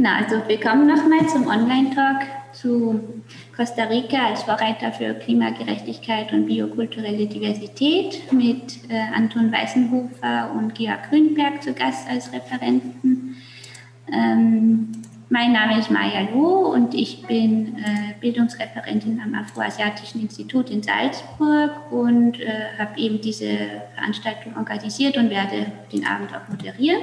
Genau, also willkommen nochmal zum Online-Talk zu Costa Rica als Vorreiter für Klimagerechtigkeit und biokulturelle Diversität mit äh, Anton Weißenhofer und Georg Grünberg zu Gast als Referenten. Ähm, mein Name ist Maya Loh und ich bin äh, Bildungsreferentin am Afroasiatischen Institut in Salzburg und äh, habe eben diese Veranstaltung organisiert und werde den Abend auch moderieren.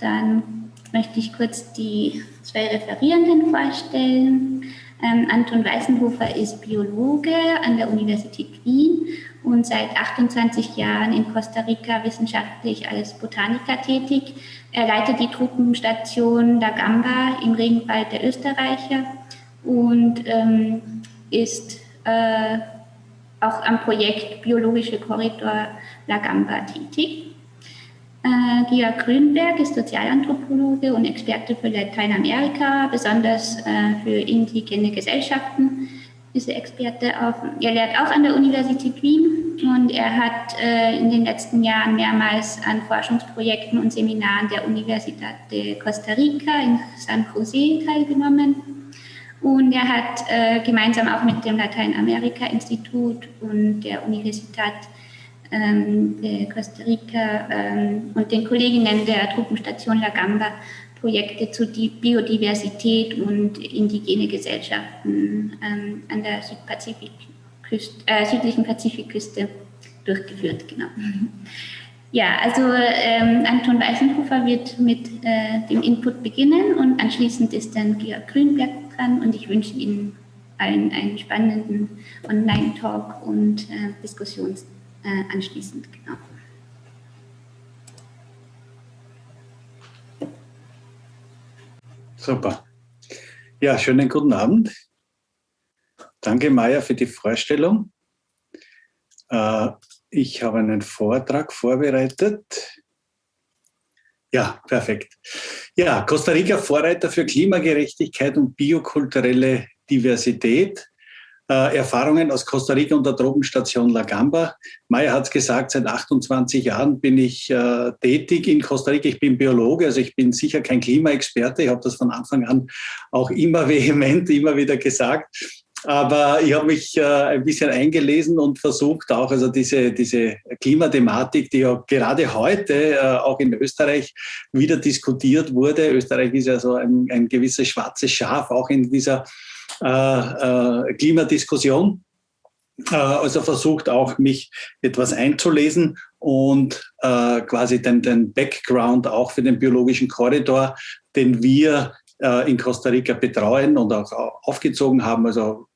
Dann möchte ich kurz die zwei Referierenden vorstellen. Ähm, Anton Weißenhofer ist Biologe an der Universität Wien und seit 28 Jahren in Costa Rica wissenschaftlich als Botaniker tätig. Er leitet die Truppenstation La Gamba im Regenwald der Österreicher und ähm, ist äh, auch am Projekt Biologische Korridor La Gamba tätig. Äh, Georg Grünberg ist Sozialanthropologe und Experte für Lateinamerika, besonders äh, für indigene Gesellschaften ist er Experte auf. Er lehrt auch an der Universität Wien und er hat äh, in den letzten Jahren mehrmals an Forschungsprojekten und Seminaren der Universidad de Costa Rica in San Jose teilgenommen. Und er hat äh, gemeinsam auch mit dem Lateinamerika-Institut und der Universität ähm, de Costa Rica ähm, und den Kolleginnen der Truppenstation La Gamba Projekte zu Biodiversität und indigene Gesellschaften ähm, an der äh, südlichen Pazifikküste durchgeführt. Genau. Ja, also ähm, Anton Weißenhofer wird mit äh, dem Input beginnen und anschließend ist dann Georg Grünberg dran und ich wünsche Ihnen allen einen spannenden Online-Talk und äh, Diskussion äh, anschließend. Genau. Super. Ja, schönen guten Abend. Danke, Maja, für die Vorstellung. Äh, ich habe einen Vortrag vorbereitet. Ja, perfekt. Ja, Costa Rica Vorreiter für Klimagerechtigkeit und biokulturelle Diversität. Äh, Erfahrungen aus Costa Rica und der Drogenstation La Gamba. Maya hat es gesagt, seit 28 Jahren bin ich äh, tätig in Costa Rica. Ich bin Biologe, also ich bin sicher kein Klimaexperte. Ich habe das von Anfang an auch immer vehement, immer wieder gesagt. Aber ich habe mich äh, ein bisschen eingelesen und versucht auch, also diese, diese Klimathematik, die ja gerade heute äh, auch in Österreich wieder diskutiert wurde. Österreich ist ja so ein, ein gewisses schwarzes Schaf, auch in dieser äh, äh, Klimadiskussion. Äh, also versucht auch, mich etwas einzulesen und äh, quasi den, den Background auch für den biologischen Korridor, den wir äh, in Costa Rica betreuen und auch aufgezogen haben. Also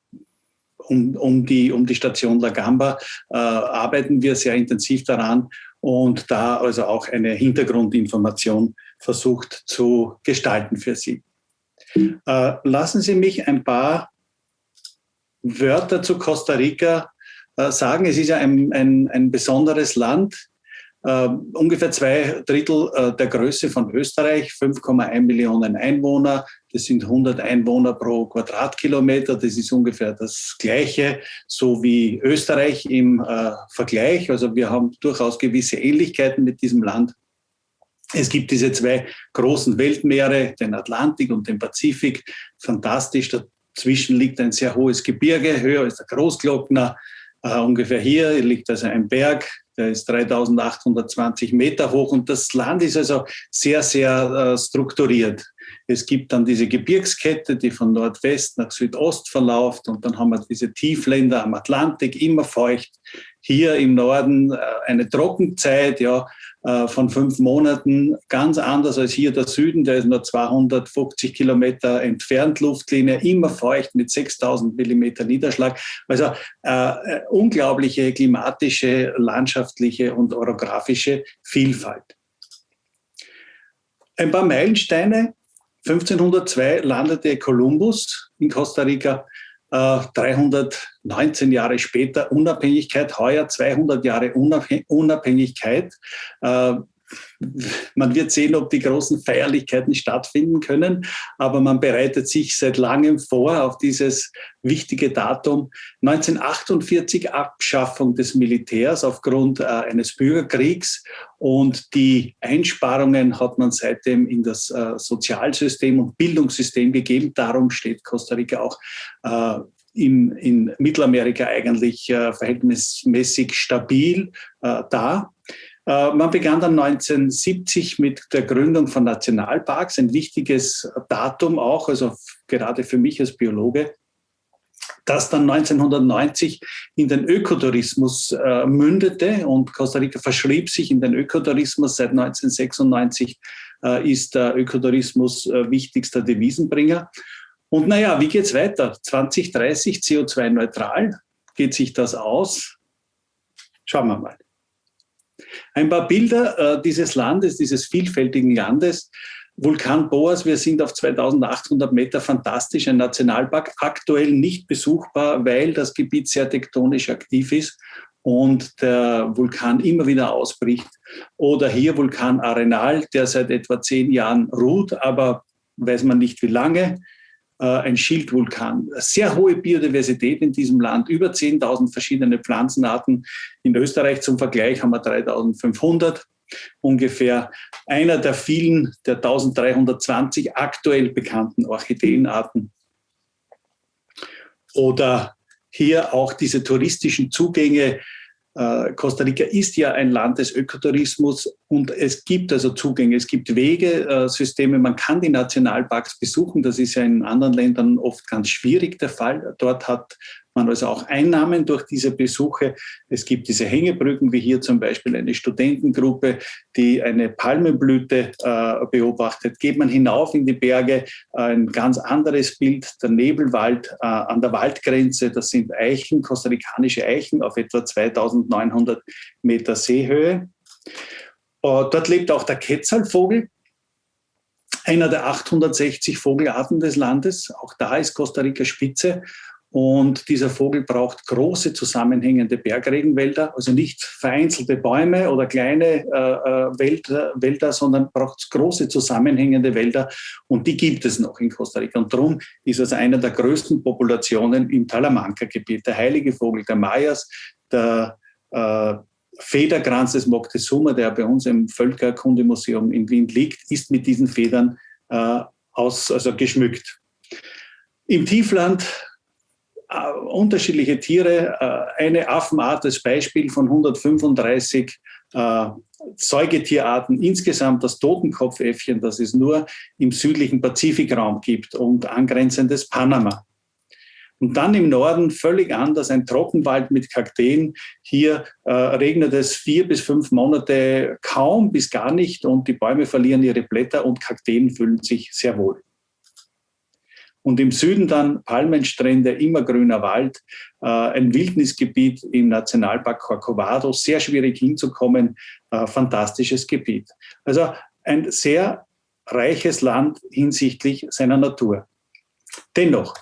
um, um, die, um die Station La Gamba äh, arbeiten wir sehr intensiv daran und da also auch eine Hintergrundinformation versucht zu gestalten für Sie. Äh, lassen Sie mich ein paar Wörter zu Costa Rica äh, sagen. Es ist ja ein, ein, ein besonderes Land, äh, ungefähr zwei Drittel äh, der Größe von Österreich, 5,1 Millionen Einwohner. Das sind 100 Einwohner pro Quadratkilometer. Das ist ungefähr das Gleiche, so wie Österreich im äh, Vergleich. Also wir haben durchaus gewisse Ähnlichkeiten mit diesem Land. Es gibt diese zwei großen Weltmeere, den Atlantik und den Pazifik. Fantastisch. Dazwischen liegt ein sehr hohes Gebirge, höher als der Großglockner. Uh, ungefähr hier liegt also ein Berg, der ist 3820 Meter hoch und das Land ist also sehr, sehr uh, strukturiert. Es gibt dann diese Gebirgskette, die von Nordwest nach Südost verläuft und dann haben wir diese Tiefländer am Atlantik, immer feucht. Hier im Norden uh, eine Trockenzeit, ja, äh, von fünf Monaten, ganz anders als hier der Süden, der ist nur 250 Kilometer entfernt, Luftlinie, immer feucht mit 6000 Millimeter Niederschlag. Also äh, unglaubliche klimatische, landschaftliche und orografische Vielfalt. Ein paar Meilensteine. 1502 landete Kolumbus in Costa Rica 319 äh, Jahre später Unabhängigkeit, heuer 200 Jahre Unabhängigkeit. Äh, man wird sehen, ob die großen Feierlichkeiten stattfinden können, aber man bereitet sich seit langem vor auf dieses wichtige Datum. 1948 Abschaffung des Militärs aufgrund äh, eines Bürgerkriegs und die Einsparungen hat man seitdem in das äh, Sozialsystem und Bildungssystem gegeben. Darum steht Costa Rica auch äh, in, in Mittelamerika eigentlich äh, verhältnismäßig stabil äh, da. Äh, man begann dann 1970 mit der Gründung von Nationalparks, ein wichtiges Datum auch, also gerade für mich als Biologe, das dann 1990 in den Ökotourismus äh, mündete und Costa Rica verschrieb sich in den Ökotourismus. Seit 1996 äh, ist der Ökotourismus äh, wichtigster Devisenbringer. Und naja, wie geht es weiter? 2030 CO2-neutral? Geht sich das aus? Schauen wir mal. Ein paar Bilder äh, dieses Landes, dieses vielfältigen Landes. Vulkan Boas, wir sind auf 2800 Meter, fantastisch, ein Nationalpark, aktuell nicht besuchbar, weil das Gebiet sehr tektonisch aktiv ist und der Vulkan immer wieder ausbricht. Oder hier Vulkan Arenal, der seit etwa zehn Jahren ruht, aber weiß man nicht wie lange. Äh, ein Schildvulkan. Sehr hohe Biodiversität in diesem Land, über 10.000 verschiedene Pflanzenarten. In Österreich zum Vergleich haben wir 3.500 ungefähr. Einer der vielen, der 1.320 aktuell bekannten Orchideenarten. Oder hier auch diese touristischen Zugänge äh, Costa Rica ist ja ein Land des Ökotourismus und es gibt also Zugänge, es gibt Wege, äh, man kann die Nationalparks besuchen. Das ist ja in anderen Ländern oft ganz schwierig der Fall. Dort hat man also auch Einnahmen durch diese Besuche. Es gibt diese Hängebrücken, wie hier zum Beispiel eine Studentengruppe, die eine Palmenblüte äh, beobachtet. Geht man hinauf in die Berge, ein ganz anderes Bild, der Nebelwald äh, an der Waldgrenze, das sind Eichen, kostarikanische Eichen auf etwa 2900 Meter Seehöhe. Uh, dort lebt auch der Quetzalvogel, einer der 860 Vogelarten des Landes. Auch da ist Costa Rica Spitze. Und dieser Vogel braucht große zusammenhängende Bergregenwälder, also nicht vereinzelte Bäume oder kleine äh, äh Wälder, Wälder, sondern braucht große zusammenhängende Wälder. Und die gibt es noch in Costa Rica. Und darum ist es eine der größten Populationen im Talamanca-Gebiet. Der heilige Vogel der Mayas, der äh, Federkranz des Moctezuma, der bei uns im Völkerkundemuseum in Wien liegt, ist mit diesen Federn äh, aus, also geschmückt. Im Tiefland unterschiedliche Tiere. Äh, eine Affenart als Beispiel von 135 äh, Säugetierarten insgesamt das Totenkopfäffchen, das es nur im südlichen Pazifikraum gibt und angrenzendes Panama. Und dann im Norden völlig anders, ein Trockenwald mit Kakteen. Hier äh, regnet es vier bis fünf Monate kaum bis gar nicht und die Bäume verlieren ihre Blätter und Kakteen fühlen sich sehr wohl. Und im Süden dann Palmenstrände, immergrüner Wald, äh, ein Wildnisgebiet im Nationalpark Corcovado, sehr schwierig hinzukommen, äh, fantastisches Gebiet. Also ein sehr reiches Land hinsichtlich seiner Natur. Dennoch,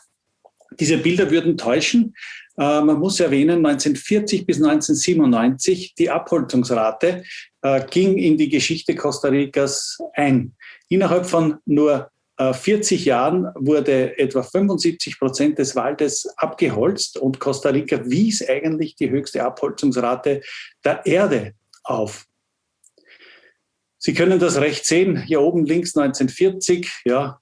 diese Bilder würden täuschen. Äh, man muss erwähnen, 1940 bis 1997 die Abholzungsrate äh, ging in die Geschichte Costa Ricas ein. Innerhalb von nur 40 äh, Jahren wurde etwa 75 Prozent des Waldes abgeholzt und Costa Rica wies eigentlich die höchste Abholzungsrate der Erde auf. Sie können das recht sehen, hier oben links 1940, ja,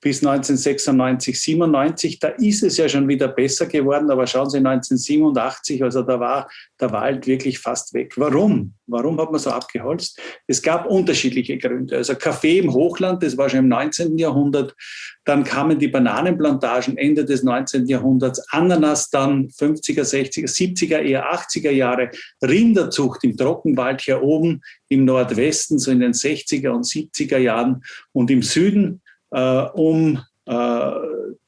bis 1996, 97, da ist es ja schon wieder besser geworden, aber schauen Sie 1987, also da war der Wald wirklich fast weg. Warum? Warum hat man so abgeholzt? Es gab unterschiedliche Gründe. Also Kaffee im Hochland, das war schon im 19. Jahrhundert, dann kamen die Bananenplantagen Ende des 19. Jahrhunderts, Ananas dann 50er, 60er, 70er, eher 80er Jahre, Rinderzucht im Trockenwald hier oben im Nordwesten, so in den 60er und 70er Jahren und im Süden äh, um äh,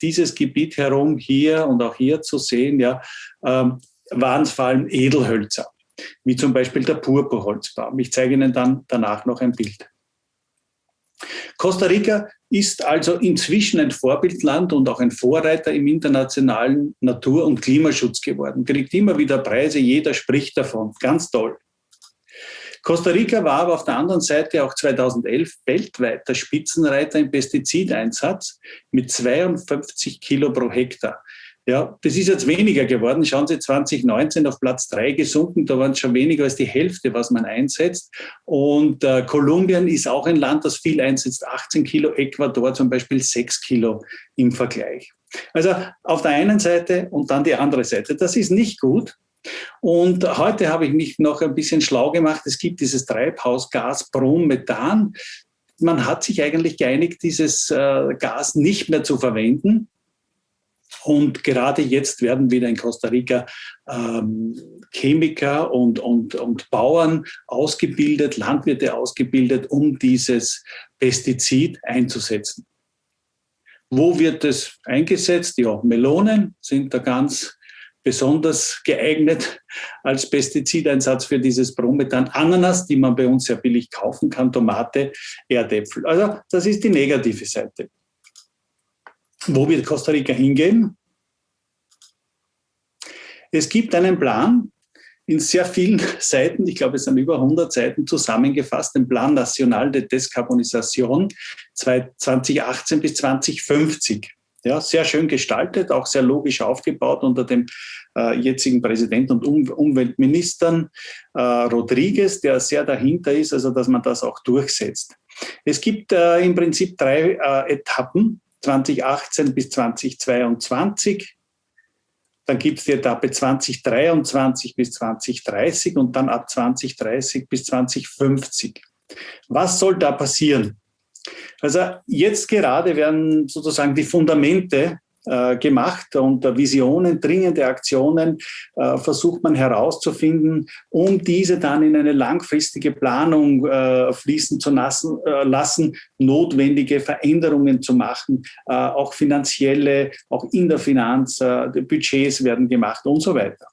dieses Gebiet herum hier und auch hier zu sehen, ja, ähm, waren es vor allem Edelhölzer, wie zum Beispiel der Purpurholzbaum. Ich zeige Ihnen dann danach noch ein Bild. Costa Rica ist also inzwischen ein Vorbildland und auch ein Vorreiter im internationalen Natur- und Klimaschutz geworden. Kriegt immer wieder Preise, jeder spricht davon. Ganz toll. Costa Rica war aber auf der anderen Seite auch 2011 weltweit der Spitzenreiter im Pestizideinsatz mit 52 Kilo pro Hektar. Ja, das ist jetzt weniger geworden. Schauen Sie, 2019 auf Platz drei gesunken, da waren es schon weniger als die Hälfte, was man einsetzt. Und äh, Kolumbien ist auch ein Land, das viel einsetzt, 18 Kilo, Ecuador zum Beispiel 6 Kilo im Vergleich. Also auf der einen Seite und dann die andere Seite. Das ist nicht gut. Und heute habe ich mich noch ein bisschen schlau gemacht. Es gibt dieses Treibhausgas Brommethan. Man hat sich eigentlich geeinigt, dieses äh, Gas nicht mehr zu verwenden. Und gerade jetzt werden wieder in Costa Rica ähm, Chemiker und, und, und Bauern ausgebildet, Landwirte ausgebildet, um dieses Pestizid einzusetzen. Wo wird es eingesetzt? Ja, Melonen sind da ganz besonders geeignet als Pestizideinsatz für dieses Bromethan. Ananas, die man bei uns sehr billig kaufen kann, Tomate, Erdäpfel. Also das ist die negative Seite. Wo wird Costa Rica hingehen? Es gibt einen Plan in sehr vielen Seiten, ich glaube es sind über 100 Seiten zusammengefasst, den Plan National de Descarbonisation 2018 bis 2050. Ja, sehr schön gestaltet, auch sehr logisch aufgebaut unter dem äh, jetzigen Präsidenten und um Umweltministern äh, Rodriguez, der sehr dahinter ist, also dass man das auch durchsetzt. Es gibt äh, im Prinzip drei äh, Etappen, 2018 bis 2022. Dann gibt es die Etappe 2023 bis 2030 und dann ab 2030 bis 2050. Was soll da passieren? Also jetzt gerade werden sozusagen die Fundamente äh, gemacht und Visionen, dringende Aktionen äh, versucht man herauszufinden, um diese dann in eine langfristige Planung äh, fließen zu lassen, äh, lassen, notwendige Veränderungen zu machen, äh, auch finanzielle, auch in der Finanz, äh, Budgets werden gemacht und so weiter.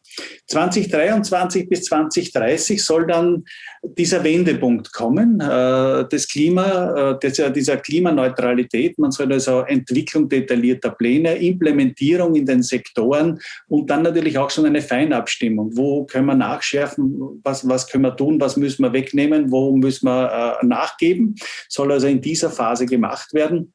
2023 bis 2030 soll dann dieser Wendepunkt kommen, äh, das Klima, äh, dieser, dieser Klimaneutralität. Man soll also Entwicklung detaillierter Pläne, Implementierung in den Sektoren und dann natürlich auch schon eine Feinabstimmung. Wo können wir nachschärfen? Was, was können wir tun? Was müssen wir wegnehmen? Wo müssen wir äh, nachgeben? Soll also in dieser Phase gemacht werden.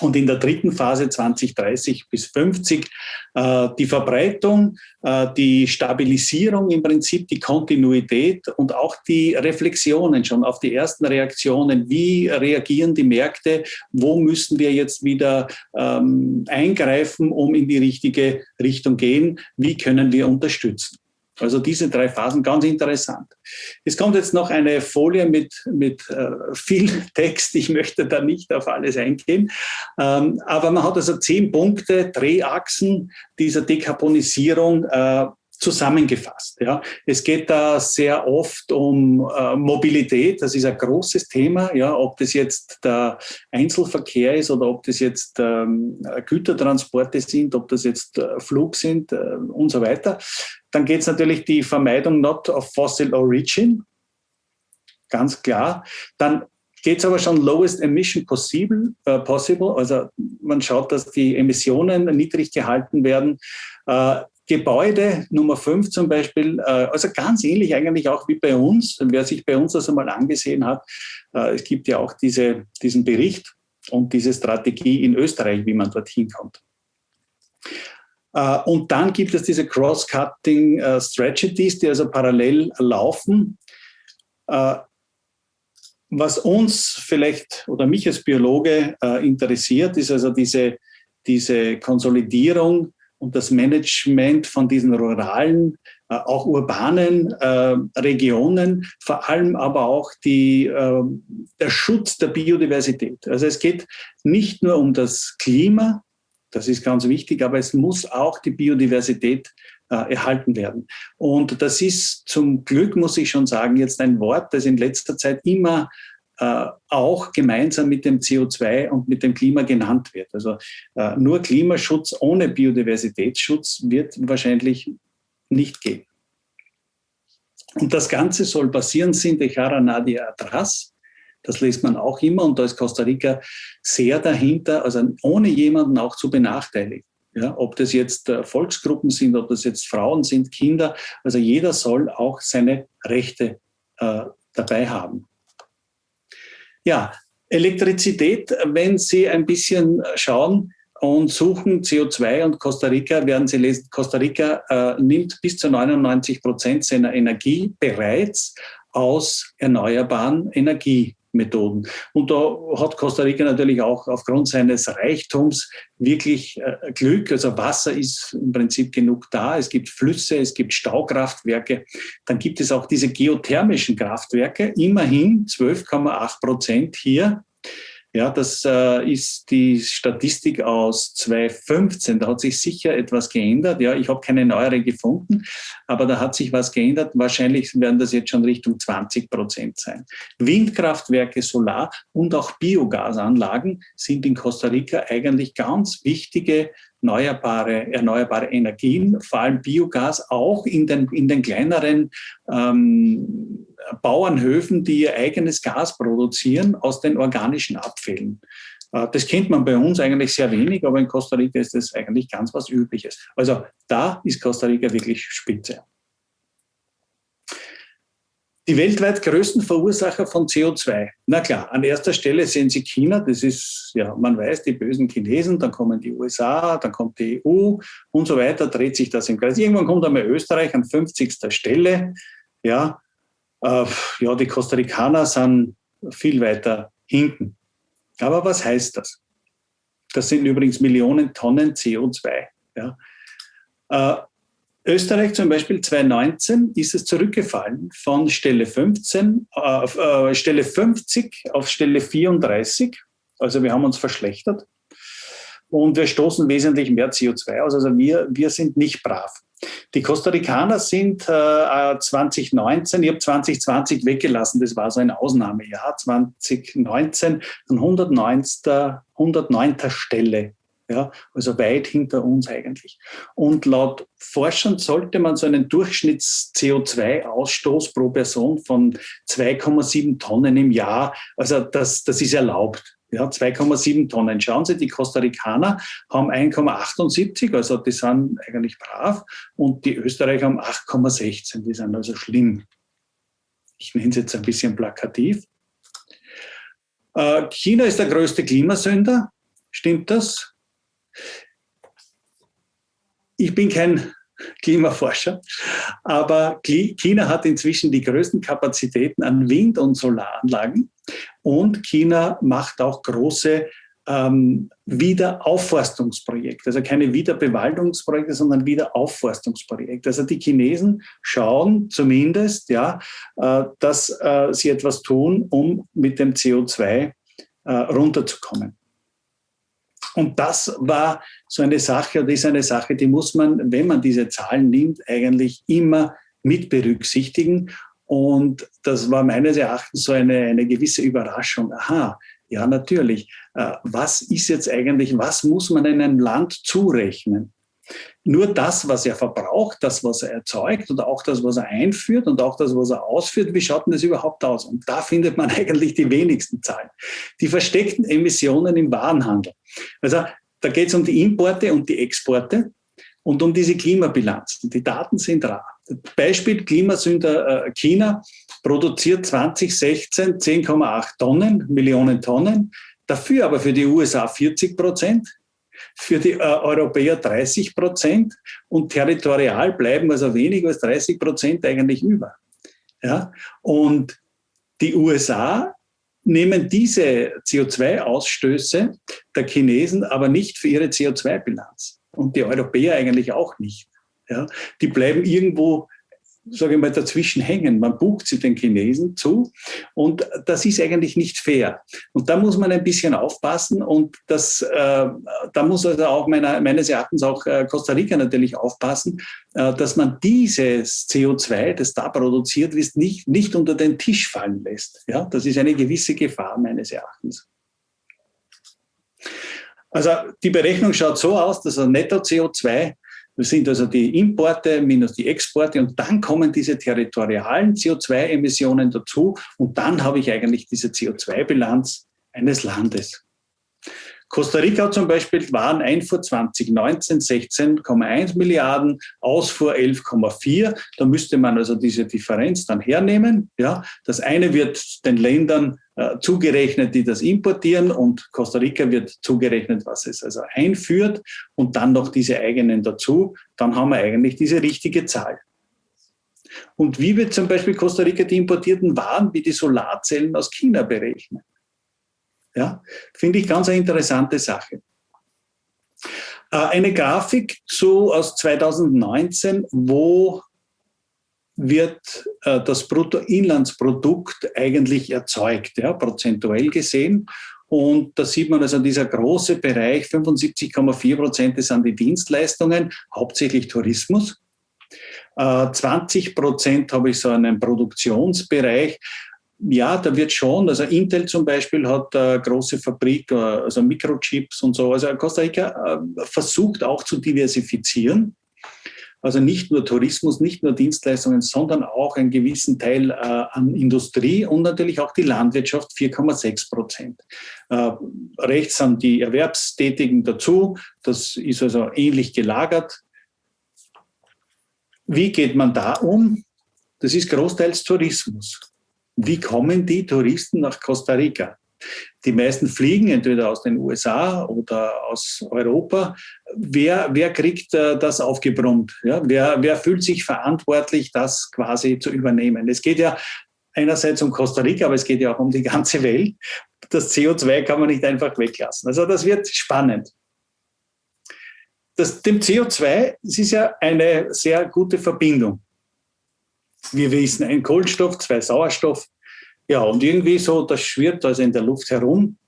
Und in der dritten Phase 2030 bis 50 äh, die Verbreitung, äh, die Stabilisierung im Prinzip, die Kontinuität und auch die Reflexionen schon auf die ersten Reaktionen. Wie reagieren die Märkte? Wo müssen wir jetzt wieder ähm, eingreifen, um in die richtige Richtung gehen? Wie können wir unterstützen? Also diese drei Phasen, ganz interessant. Es kommt jetzt noch eine Folie mit, mit äh, viel Text. Ich möchte da nicht auf alles eingehen. Ähm, aber man hat also zehn Punkte, Drehachsen dieser Dekarbonisierung äh, zusammengefasst. Ja. Es geht da sehr oft um äh, Mobilität, das ist ein großes Thema, ja, ob das jetzt der Einzelverkehr ist oder ob das jetzt ähm, Gütertransporte sind, ob das jetzt äh, Flug sind äh, und so weiter. Dann geht es natürlich die Vermeidung not of fossil origin, ganz klar. Dann geht es aber schon lowest emission possible, äh, possible, also man schaut, dass die Emissionen niedrig gehalten werden. Äh, Gebäude Nummer 5 zum Beispiel, äh, also ganz ähnlich eigentlich auch wie bei uns, wer sich bei uns das einmal angesehen hat, äh, es gibt ja auch diese, diesen Bericht und diese Strategie in Österreich, wie man dorthin kommt. Äh, und dann gibt es diese Cross-Cutting Strategies, die also parallel laufen. Was uns vielleicht oder mich als Biologe interessiert, ist also diese, diese Konsolidierung und das Management von diesen ruralen, äh, auch urbanen äh, Regionen, vor allem aber auch die, äh, der Schutz der Biodiversität. Also es geht nicht nur um das Klima, das ist ganz wichtig, aber es muss auch die Biodiversität äh, erhalten werden. Und das ist zum Glück, muss ich schon sagen, jetzt ein Wort, das in letzter Zeit immer äh, auch gemeinsam mit dem CO2 und mit dem Klima genannt wird. Also äh, nur Klimaschutz ohne Biodiversitätsschutz wird wahrscheinlich nicht gehen. Und das Ganze soll basieren sind Dejara Nadia Atras. Das liest man auch immer und da ist Costa Rica sehr dahinter, also ohne jemanden auch zu benachteiligen. Ja, ob das jetzt äh, Volksgruppen sind, ob das jetzt Frauen sind, Kinder, also jeder soll auch seine Rechte äh, dabei haben. Ja, Elektrizität, wenn Sie ein bisschen schauen und suchen CO2 und Costa Rica, werden Sie lesen, Costa Rica äh, nimmt bis zu 99 Prozent seiner Energie bereits aus erneuerbaren Energiemethoden. Und da hat Costa Rica natürlich auch aufgrund seines Reichtums wirklich äh, Glück. Also Wasser ist im Prinzip genug da. Es gibt Flüsse, es gibt Staukraftwerke. Dann gibt es auch diese geothermischen Kraftwerke. Immerhin 12,8 Prozent hier ja, das äh, ist die Statistik aus 2015. Da hat sich sicher etwas geändert. Ja, ich habe keine neuere gefunden, aber da hat sich was geändert. Wahrscheinlich werden das jetzt schon Richtung 20 Prozent sein. Windkraftwerke, Solar und auch Biogasanlagen sind in Costa Rica eigentlich ganz wichtige erneuerbare, erneuerbare Energien, vor allem Biogas, auch in den, in den kleineren ähm, Bauernhöfen, die ihr eigenes Gas produzieren aus den organischen Abfällen. Äh, das kennt man bei uns eigentlich sehr wenig, aber in Costa Rica ist das eigentlich ganz was Übliches. Also da ist Costa Rica wirklich spitze. Die weltweit größten Verursacher von CO2. Na klar, an erster Stelle sehen Sie China, das ist, ja, man weiß, die bösen Chinesen, dann kommen die USA, dann kommt die EU und so weiter, dreht sich das im Kreis. Irgendwann kommt einmal Österreich an 50. Stelle. Ja, äh, ja, die Costa Ricaner sind viel weiter hinten. Aber was heißt das? Das sind übrigens Millionen Tonnen CO2. Ja. Äh, Österreich zum Beispiel 2019 ist es zurückgefallen von Stelle 15 auf äh, Stelle 50 auf Stelle 34. Also wir haben uns verschlechtert und wir stoßen wesentlich mehr CO2 aus. Also wir, wir sind nicht brav. Die Costa Ricaner sind äh, 2019, ich habe 2020 weggelassen, das war so ein Ausnahmejahr, 2019 an 109. 109. Stelle ja, also weit hinter uns eigentlich. Und laut Forschern sollte man so einen Durchschnitts-CO2-Ausstoß pro Person von 2,7 Tonnen im Jahr, also das, das ist erlaubt. Ja, 2,7 Tonnen. Schauen Sie, die Costa Ricaner haben 1,78, also die sind eigentlich brav, und die Österreicher haben 8,16, die sind also schlimm. Ich nenne es jetzt ein bisschen plakativ. Äh, China ist der größte Klimasünder, stimmt das? Ich bin kein Klimaforscher, aber China hat inzwischen die größten Kapazitäten an Wind- und Solaranlagen und China macht auch große ähm, Wiederaufforstungsprojekte, also keine Wiederbewaldungsprojekte, sondern Wiederaufforstungsprojekte. Also die Chinesen schauen zumindest, ja, äh, dass äh, sie etwas tun, um mit dem CO2 äh, runterzukommen. Und das war so eine Sache, oder ist eine Sache, die muss man, wenn man diese Zahlen nimmt, eigentlich immer mit berücksichtigen. Und das war meines Erachtens so eine, eine gewisse Überraschung. Aha, ja, natürlich. Äh, was ist jetzt eigentlich, was muss man einem Land zurechnen? Nur das, was er verbraucht, das, was er erzeugt oder auch das, was er einführt und auch das, was er ausführt, wie schaut denn das überhaupt aus? Und da findet man eigentlich die wenigsten Zahlen. Die versteckten Emissionen im Warenhandel. Also da geht es um die Importe und die Exporte und um diese Klimabilanzen. Die Daten sind rar. Beispiel Klimasünder äh, China produziert 2016 10,8 Tonnen, Millionen Tonnen, dafür aber für die USA 40 Prozent, für die äh, Europäer 30 Prozent und territorial bleiben also weniger als 30 Prozent eigentlich über. Ja? Und die USA nehmen diese CO2-Ausstöße der Chinesen aber nicht für ihre CO2-Bilanz und die Europäer eigentlich auch nicht. Ja? Die bleiben irgendwo sage ich mal, dazwischen hängen. Man bucht sie den Chinesen zu und das ist eigentlich nicht fair. Und da muss man ein bisschen aufpassen und das, äh, da muss also auch meiner, meines Erachtens auch äh, Costa Rica natürlich aufpassen, äh, dass man dieses CO2, das da produziert wird, nicht, nicht unter den Tisch fallen lässt. Ja, das ist eine gewisse Gefahr meines Erachtens. Also die Berechnung schaut so aus, dass ein Netto-CO2 das sind also die Importe minus die Exporte und dann kommen diese territorialen CO2-Emissionen dazu und dann habe ich eigentlich diese CO2-Bilanz eines Landes. Costa Rica zum Beispiel waren Einfuhr 2019 16,1 Milliarden, Ausfuhr 11,4. Da müsste man also diese Differenz dann hernehmen. Ja, das eine wird den Ländern äh, zugerechnet, die das importieren und Costa Rica wird zugerechnet, was es also einführt und dann noch diese eigenen dazu. Dann haben wir eigentlich diese richtige Zahl. Und wie wird zum Beispiel Costa Rica die importierten Waren wie die Solarzellen aus China berechnen? Ja, finde ich ganz eine interessante Sache. Äh, eine Grafik so aus 2019, wo wird äh, das Bruttoinlandsprodukt eigentlich erzeugt, ja, prozentuell gesehen. Und da sieht man also dieser große Bereich, 75,4 Prozent sind die Dienstleistungen, hauptsächlich Tourismus. 20 äh, Prozent habe ich so einen Produktionsbereich, ja, da wird schon, also Intel zum Beispiel hat eine große Fabrik, äh, also Mikrochips und so. Also Costa Rica äh, versucht auch zu diversifizieren. Also nicht nur Tourismus, nicht nur Dienstleistungen, sondern auch einen gewissen Teil äh, an Industrie und natürlich auch die Landwirtschaft 4,6 Prozent. Äh, rechts sind die Erwerbstätigen dazu. Das ist also ähnlich gelagert. Wie geht man da um? Das ist großteils Tourismus. Wie kommen die Touristen nach Costa Rica? Die meisten fliegen entweder aus den USA oder aus Europa. Wer, wer kriegt äh, das aufgebrummt? Ja, wer, wer fühlt sich verantwortlich, das quasi zu übernehmen? Es geht ja einerseits um Costa Rica, aber es geht ja auch um die ganze Welt. Das CO2 kann man nicht einfach weglassen. Also das wird spannend. Das, dem CO2, es ist ja eine sehr gute Verbindung wir wissen, ein Kohlenstoff, zwei Sauerstoff. Ja, und irgendwie so, das schwirrt also in der Luft herum.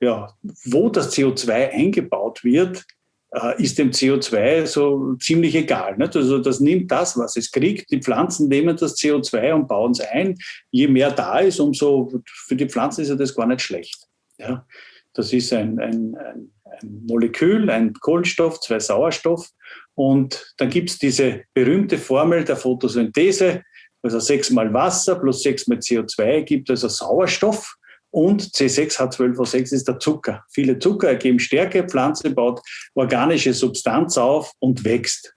Ja, wo das CO2 eingebaut wird, äh, ist dem CO2 so ziemlich egal. Nicht? Also das nimmt das, was es kriegt. Die Pflanzen nehmen das CO2 und bauen es ein. Je mehr da ist, umso für die Pflanzen ist ja das gar nicht schlecht. Ja? Das ist ein, ein, ein, ein Molekül, ein Kohlenstoff, zwei Sauerstoff. Und dann gibt es diese berühmte Formel der Photosynthese, also sechs mal Wasser plus sechs mal CO2 gibt also Sauerstoff und C6H12O6 ist der Zucker. Viele Zucker ergeben Stärke, Pflanze baut organische Substanz auf und wächst.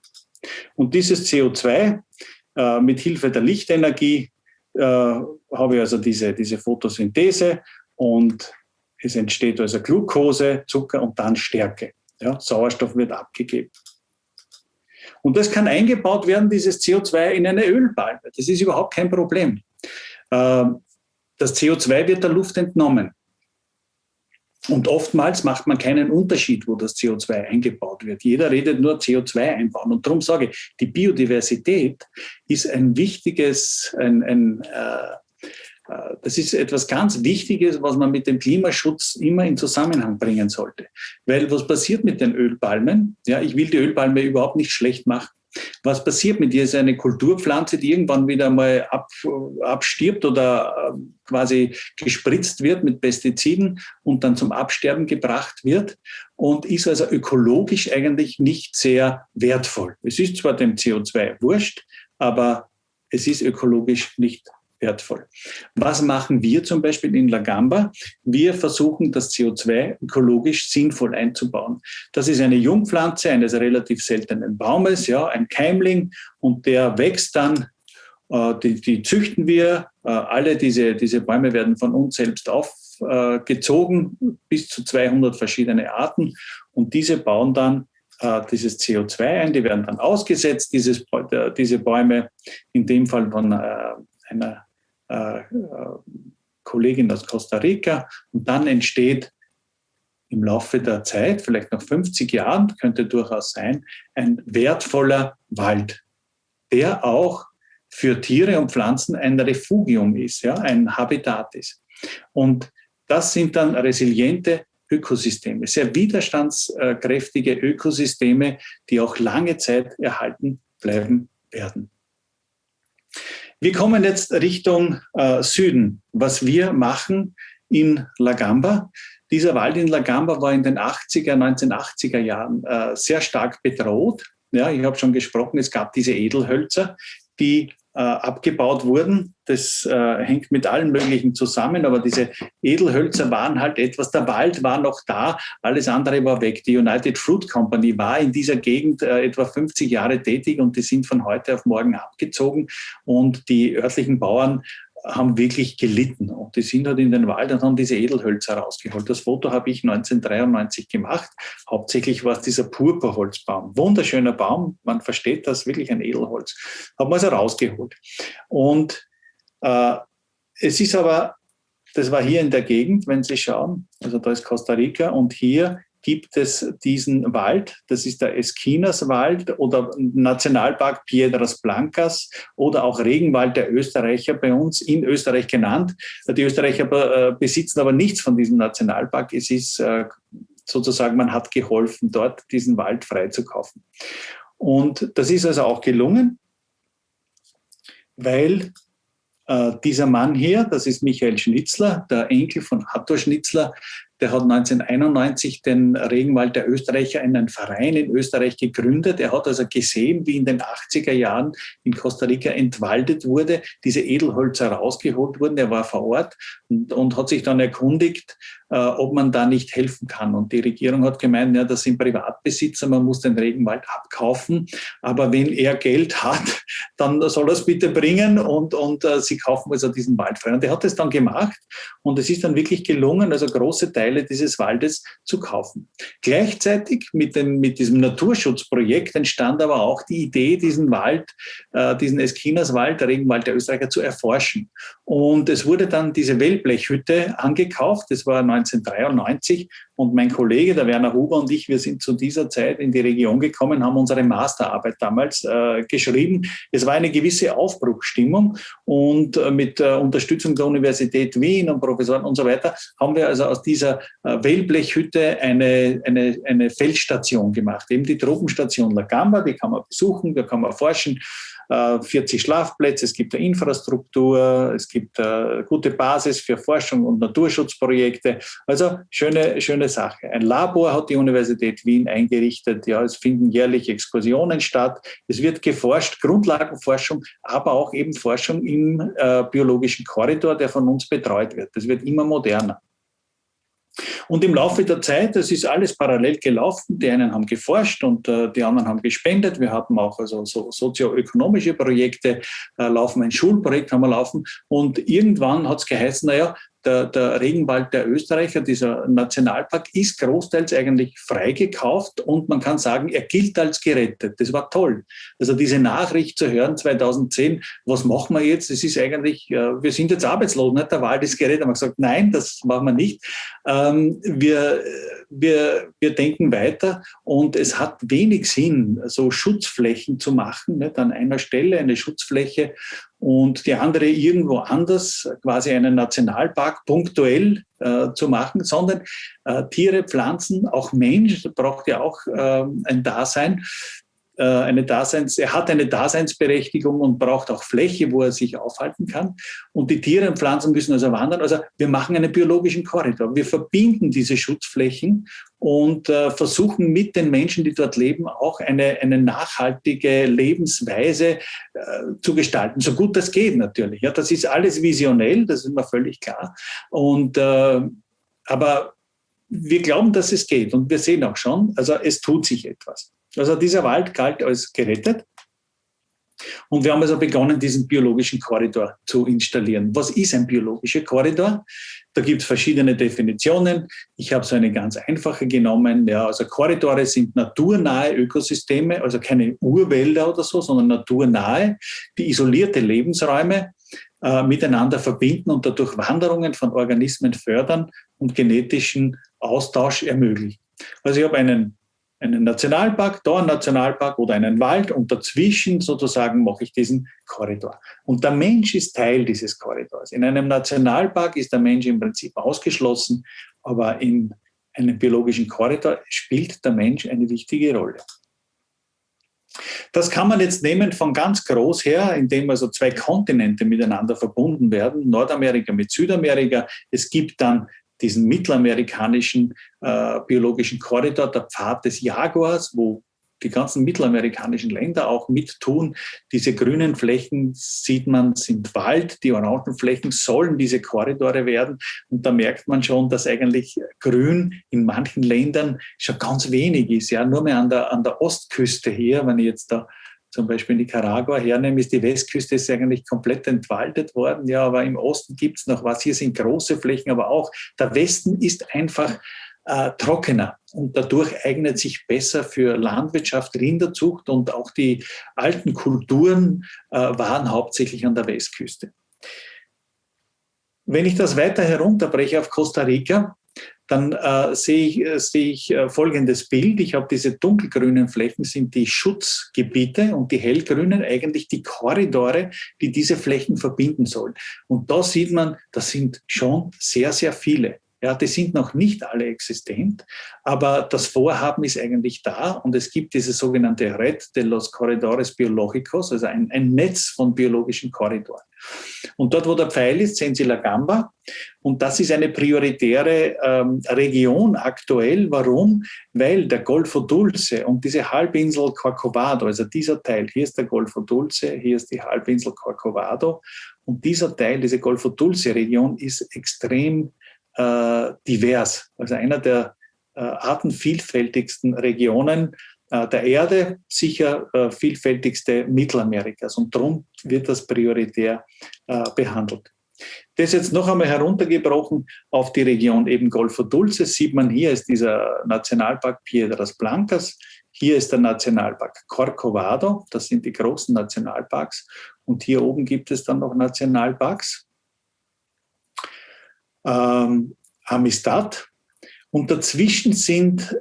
Und dieses CO2 äh, mit Hilfe der Lichtenergie äh, habe ich also diese, diese Photosynthese und es entsteht also Glucose, Zucker und dann Stärke. Ja, Sauerstoff wird abgegeben. Und das kann eingebaut werden, dieses CO2 in eine Ölpalme. Das ist überhaupt kein Problem. Ähm, das CO2 wird der Luft entnommen. Und oftmals macht man keinen Unterschied, wo das CO2 eingebaut wird. Jeder redet nur CO2 einbauen. Und darum sage ich, die Biodiversität ist ein wichtiges, ein, ein, äh, das ist etwas ganz Wichtiges, was man mit dem Klimaschutz immer in Zusammenhang bringen sollte. Weil was passiert mit den Ölpalmen? Ja, ich will die Ölpalme überhaupt nicht schlecht machen. Was passiert mit ihr? Ist eine Kulturpflanze, die irgendwann wieder mal ab, abstirbt oder äh, quasi gespritzt wird mit Pestiziden und dann zum Absterben gebracht wird und ist also ökologisch eigentlich nicht sehr wertvoll. Es ist zwar dem CO2 wurscht, aber es ist ökologisch nicht wertvoll. Was machen wir zum Beispiel in Lagamba? Wir versuchen, das CO2 ökologisch sinnvoll einzubauen. Das ist eine Jungpflanze eines relativ seltenen Baumes, ja, ein Keimling, und der wächst dann äh, die, die, züchten wir. Äh, alle diese, diese Bäume werden von uns selbst aufgezogen, äh, bis zu 200 verschiedene Arten. Und diese bauen dann dieses CO2 ein. Die werden dann ausgesetzt, dieses, diese Bäume, in dem Fall von einer äh, Kollegin aus Costa Rica. Und dann entsteht im Laufe der Zeit, vielleicht nach 50 Jahren, könnte durchaus sein, ein wertvoller Wald, der auch für Tiere und Pflanzen ein Refugium ist, ja, ein Habitat ist. Und das sind dann resiliente Ökosysteme, sehr widerstandskräftige Ökosysteme, die auch lange Zeit erhalten bleiben werden. Wir kommen jetzt Richtung äh, Süden. Was wir machen in Lagamba. Dieser Wald in Lagamba war in den 80er, 1980er Jahren äh, sehr stark bedroht. Ja, ich habe schon gesprochen, es gab diese Edelhölzer, die abgebaut wurden. Das äh, hängt mit allen möglichen zusammen, aber diese Edelhölzer waren halt etwas, der Wald war noch da, alles andere war weg. Die United Fruit Company war in dieser Gegend äh, etwa 50 Jahre tätig und die sind von heute auf morgen abgezogen und die örtlichen Bauern haben wirklich gelitten. Und die sind halt in den Wald und haben diese Edelhölzer rausgeholt. Das Foto habe ich 1993 gemacht. Hauptsächlich war es dieser Purpurholzbaum. Wunderschöner Baum. Man versteht das, wirklich ein Edelholz. Haben wir also rausgeholt. Und äh, es ist aber, das war hier in der Gegend, wenn Sie schauen, also da ist Costa Rica und hier gibt es diesen Wald, das ist der Esquinas-Wald oder Nationalpark Piedras Blancas oder auch Regenwald der Österreicher bei uns in Österreich genannt. Die Österreicher äh, besitzen aber nichts von diesem Nationalpark. Es ist äh, sozusagen, man hat geholfen, dort diesen Wald freizukaufen. Und das ist also auch gelungen, weil äh, dieser Mann hier, das ist Michael Schnitzler, der Enkel von Arthur Schnitzler, der hat 1991 den Regenwald der Österreicher, einen Verein in Österreich gegründet. Er hat also gesehen, wie in den 80er Jahren in Costa Rica entwaldet wurde, diese Edelholzer rausgeholt wurden. Er war vor Ort und, und hat sich dann erkundigt, ob man da nicht helfen kann. Und die Regierung hat gemeint, ja, das sind Privatbesitzer, man muss den Regenwald abkaufen. Aber wenn er Geld hat, dann soll er es bitte bringen und, und äh, sie kaufen also diesen Wald frei. Und er hat es dann gemacht und es ist dann wirklich gelungen, also große Teile dieses Waldes zu kaufen. Gleichzeitig mit, dem, mit diesem Naturschutzprojekt entstand aber auch die Idee, diesen Wald, äh, diesen Eskinerswald, der Regenwald der Österreicher, zu erforschen. Und es wurde dann diese Wellblechhütte angekauft, das war 1993. Und mein Kollege, der Werner Huber und ich, wir sind zu dieser Zeit in die Region gekommen, haben unsere Masterarbeit damals äh, geschrieben. Es war eine gewisse Aufbruchstimmung. Und äh, mit äh, Unterstützung der Universität Wien und Professoren und so weiter haben wir also aus dieser äh, Wellblechhütte eine, eine, eine Feldstation gemacht, eben die Tropenstation La Gamba, die kann man besuchen, da kann man forschen 40 äh, Schlafplätze, es gibt eine Infrastruktur, es gibt eine äh, gute Basis für Forschung und Naturschutzprojekte. Also schöne, schöne Sache. Ein Labor hat die Universität Wien eingerichtet. Ja, es finden jährlich Exkursionen statt. Es wird geforscht, Grundlagenforschung, aber auch eben Forschung im äh, biologischen Korridor, der von uns betreut wird. Das wird immer moderner. Und im Laufe der Zeit, das ist alles parallel gelaufen. Die einen haben geforscht und äh, die anderen haben gespendet. Wir hatten auch also so sozioökonomische Projekte äh, laufen, ein Schulprojekt haben wir laufen. Und irgendwann hat es geheißen, naja, der, der Regenwald der Österreicher, dieser Nationalpark, ist großteils eigentlich freigekauft und man kann sagen, er gilt als gerettet. Das war toll. Also diese Nachricht zu hören 2010, was machen wir jetzt? Es ist eigentlich, äh, wir sind jetzt arbeitslos, nicht? der Wald ist gerettet. Man hat gesagt, nein, das machen wir nicht. Ähm, wir, wir, wir denken weiter und es hat wenig Sinn, so Schutzflächen zu machen, nicht? an einer Stelle eine Schutzfläche und die andere irgendwo anders, quasi einen Nationalpark punktuell äh, zu machen, sondern äh, Tiere, Pflanzen, auch Mensch braucht ja auch äh, ein Dasein. Äh, eine Daseins, er hat eine Daseinsberechtigung und braucht auch Fläche, wo er sich aufhalten kann. Und die Tiere und Pflanzen müssen also wandern. Also wir machen einen biologischen Korridor. Wir verbinden diese Schutzflächen und äh, versuchen mit den Menschen, die dort leben, auch eine, eine nachhaltige Lebensweise äh, zu gestalten. So gut das geht natürlich. Ja, das ist alles visionell, das ist mir völlig klar. Und, äh, aber wir glauben, dass es geht und wir sehen auch schon, also es tut sich etwas. Also dieser Wald galt als gerettet. Und wir haben also begonnen, diesen biologischen Korridor zu installieren. Was ist ein biologischer Korridor? Da gibt es verschiedene Definitionen. Ich habe so eine ganz einfache genommen. Ja, also Korridore sind naturnahe Ökosysteme, also keine Urwälder oder so, sondern naturnahe, die isolierte Lebensräume äh, miteinander verbinden und dadurch Wanderungen von Organismen fördern und genetischen Austausch ermöglichen. Also ich habe einen einen Nationalpark, da einen Nationalpark oder einen Wald und dazwischen sozusagen mache ich diesen Korridor. Und der Mensch ist Teil dieses Korridors. In einem Nationalpark ist der Mensch im Prinzip ausgeschlossen, aber in einem biologischen Korridor spielt der Mensch eine wichtige Rolle. Das kann man jetzt nehmen von ganz groß her, indem also zwei Kontinente miteinander verbunden werden, Nordamerika mit Südamerika. Es gibt dann diesen mittelamerikanischen äh, biologischen Korridor, der Pfad des Jaguars, wo die ganzen mittelamerikanischen Länder auch mittun. Diese grünen Flächen sieht man, sind Wald, die orangen Flächen sollen diese Korridore werden. Und da merkt man schon, dass eigentlich Grün in manchen Ländern schon ganz wenig ist. Ja, nur mehr an der, an der Ostküste hier, wenn ich jetzt da zum Beispiel Nicaragua hernehme, ist die Westküste ist eigentlich komplett entwaldet worden. Ja, aber im Osten gibt es noch was. Hier sind große Flächen, aber auch der Westen ist einfach äh, trockener und dadurch eignet sich besser für Landwirtschaft, Rinderzucht und auch die alten Kulturen äh, waren hauptsächlich an der Westküste. Wenn ich das weiter herunterbreche auf Costa Rica, dann äh, sehe ich, äh, ich äh, folgendes Bild. Ich habe diese dunkelgrünen Flächen, sind die Schutzgebiete und die hellgrünen eigentlich die Korridore, die diese Flächen verbinden sollen. Und da sieht man, das sind schon sehr, sehr viele. Ja, die sind noch nicht alle existent, aber das Vorhaben ist eigentlich da und es gibt diese sogenannte Red de los Corredores Biológicos, also ein, ein Netz von biologischen Korridoren. Und dort, wo der Pfeil ist, sehen Sie La Gamba. Und das ist eine prioritäre ähm, Region aktuell. Warum? Weil der Golfo Dulce und diese Halbinsel Corcovado, also dieser Teil, hier ist der Golfo Dulce, hier ist die Halbinsel Corcovado. Und dieser Teil, diese Golfo Dulce Region, ist extrem äh, divers. Also einer der äh, artenvielfältigsten Regionen äh, der Erde, sicher äh, vielfältigste Mittelamerikas. Und darum wird das prioritär äh, behandelt. Das jetzt noch einmal heruntergebrochen auf die Region eben Golfo Dulce. Sieht man hier ist dieser Nationalpark Piedras Blancas. Hier ist der Nationalpark Corcovado. Das sind die großen Nationalparks. Und hier oben gibt es dann noch Nationalparks ähm, Amistad. Und dazwischen sind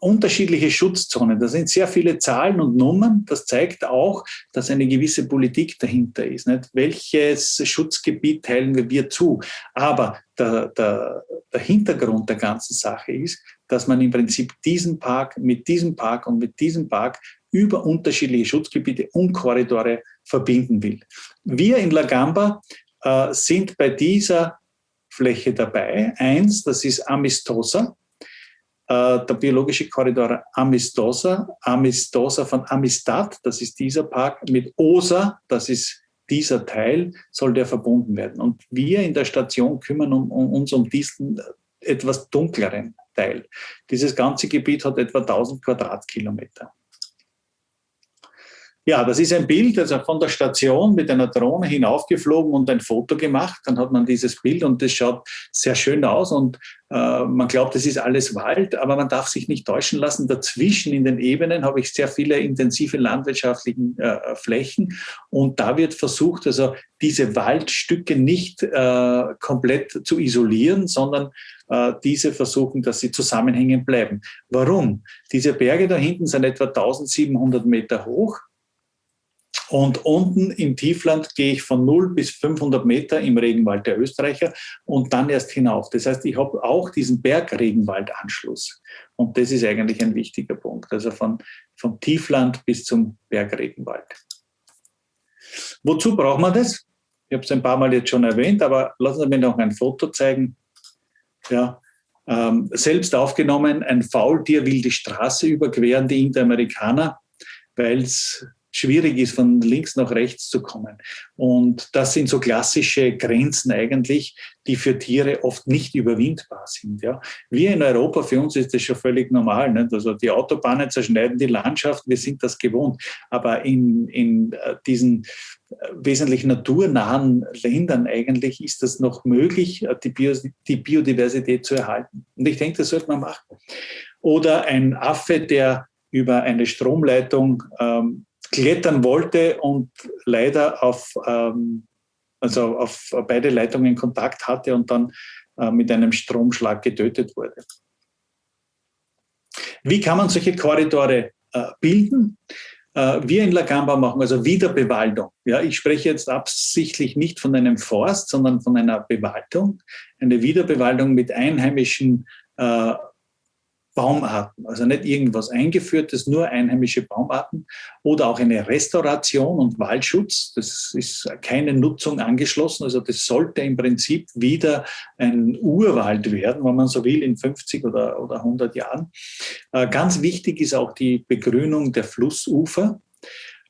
unterschiedliche Schutzzonen. Da sind sehr viele Zahlen und Nummern. Das zeigt auch, dass eine gewisse Politik dahinter ist. Nicht? Welches Schutzgebiet teilen wir zu? Aber der, der, der Hintergrund der ganzen Sache ist, dass man im Prinzip diesen Park mit diesem Park und mit diesem Park über unterschiedliche Schutzgebiete und Korridore verbinden will. Wir in La Gamba äh, sind bei dieser Fläche dabei. Eins, das ist Amistosa, äh, der biologische Korridor Amistosa, Amistosa von Amistad, das ist dieser Park, mit OSA, das ist dieser Teil, soll der verbunden werden. Und wir in der Station kümmern um, um, uns um diesen etwas dunkleren Teil. Dieses ganze Gebiet hat etwa 1000 Quadratkilometer. Ja, das ist ein Bild, also von der Station mit einer Drohne hinaufgeflogen und ein Foto gemacht. Dann hat man dieses Bild und das schaut sehr schön aus und äh, man glaubt, es ist alles Wald, aber man darf sich nicht täuschen lassen. Dazwischen in den Ebenen habe ich sehr viele intensive landwirtschaftliche äh, Flächen und da wird versucht, also diese Waldstücke nicht äh, komplett zu isolieren, sondern äh, diese versuchen, dass sie zusammenhängen bleiben. Warum? Diese Berge da hinten sind etwa 1700 Meter hoch und unten im Tiefland gehe ich von 0 bis 500 Meter im Regenwald der Österreicher und dann erst hinauf. Das heißt, ich habe auch diesen Bergregenwaldanschluss. Und das ist eigentlich ein wichtiger Punkt. Also von, vom Tiefland bis zum Bergregenwald. Wozu braucht man das? Ich habe es ein paar Mal jetzt schon erwähnt, aber lassen Sie mir noch ein Foto zeigen. Ja, ähm, selbst aufgenommen, ein Faultier will die Straße überqueren, die Interamerikaner, weil es schwierig ist, von links nach rechts zu kommen. Und das sind so klassische Grenzen eigentlich, die für Tiere oft nicht überwindbar sind. Ja. Wir in Europa, für uns ist das schon völlig normal. Nicht? Also die Autobahnen zerschneiden die Landschaft, wir sind das gewohnt. Aber in, in äh, diesen äh, wesentlich naturnahen Ländern eigentlich ist das noch möglich, äh, die, Bio, die Biodiversität zu erhalten. Und ich denke, das sollte man machen. Oder ein Affe, der über eine Stromleitung ähm, klettern wollte und leider auf, ähm, also auf beide Leitungen Kontakt hatte und dann äh, mit einem Stromschlag getötet wurde. Wie kann man solche Korridore äh, bilden? Äh, wir in La Gamba machen also Wiederbewaldung. Ja, ich spreche jetzt absichtlich nicht von einem Forst, sondern von einer Bewaldung. Eine Wiederbewaldung mit einheimischen äh, Baumarten, also nicht irgendwas eingeführtes, nur einheimische Baumarten oder auch eine Restauration und Waldschutz. Das ist keine Nutzung angeschlossen, also das sollte im Prinzip wieder ein Urwald werden, wenn man so will, in 50 oder, oder 100 Jahren. Äh, ganz wichtig ist auch die Begrünung der Flussufer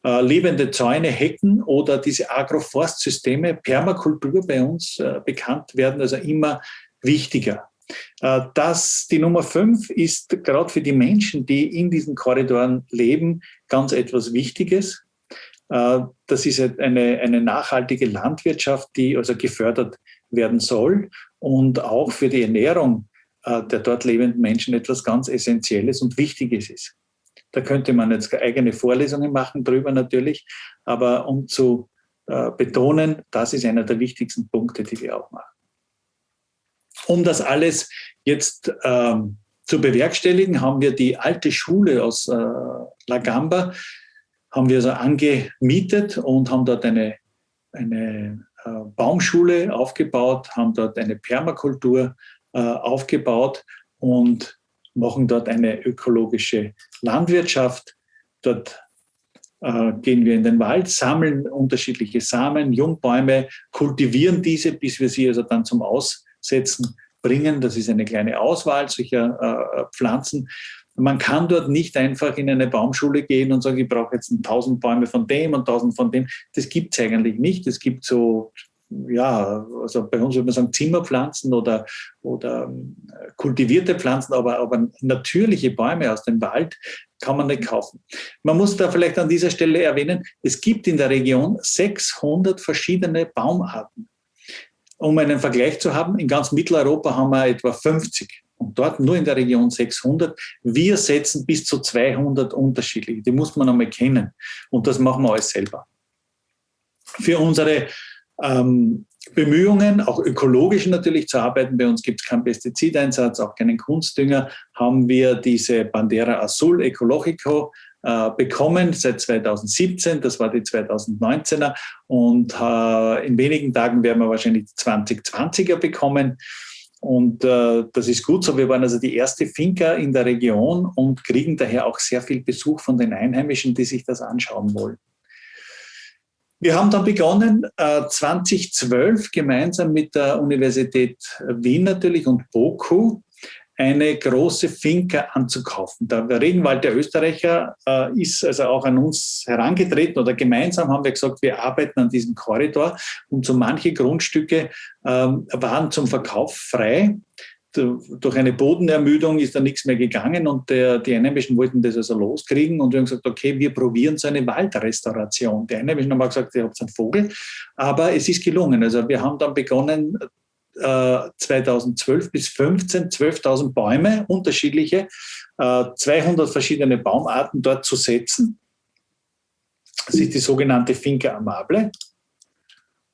äh, lebende Zäune, Hecken oder diese Agroforstsysteme, Permakultur bei uns äh, bekannt werden, also immer wichtiger. Äh, das, die Nummer fünf ist gerade für die Menschen, die in diesen Korridoren leben, ganz etwas Wichtiges. Äh, das ist eine, eine nachhaltige Landwirtschaft, die also gefördert werden soll und auch für die Ernährung äh, der dort lebenden Menschen etwas ganz Essentielles und Wichtiges ist. Da könnte man jetzt eigene Vorlesungen machen drüber natürlich, aber um zu betonen, das ist einer der wichtigsten Punkte, die wir auch machen. Um das alles jetzt ähm, zu bewerkstelligen, haben wir die alte Schule aus äh, La Gamba, haben wir also angemietet und haben dort eine, eine äh, Baumschule aufgebaut, haben dort eine Permakultur äh, aufgebaut und machen dort eine ökologische Landwirtschaft. Dort äh, gehen wir in den Wald, sammeln unterschiedliche Samen, Jungbäume, kultivieren diese, bis wir sie also dann zum Aus setzen, bringen. Das ist eine kleine Auswahl solcher äh, Pflanzen. Man kann dort nicht einfach in eine Baumschule gehen und sagen, ich brauche jetzt tausend Bäume von dem und tausend von dem. Das gibt es eigentlich nicht. Es gibt so, ja, also bei uns würde man sagen Zimmerpflanzen oder, oder äh, kultivierte Pflanzen, aber, aber natürliche Bäume aus dem Wald kann man nicht kaufen. Man muss da vielleicht an dieser Stelle erwähnen, es gibt in der Region 600 verschiedene Baumarten um einen Vergleich zu haben, in ganz Mitteleuropa haben wir etwa 50 und dort nur in der Region 600. Wir setzen bis zu 200 unterschiedliche. Die muss man einmal kennen und das machen wir alles selber. Für unsere ähm, Bemühungen, auch ökologisch natürlich zu arbeiten, bei uns gibt es keinen Pestizideinsatz, auch keinen Kunstdünger, haben wir diese Bandera Azul Ecologico äh, bekommen seit 2017, das war die 2019er und äh, in wenigen Tagen werden wir wahrscheinlich die 2020er bekommen. Und äh, das ist gut so. Wir waren also die erste Finca in der Region und kriegen daher auch sehr viel Besuch von den Einheimischen, die sich das anschauen wollen. Wir haben dann begonnen, 2012 gemeinsam mit der Universität Wien natürlich und BOKU eine große Finca anzukaufen. Der Regenwald der Österreicher äh, ist also auch an uns herangetreten oder gemeinsam haben wir gesagt, wir arbeiten an diesem Korridor und so manche Grundstücke ähm, waren zum Verkauf frei. Durch eine Bodenermüdung ist da nichts mehr gegangen und der, die Einheimischen wollten das also loskriegen und wir haben gesagt, okay, wir probieren so eine Waldrestauration. Die Einheimischen haben auch gesagt, ihr habt einen Vogel, aber es ist gelungen. Also wir haben dann begonnen, 2012 äh, bis 15 12.000 Bäume, unterschiedliche, 200 äh, verschiedene Baumarten dort zu setzen. Das ist die sogenannte Finca Amable.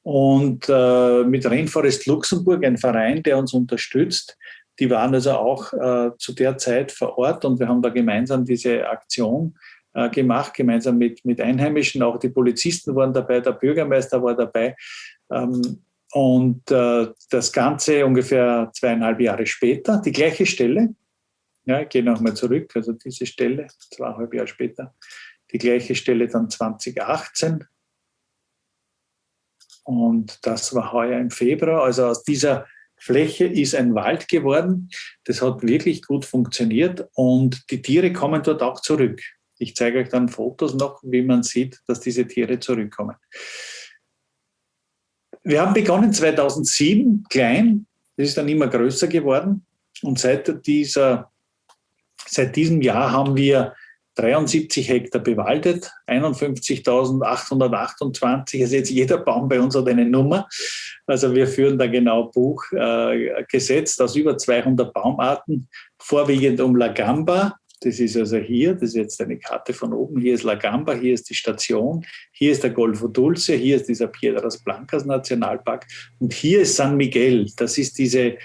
Und äh, mit Rainforest Luxemburg, ein Verein, der uns unterstützt, die waren also auch äh, zu der Zeit vor Ort und wir haben da gemeinsam diese Aktion äh, gemacht, gemeinsam mit, mit Einheimischen. Auch die Polizisten waren dabei, der Bürgermeister war dabei. Ähm, und äh, das Ganze ungefähr zweieinhalb Jahre später, die gleiche Stelle, ja, ich gehe nochmal zurück, also diese Stelle, zweieinhalb Jahre später, die gleiche Stelle dann 2018. Und das war heuer im Februar. Also aus dieser Fläche ist ein Wald geworden. Das hat wirklich gut funktioniert und die Tiere kommen dort auch zurück. Ich zeige euch dann Fotos noch, wie man sieht, dass diese Tiere zurückkommen. Wir haben begonnen 2007 klein, das ist dann immer größer geworden und seit, dieser, seit diesem Jahr haben wir 73 Hektar bewaldet, 51.828, also jetzt jeder Baum bei uns hat eine Nummer. Also wir führen da genau Buch äh, gesetzt aus über 200 Baumarten, vorwiegend um Lagamba, das ist also hier, das ist jetzt eine Karte von oben. Hier ist La Gamba, hier ist die Station, hier ist der Golfo Dulce, hier ist dieser Piedras Blancas Nationalpark und hier ist San Miguel. Das ist diese,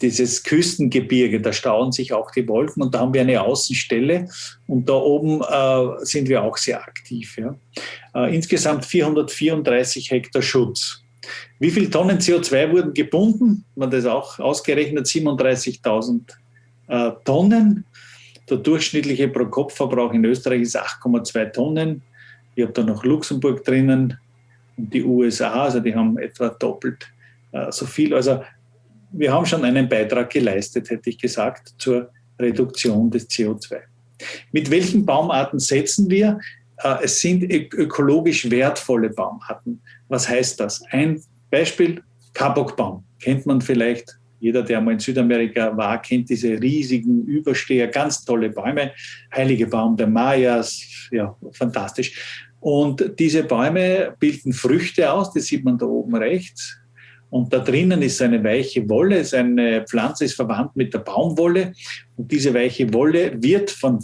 dieses Küstengebirge, da stauen sich auch die Wolken und da haben wir eine Außenstelle und da oben äh, sind wir auch sehr aktiv. Ja. Äh, insgesamt 434 Hektar Schutz. Wie viele Tonnen CO2 wurden gebunden? Man das auch ausgerechnet, 37.000 äh, Tonnen. Der durchschnittliche Pro-Kopf-Verbrauch in Österreich ist 8,2 Tonnen. Ich habe da noch Luxemburg drinnen und die USA, also die haben etwa doppelt äh, so viel. Also wir haben schon einen Beitrag geleistet, hätte ich gesagt, zur Reduktion des CO2. Mit welchen Baumarten setzen wir? Äh, es sind ökologisch wertvolle Baumarten. Was heißt das? Ein Beispiel, Kabokbaum. Kennt man vielleicht, jeder, der mal in Südamerika war, kennt diese riesigen Übersteher, ganz tolle Bäume. Heilige Baum der Mayas, ja, fantastisch. Und diese Bäume bilden Früchte aus, das sieht man da oben rechts. Und da drinnen ist eine weiche Wolle. Seine Pflanze ist verwandt mit der Baumwolle. Und diese weiche Wolle wird von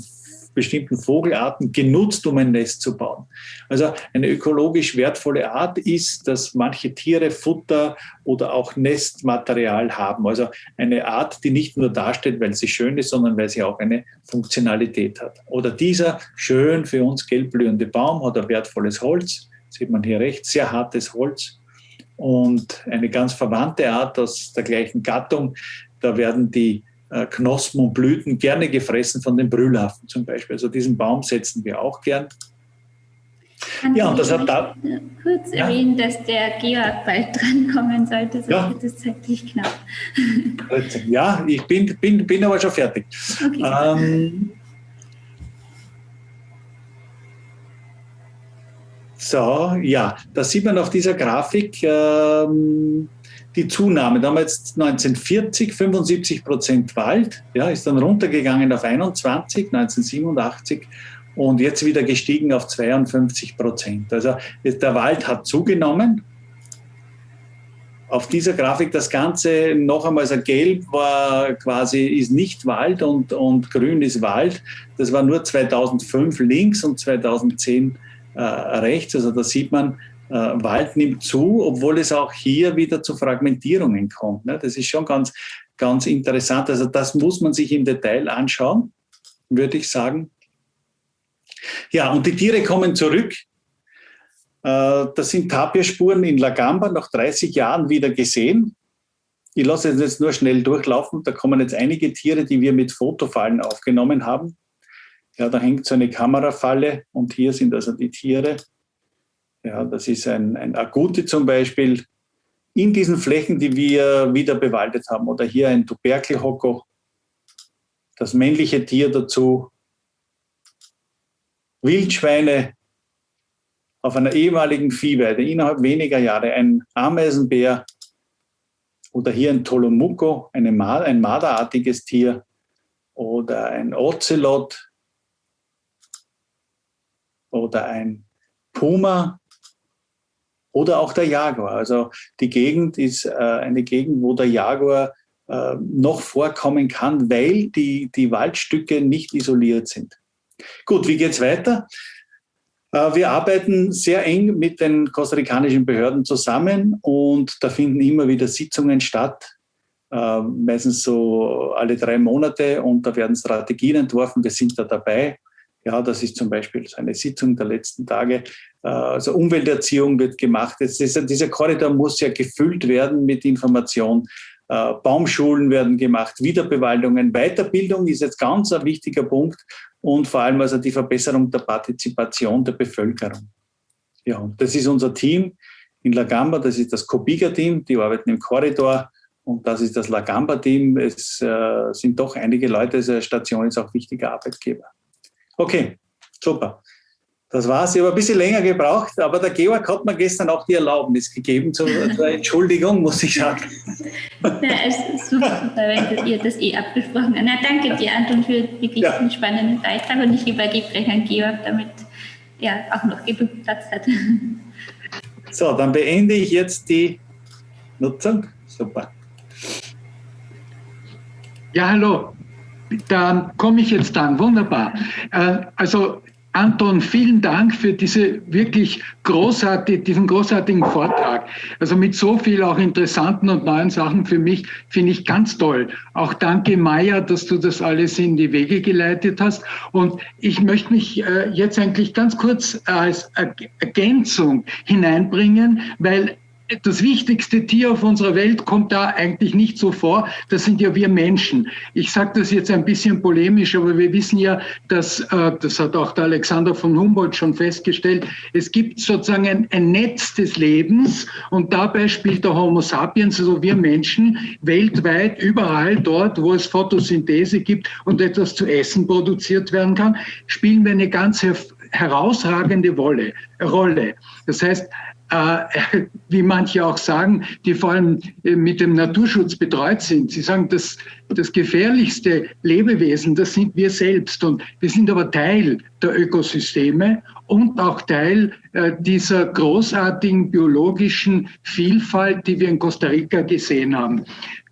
bestimmten Vogelarten genutzt, um ein Nest zu bauen. Also eine ökologisch wertvolle Art ist, dass manche Tiere Futter oder auch Nestmaterial haben. Also eine Art, die nicht nur dasteht, weil sie schön ist, sondern weil sie auch eine Funktionalität hat. Oder dieser schön für uns gelbblühende Baum hat ein wertvolles Holz. Sieht man hier rechts, sehr hartes Holz und eine ganz verwandte Art aus der gleichen Gattung. Da werden die Knospen und Blüten gerne gefressen von den Brüllaffen zum Beispiel. Also diesen Baum setzen wir auch gern. Kann ja, und das hat da. Kurz ja. erwähnen, dass der Georg bald drankommen sollte, sonst ja. wird es zeitlich knapp. Ja, ich bin, bin, bin aber schon fertig. Okay. Ähm, So, ja, da sieht man auf dieser Grafik ähm, die Zunahme. Da haben wir jetzt 1940 75 Prozent Wald, ja, ist dann runtergegangen auf 21, 1987 und jetzt wieder gestiegen auf 52 Prozent. Also der Wald hat zugenommen. Auf dieser Grafik das Ganze noch einmal, also gelb war quasi, ist nicht Wald und, und grün ist Wald. Das war nur 2005 links und 2010 äh, rechts. Also da sieht man, äh, Wald nimmt zu, obwohl es auch hier wieder zu Fragmentierungen kommt. Ne? Das ist schon ganz, ganz interessant. Also das muss man sich im Detail anschauen, würde ich sagen. Ja, und die Tiere kommen zurück. Äh, das sind Tapierspuren in Lagamba nach 30 Jahren wieder gesehen. Ich lasse es jetzt nur schnell durchlaufen. Da kommen jetzt einige Tiere, die wir mit Fotofallen aufgenommen haben. Ja, da hängt so eine Kamerafalle und hier sind also die Tiere. Ja, das ist ein, ein Agouti zum Beispiel in diesen Flächen, die wir wieder bewaldet haben. Oder hier ein Tuberkelhocko, das männliche Tier dazu. Wildschweine auf einer ehemaligen Viehweide innerhalb weniger Jahre, ein Ameisenbär oder hier ein Tolomuko, eine, ein Marderartiges Tier oder ein Ocelot, oder ein Puma oder auch der Jaguar. Also die Gegend ist äh, eine Gegend, wo der Jaguar äh, noch vorkommen kann, weil die, die Waldstücke nicht isoliert sind. Gut, wie geht es weiter? Äh, wir arbeiten sehr eng mit den kostarikanischen Behörden zusammen und da finden immer wieder Sitzungen statt, äh, meistens so alle drei Monate und da werden Strategien entworfen. Wir sind da dabei. Ja, das ist zum Beispiel so eine Sitzung der letzten Tage. Äh, also Umwelterziehung wird gemacht. Dieser, dieser Korridor muss ja gefüllt werden mit Information. Äh, Baumschulen werden gemacht, Wiederbewaldungen, Weiterbildung ist jetzt ganz ein wichtiger Punkt und vor allem also die Verbesserung der Partizipation der Bevölkerung. Ja, das ist unser Team in Lagamba, das ist das Cobiga-Team, die arbeiten im Korridor und das ist das Lagamba-Team. Es äh, sind doch einige Leute, diese Station ist auch wichtiger Arbeitgeber. Okay, super. Das war's. Ich habe ein bisschen länger gebraucht, aber der Georg hat mir gestern auch die Erlaubnis gegeben zur, zur Entschuldigung, muss ich sagen. Ja, es ist super, wenn ihr das eh abgesprochen habt. Na, danke dir, Anton, für wirklich ja. einen spannenden Beitrag und ich übergebe gleich an Georg, damit er auch noch genug Platz hat. So, dann beende ich jetzt die Nutzung. Super. Ja, hallo da komme ich jetzt dann. Wunderbar. Äh, also Anton, vielen Dank für diese wirklich großartig, diesen großartigen Vortrag. Also mit so viel auch interessanten und neuen Sachen für mich finde ich ganz toll. Auch danke Maya, dass du das alles in die Wege geleitet hast. Und ich möchte mich äh, jetzt eigentlich ganz kurz als Ergänzung hineinbringen, weil das wichtigste Tier auf unserer Welt kommt da eigentlich nicht so vor. Das sind ja wir Menschen. Ich sage das jetzt ein bisschen polemisch, aber wir wissen ja, dass, äh, das hat auch der Alexander von Humboldt schon festgestellt, es gibt sozusagen ein, ein Netz des Lebens und dabei spielt der Homo sapiens, also wir Menschen, weltweit überall dort, wo es Photosynthese gibt und etwas zu essen produziert werden kann, spielen wir eine ganz herausragende Rolle. Das heißt, äh, wie manche auch sagen, die vor allem äh, mit dem Naturschutz betreut sind. Sie sagen, das, das gefährlichste Lebewesen, das sind wir selbst. Und wir sind aber Teil der Ökosysteme und auch Teil äh, dieser großartigen biologischen Vielfalt, die wir in Costa Rica gesehen haben.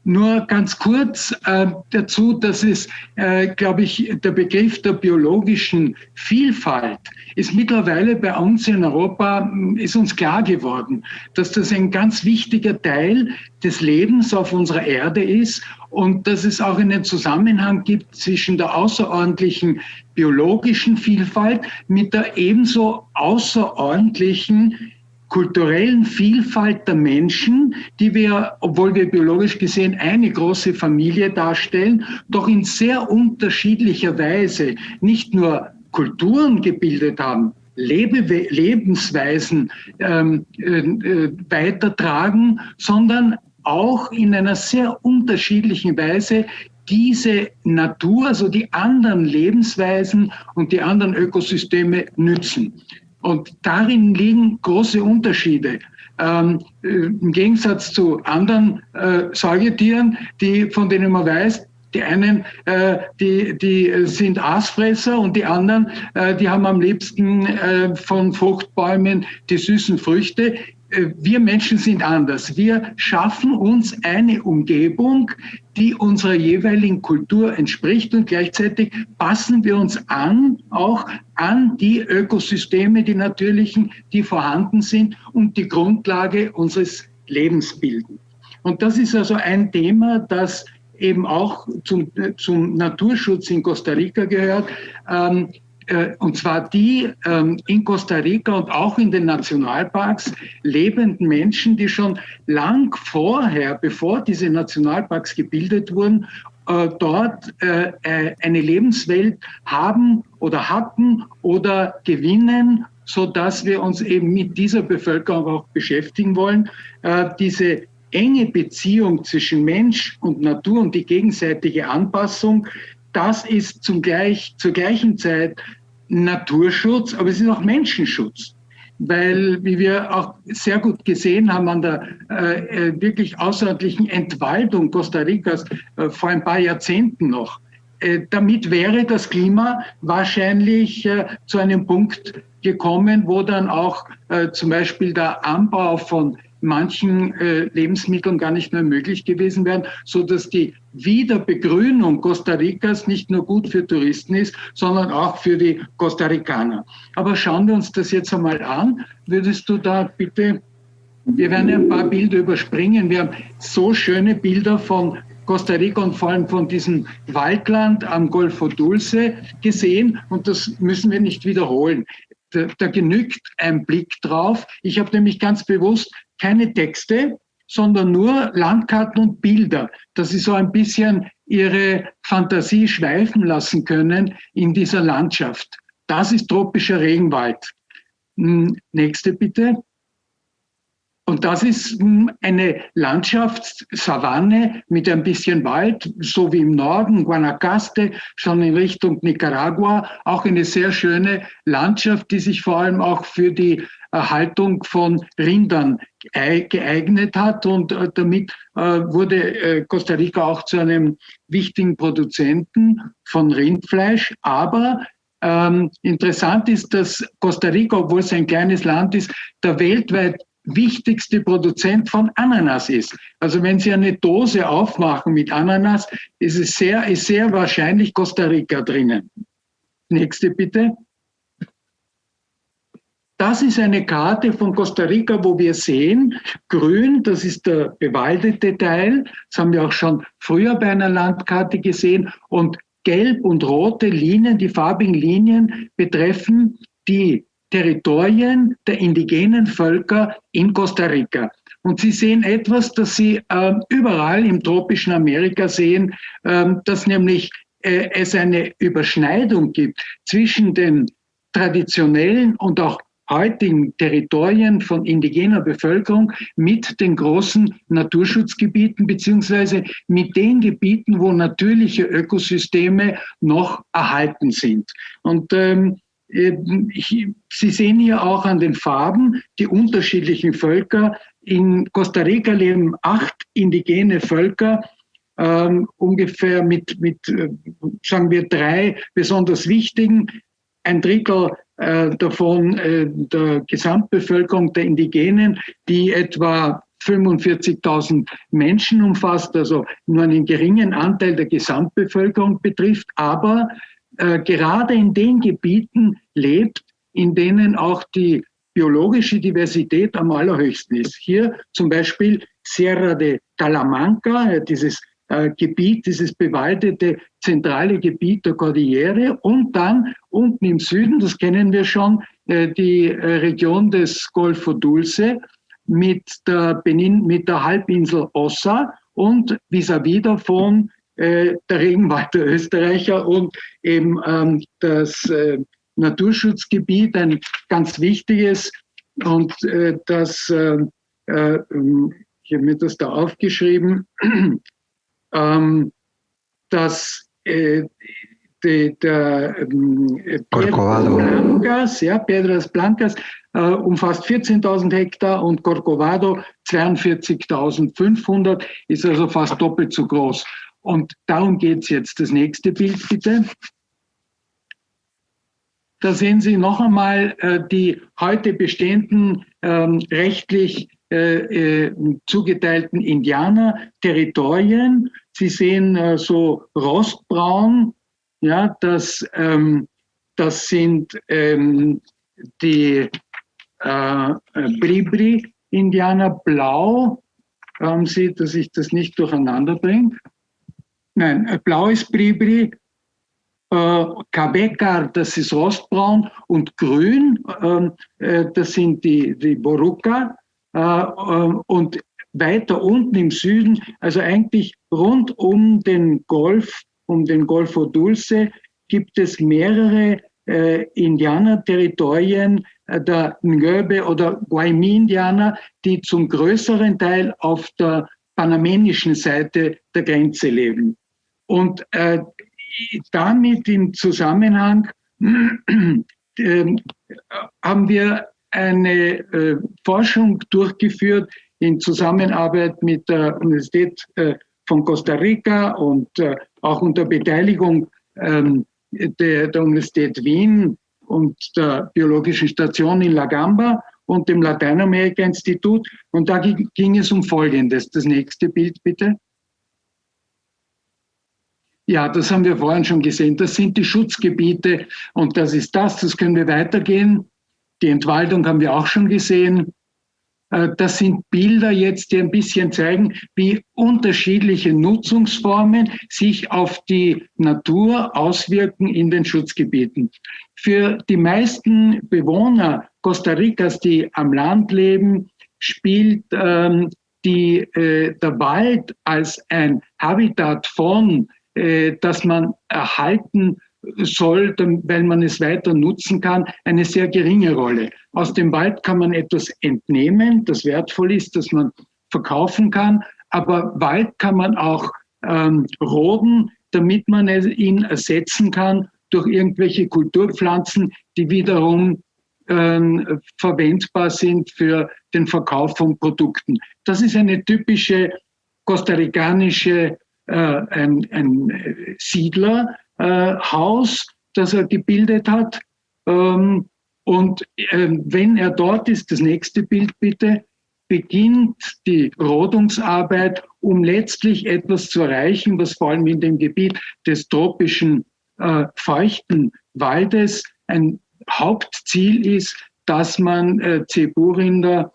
Nur ganz kurz äh, dazu, dass es, äh, glaube ich, der Begriff der biologischen Vielfalt ist mittlerweile bei uns in Europa, hm, ist uns klar geworden, dass das ein ganz wichtiger Teil des Lebens auf unserer Erde ist und dass es auch einen Zusammenhang gibt zwischen der außerordentlichen biologischen Vielfalt mit der ebenso außerordentlichen kulturellen Vielfalt der Menschen, die wir, obwohl wir biologisch gesehen eine große Familie darstellen, doch in sehr unterschiedlicher Weise nicht nur Kulturen gebildet haben, Lebewe Lebensweisen ähm, äh, äh, weitertragen, sondern auch in einer sehr unterschiedlichen Weise diese Natur, also die anderen Lebensweisen und die anderen Ökosysteme nützen. Und darin liegen große Unterschiede. Ähm, äh, Im Gegensatz zu anderen äh, Säugetieren, die, von denen man weiß, die einen, äh, die, die sind Aasfresser und die anderen, äh, die haben am liebsten äh, von Fruchtbäumen die süßen Früchte. Äh, wir Menschen sind anders. Wir schaffen uns eine Umgebung, die unserer jeweiligen Kultur entspricht und gleichzeitig passen wir uns an, auch an die Ökosysteme, die natürlichen, die vorhanden sind und die Grundlage unseres Lebens bilden. Und das ist also ein Thema, das eben auch zum, zum Naturschutz in Costa Rica gehört. Ähm, äh, und zwar die ähm, in Costa Rica und auch in den Nationalparks lebenden Menschen, die schon lang vorher, bevor diese Nationalparks gebildet wurden, äh, dort äh, eine Lebenswelt haben oder hatten oder gewinnen, so dass wir uns eben mit dieser Bevölkerung auch beschäftigen wollen. Diese enge Beziehung zwischen Mensch und Natur und die gegenseitige Anpassung, das ist zum gleich, zur gleichen Zeit Naturschutz, aber es ist auch Menschenschutz. Weil, wie wir auch sehr gut gesehen haben an der äh, äh, wirklich außerordentlichen Entwaldung Costa Ricas äh, vor ein paar Jahrzehnten noch, äh, damit wäre das Klima wahrscheinlich äh, zu einem Punkt gekommen, wo dann auch äh, zum Beispiel der Anbau von manchen äh, Lebensmitteln gar nicht mehr möglich gewesen wären, so dass die Wiederbegrünung Costa Ricas nicht nur gut für Touristen ist, sondern auch für die Costa Ricaner. Aber schauen wir uns das jetzt einmal an. Würdest du da bitte, wir werden ein paar Bilder überspringen. Wir haben so schöne Bilder von Costa Rica und vor allem von diesem Waldland am Golfo Dulce gesehen und das müssen wir nicht wiederholen. Da, da genügt ein Blick drauf. Ich habe nämlich ganz bewusst keine Texte, sondern nur Landkarten und Bilder, dass sie so ein bisschen ihre Fantasie schweifen lassen können in dieser Landschaft. Das ist tropischer Regenwald. Hm, nächste bitte. Und das ist hm, eine Landschaftssavanne mit ein bisschen Wald, so wie im Norden, Guanacaste, schon in Richtung Nicaragua. Auch eine sehr schöne Landschaft, die sich vor allem auch für die Erhaltung von Rindern geeignet hat. Und äh, damit äh, wurde äh, Costa Rica auch zu einem wichtigen Produzenten von Rindfleisch. Aber ähm, interessant ist, dass Costa Rica, obwohl es ein kleines Land ist, der weltweit wichtigste Produzent von Ananas ist. Also wenn Sie eine Dose aufmachen mit Ananas, ist es sehr, ist sehr wahrscheinlich Costa Rica drinnen. Nächste bitte. Das ist eine Karte von Costa Rica, wo wir sehen, grün, das ist der bewaldete Teil. Das haben wir auch schon früher bei einer Landkarte gesehen. Und gelb und rote Linien, die farbigen Linien betreffen die Territorien der indigenen Völker in Costa Rica. Und Sie sehen etwas, das Sie äh, überall im tropischen Amerika sehen, äh, dass nämlich äh, es eine Überschneidung gibt zwischen den traditionellen und auch heutigen Territorien von indigener Bevölkerung mit den großen Naturschutzgebieten beziehungsweise mit den Gebieten, wo natürliche Ökosysteme noch erhalten sind. Und ähm, Sie sehen hier auch an den Farben die unterschiedlichen Völker. In Costa Rica leben acht indigene Völker, ähm, ungefähr mit, mit, äh, sagen wir, drei besonders wichtigen. Ein Drittel äh, davon äh, der Gesamtbevölkerung der Indigenen, die etwa 45.000 Menschen umfasst, also nur einen geringen Anteil der Gesamtbevölkerung betrifft, aber äh, gerade in den Gebieten lebt, in denen auch die biologische Diversität am allerhöchsten ist. Hier zum Beispiel Sierra de Talamanca, dieses äh, Gebiet, dieses bewaldete zentrale Gebiet der Cordillere und dann unten im Süden, das kennen wir schon, äh, die äh, Region des Golfo Dulce mit der, Benin, mit der Halbinsel Ossa und vis-à-vis -vis davon der Regenwald der Österreicher und eben ähm, das Naturschutzgebiet, ein ganz wichtiges und das, äh, äh, ich habe mir das da aufgeschrieben, ähm, dass äh, die, der äh, Blancas, ja, Piedras Blancas äh, umfasst 14.000 Hektar und Corcovado 42.500, ist also fast doppelt so groß. Und darum geht es jetzt. Das nächste Bild bitte. Da sehen Sie noch einmal äh, die heute bestehenden ähm, rechtlich äh, äh, zugeteilten Indianer-Territorien. Sie sehen äh, so rostbraun, ja, das, ähm, das sind ähm, die äh, Bribri-Indianer blau. Haben Sie, dass ich das nicht durcheinander bringe? Nein, äh, blau ist Bribri, äh, Kabekar, das ist rostbraun und grün, ähm, äh, das sind die, die Boruka. Äh, äh, und weiter unten im Süden, also eigentlich rund um den Golf, um den Golfo Dulce, gibt es mehrere äh, Indianerterritorien äh, der Ngöbe oder Guaymi-Indianer, die zum größeren Teil auf der panamenischen Seite der Grenze leben. Und äh, damit im Zusammenhang äh, haben wir eine äh, Forschung durchgeführt in Zusammenarbeit mit der Universität äh, von Costa Rica und äh, auch unter Beteiligung ähm, der, der, Universität Wien und der Biologischen Station in La Gamba und dem Lateinamerika-Institut. Und da ging es um Folgendes. Das nächste Bild bitte. Ja, das haben wir vorhin schon gesehen. Das sind die Schutzgebiete und das ist das. Das können wir weitergehen. Die Entwaldung haben wir auch schon gesehen. Äh, das sind Bilder jetzt, die ein bisschen zeigen, wie unterschiedliche Nutzungsformen sich auf die Natur auswirken in den Schutzgebieten. Für die meisten Bewohner Costa Ricas, die am Land leben, spielt ähm, die, äh, der Wald als ein Habitat von äh, dass man erhalten soll, weil man es weiter nutzen kann, eine sehr geringe Rolle. Aus dem Wald kann man etwas entnehmen, das wertvoll ist, das man verkaufen kann, aber Wald kann man auch ähm, roden, damit man ihn ersetzen kann durch irgendwelche Kulturpflanzen, die wiederum ähm, verwendbar sind für den Verkauf von Produkten. Das ist eine typische kostarikanische äh, ein, ein Siedlerhaus, äh, das er gebildet hat. Ähm, und ähm, wenn er dort ist, das nächste Bild bitte, beginnt die Rodungsarbeit, um letztlich etwas zu erreichen, was vor allem in dem Gebiet des tropischen äh, feuchten Waldes ein Hauptziel ist, dass man äh, Zeburinder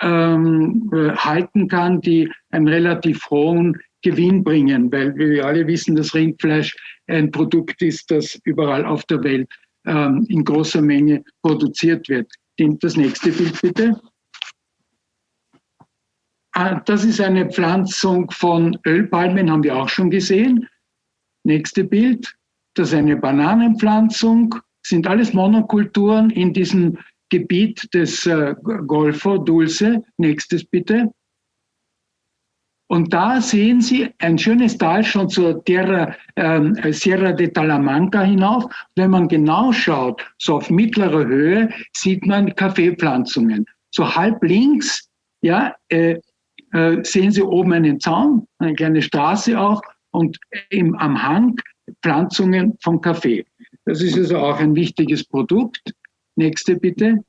ähm, äh, halten kann, die einen relativ hohen Gewinn bringen, weil wir alle wissen, dass Rindfleisch ein Produkt ist, das überall auf der Welt ähm, in großer Menge produziert wird. Das nächste Bild bitte. Ah, das ist eine Pflanzung von Ölpalmen, haben wir auch schon gesehen. Nächste Bild. Das ist eine Bananenpflanzung. Sind alles Monokulturen in diesem Gebiet des äh, Golfo Dulce. Nächstes bitte. Und da sehen Sie ein schönes Tal schon zur Terra, äh, Sierra de Talamanca hinauf. Wenn man genau schaut, so auf mittlerer Höhe, sieht man Kaffeepflanzungen. So halb links, ja, äh, äh, sehen Sie oben einen Zaun, eine kleine Straße auch und im, am Hang Pflanzungen von Kaffee. Das ist also auch ein wichtiges Produkt. Nächste bitte.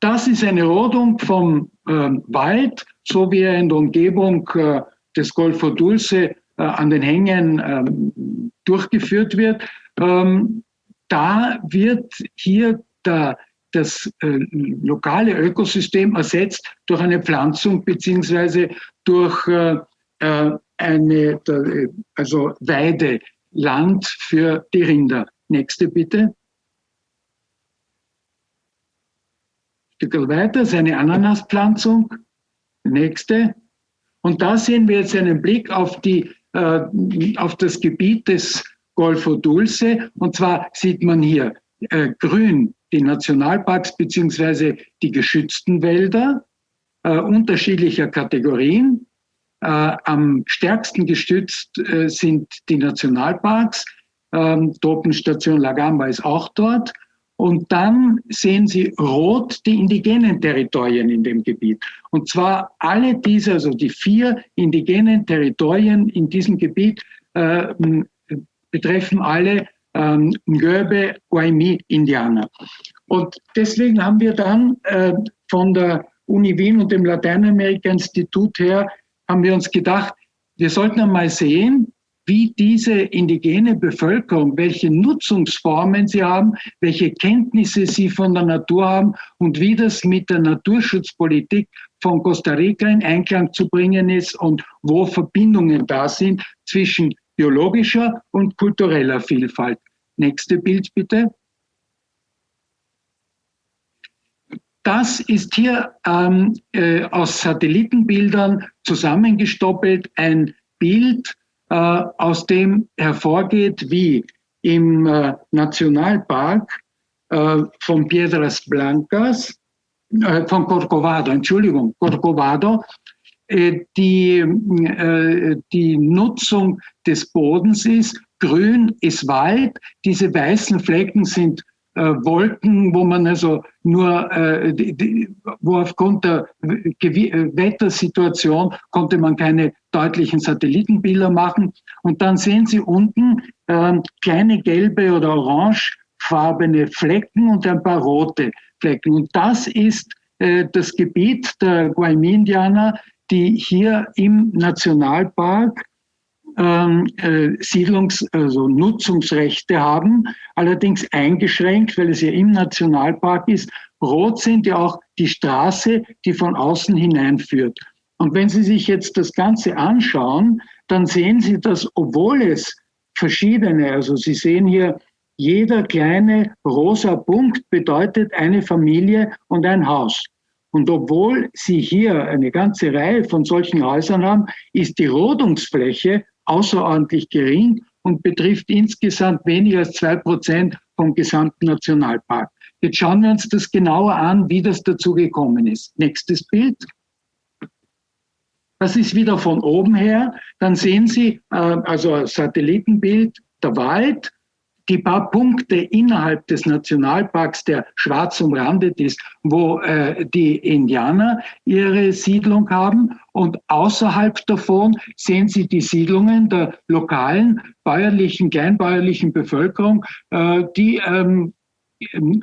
Das ist eine Rodung vom äh, Wald, so wie er in der Umgebung äh, des Golfo Dulce äh, an den Hängen ähm, durchgeführt wird. Ähm, da wird hier der, das äh, lokale Ökosystem ersetzt durch eine Pflanzung beziehungsweise durch eine also Weide, Land für die Rinder. Nächste bitte. Stück weiter, seine Ananaspflanzung. Nächste. Und da sehen wir jetzt einen Blick auf, die, äh, auf das Gebiet des Golfo Dulce. Und zwar sieht man hier äh, grün die Nationalparks beziehungsweise die geschützten Wälder äh, unterschiedlicher Kategorien. Äh, am stärksten gestützt äh, sind die Nationalparks. Ähm, Tropenstation Lagamba ist auch dort. Und dann sehen Sie rot die indigenen Territorien in dem Gebiet. Und zwar alle diese, also die vier indigenen Territorien in diesem Gebiet äh, betreffen alle ähm, Ngöbe Guaymi-Indianer. Und deswegen haben wir dann äh, von der Uni Wien und dem Lateinamerika-Institut her, haben wir uns gedacht, wir sollten einmal sehen, wie diese indigene Bevölkerung, welche Nutzungsformen sie haben, welche Kenntnisse sie von der Natur haben und wie das mit der Naturschutzpolitik von Costa Rica in Einklang zu bringen ist und wo Verbindungen da sind zwischen biologischer und kultureller Vielfalt. Nächste Bild bitte. Das ist hier ähm, äh, aus Satellitenbildern zusammengestoppelt ein Bild aus dem hervorgeht, wie im äh, Nationalpark äh, von Piedras Blancas, von Corcovado, Entschuldigung, Corcovado, die, die Nutzung des Bodens ist. Grün ist Wald, diese weißen Flecken sind äh, Wolken, wo man also nur, äh, wo aufgrund der äh, Wettersituation konnte man keine deutlichen Satellitenbilder machen. Und dann sehen Sie unten äh, kleine gelbe oder orangefarbene Flecken und ein paar rote Flecken. Und das ist äh, das Gebiet der Guaymi-Indianer, die hier im Nationalpark ähm, äh, Siedlungs-, also Nutzungsrechte haben, allerdings eingeschränkt, weil es ja im Nationalpark ist. Rot sind ja auch die Straße, die von außen hineinführt. Und wenn Sie sich jetzt das Ganze anschauen, dann sehen Sie, dass obwohl es verschiedene, also Sie sehen hier, jeder kleine rosa Punkt bedeutet eine Familie und ein Haus. Und obwohl Sie hier eine ganze Reihe von solchen Häusern haben, ist die Rodungsfläche außerordentlich gering und betrifft insgesamt weniger als zwei Prozent vom gesamten Nationalpark. Jetzt schauen wir uns das genauer an, wie das dazu gekommen ist. Nächstes Bild. Das ist wieder von oben her. Dann sehen Sie äh, also Satellitenbild, der Wald, die paar Punkte innerhalb des Nationalparks, der schwarz umrandet ist, wo äh, die Indianer ihre Siedlung haben. Und außerhalb davon sehen Sie die Siedlungen der lokalen bäuerlichen, kleinbäuerlichen Bevölkerung, äh, die ähm,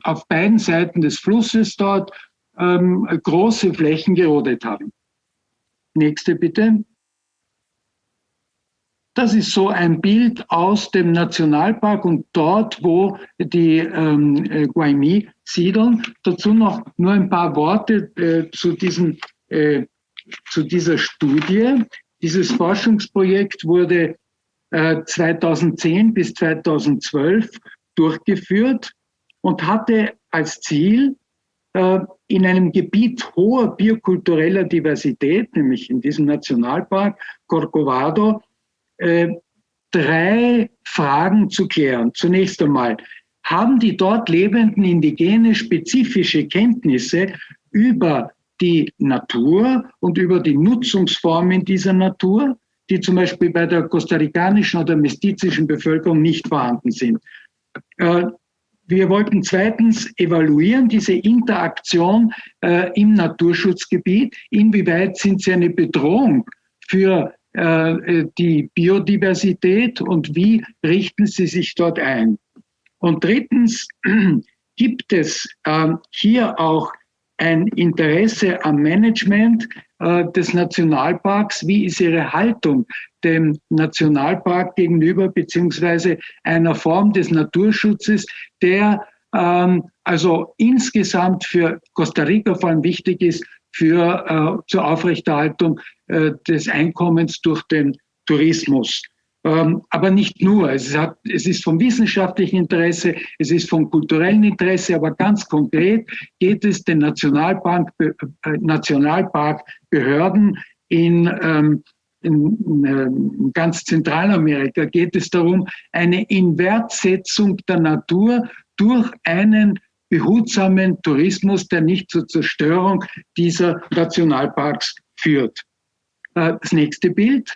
auf beiden Seiten des Flusses dort ähm, große Flächen gerodet haben. Nächste bitte. Das ist so ein Bild aus dem Nationalpark und dort, wo die ähm, äh, Guaymi siedeln. Dazu noch nur ein paar Worte äh, zu, diesem, äh, zu dieser Studie. Dieses Forschungsprojekt wurde äh, 2010 bis 2012 durchgeführt und hatte als Ziel, äh, in einem Gebiet hoher biokultureller Diversität, nämlich in diesem Nationalpark Corcovado, äh, drei Fragen zu klären. Zunächst einmal, haben die dort lebenden Indigene spezifische Kenntnisse über die Natur und über die Nutzungsformen dieser Natur, die zum Beispiel bei der kostarikanischen oder mestizischen Bevölkerung nicht vorhanden sind. Äh, wir wollten zweitens evaluieren diese Interaktion äh, im Naturschutzgebiet. Inwieweit sind sie eine Bedrohung für äh, die Biodiversität und wie richten sie sich dort ein? Und drittens gibt es äh, hier auch ein Interesse am Management äh, des Nationalparks. Wie ist Ihre Haltung dem Nationalpark gegenüber, beziehungsweise einer Form des Naturschutzes, der ähm, also insgesamt für Costa Rica vor allem wichtig ist für äh, zur Aufrechterhaltung äh, des Einkommens durch den Tourismus. Ähm, aber nicht nur. Es, hat, es ist vom wissenschaftlichen Interesse, es ist vom kulturellen Interesse, aber ganz konkret geht es den Nationalpark, äh, Nationalparkbehörden in, ähm, in, in, in ganz Zentralamerika geht es darum, eine Inwertsetzung der Natur durch einen behutsamen Tourismus, der nicht zur Zerstörung dieser Nationalparks führt. Äh, das nächste Bild.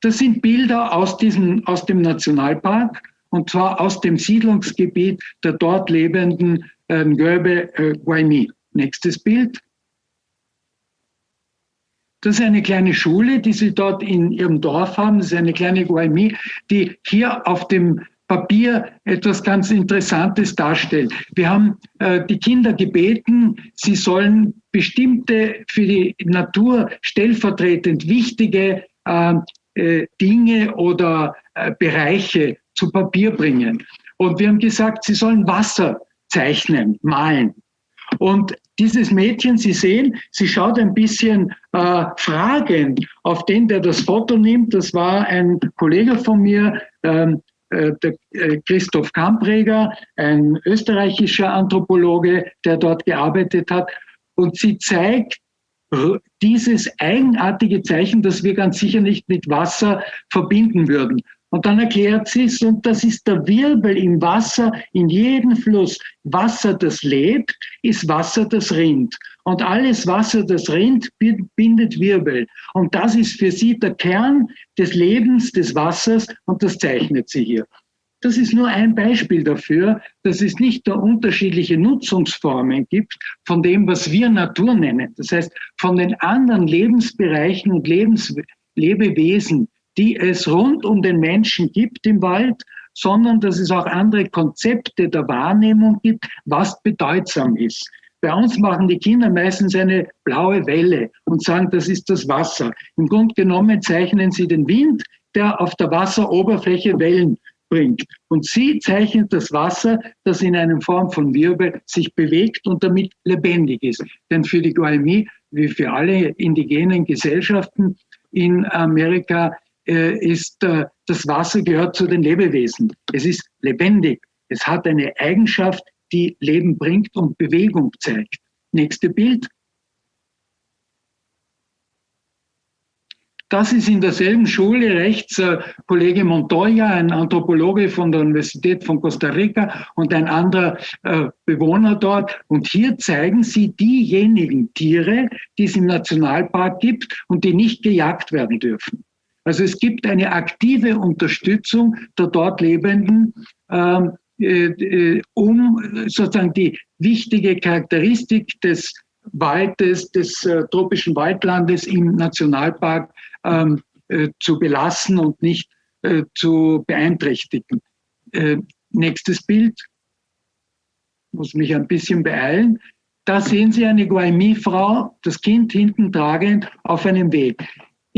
Das sind Bilder aus, diesem, aus dem Nationalpark und zwar aus dem Siedlungsgebiet der dort lebenden äh, Ngöbe äh, Guaymi. Nächstes Bild. Das ist eine kleine Schule, die Sie dort in Ihrem Dorf haben. Das ist eine kleine Guaymi, die hier auf dem Papier etwas ganz Interessantes darstellt. Wir haben äh, die Kinder gebeten, sie sollen bestimmte für die Natur stellvertretend wichtige äh, äh, Dinge oder äh, Bereiche zu Papier bringen. Und wir haben gesagt, sie sollen Wasser zeichnen, malen. Und dieses Mädchen, Sie sehen, sie schaut ein bisschen äh, fragend auf den, der das Foto nimmt. Das war ein Kollege von mir, ähm, äh, der äh, Christoph Kampreger, ein österreichischer Anthropologe, der dort gearbeitet hat. Und sie zeigt dieses eigenartige Zeichen, das wir ganz sicher nicht mit Wasser verbinden würden. Und dann erklärt sie es, und das ist der Wirbel im Wasser, in jedem Fluss. Wasser, das lebt, ist Wasser, das rinnt. Und alles Wasser, das rinnt, bindet Wirbel. Und das ist für sie der Kern des Lebens des Wassers, und das zeichnet sie hier. Das ist nur ein Beispiel dafür, dass es nicht nur unterschiedliche Nutzungsformen gibt von dem, was wir Natur nennen. Das heißt, von den anderen Lebensbereichen und Lebens Lebewesen, die es rund um den Menschen gibt im Wald, sondern dass es auch andere Konzepte der Wahrnehmung gibt, was bedeutsam ist. Bei uns machen die Kinder meistens eine blaue Welle und sagen, das ist das Wasser. Im Grunde genommen zeichnen sie den Wind, der auf der Wasseroberfläche Wellen bringt. Und sie zeichnet das Wasser, das in einer Form von Wirbel sich bewegt und damit lebendig ist. Denn für die Guaymi, wie für alle indigenen Gesellschaften in Amerika, ist äh, das Wasser gehört zu den Lebewesen. Es ist lebendig. Es hat eine Eigenschaft, die Leben bringt und Bewegung zeigt. Nächste Bild. Das ist in derselben Schule rechts äh, Kollege Montoya, ein Anthropologe von der Universität von Costa Rica und ein anderer äh, Bewohner dort. Und hier zeigen sie diejenigen Tiere, die es im Nationalpark gibt und die nicht gejagt werden dürfen. Also es gibt eine aktive Unterstützung der dort Lebenden, ähm, äh, äh, um sozusagen die wichtige Charakteristik des Waldes, des äh, tropischen Waldlandes im Nationalpark ähm, äh, zu belassen und nicht äh, zu beeinträchtigen. Äh, nächstes Bild. Muss mich ein bisschen beeilen. Da sehen Sie eine Guaymi-Frau, das Kind hinten tragend auf einem Weg.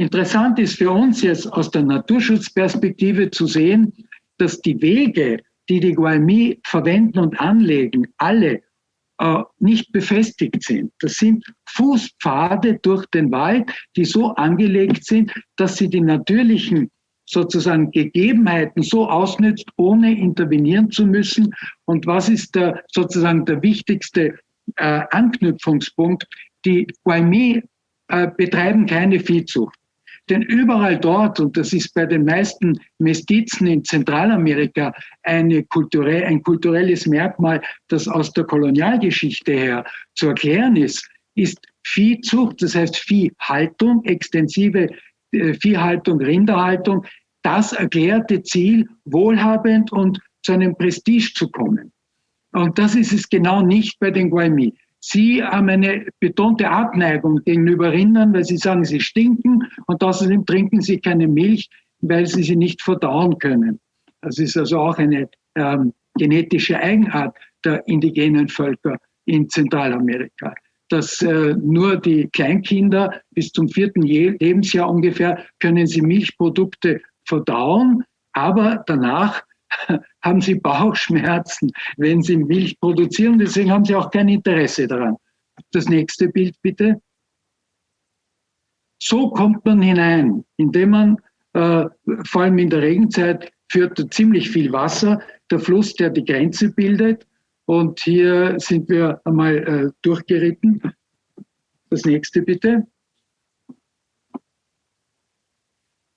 Interessant ist für uns jetzt aus der Naturschutzperspektive zu sehen, dass die Wege, die die Guaymi verwenden und anlegen, alle äh, nicht befestigt sind. Das sind Fußpfade durch den Wald, die so angelegt sind, dass sie die natürlichen sozusagen Gegebenheiten so ausnützt, ohne intervenieren zu müssen? Und was ist der, sozusagen der wichtigste äh, Anknüpfungspunkt? Die Guaymi äh, betreiben keine Viehzucht. Denn überall dort, und das ist bei den meisten Mestizen in Zentralamerika eine kulturell, ein kulturelles Merkmal, das aus der Kolonialgeschichte her zu erklären ist, ist Viehzucht, das heißt Viehhaltung, extensive äh, Viehhaltung, Rinderhaltung, das erklärte Ziel, wohlhabend und zu einem Prestige zu kommen. Und das ist es genau nicht bei den Guaymi. Sie haben eine betonte Abneigung gegenüber Rindern, weil sie sagen, sie stinken und außerdem trinken sie keine Milch, weil sie sie nicht verdauen können. Das ist also auch eine ähm, genetische Eigenart der indigenen Völker in Zentralamerika. Dass äh, nur die Kleinkinder bis zum vierten Lebensjahr ungefähr können sie Milchprodukte verdauen, aber danach haben sie Bauchschmerzen, wenn sie Milch produzieren. Deswegen haben sie auch kein Interesse daran. Das nächste Bild bitte. So kommt man hinein, indem man äh, vor allem in der Regenzeit führt ziemlich viel Wasser, der Fluss, der die Grenze bildet. Und hier sind wir einmal äh, durchgeritten. Das nächste bitte.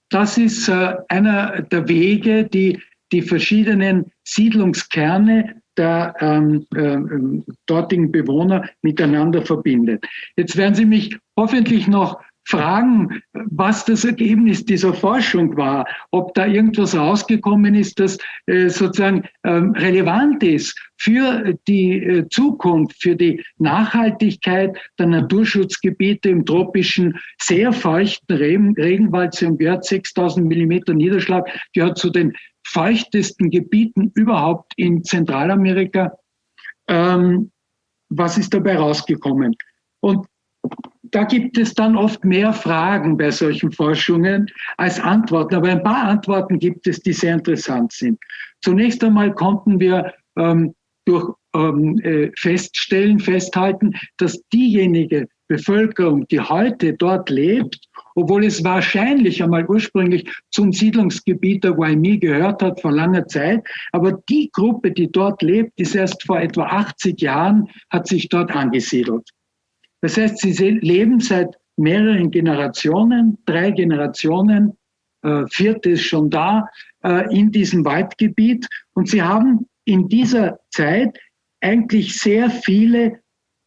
Das ist äh, einer der Wege, die die verschiedenen Siedlungskerne der ähm, äh, dortigen Bewohner miteinander verbindet. Jetzt werden Sie mich hoffentlich noch fragen, was das Ergebnis dieser Forschung war, ob da irgendwas rausgekommen ist, das äh, sozusagen ähm, relevant ist für die äh, Zukunft, für die Nachhaltigkeit der Naturschutzgebiete im tropischen, sehr feuchten Regen Regenwald. Sie haben gehört, 6000 Millimeter Niederschlag gehört zu den feuchtesten Gebieten überhaupt in Zentralamerika. Ähm, was ist dabei rausgekommen? Und da gibt es dann oft mehr Fragen bei solchen Forschungen als Antworten. Aber ein paar Antworten gibt es, die sehr interessant sind. Zunächst einmal konnten wir ähm, durch ähm, äh, feststellen, festhalten, dass diejenige Bevölkerung, die heute dort lebt, obwohl es wahrscheinlich einmal ursprünglich zum Siedlungsgebiet der Waimi gehört hat vor langer Zeit. Aber die Gruppe, die dort lebt, ist erst vor etwa 80 Jahren, hat sich dort angesiedelt. Das heißt, sie leben seit mehreren Generationen, drei Generationen, äh, vierte ist schon da, äh, in diesem Waldgebiet. Und sie haben in dieser Zeit eigentlich sehr viele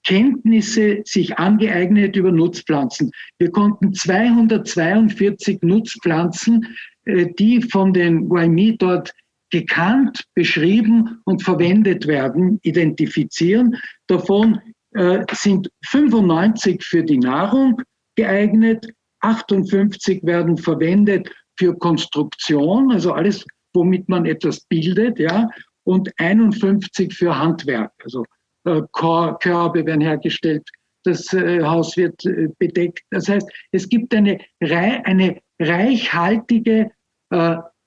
Kenntnisse sich angeeignet über Nutzpflanzen. Wir konnten 242 Nutzpflanzen, äh, die von den Waimi dort gekannt, beschrieben und verwendet werden, identifizieren. Davon äh, sind 95 für die Nahrung geeignet, 58 werden verwendet für Konstruktion, also alles, womit man etwas bildet, ja, und 51 für Handwerk, also Körbe werden hergestellt, das äh, Haus wird äh, bedeckt. Das heißt, es gibt eine, eine reichhaltige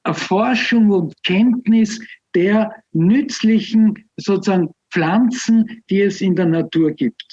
Erforschung und Kenntnis der nützlichen sozusagen Pflanzen, die es in der Natur gibt.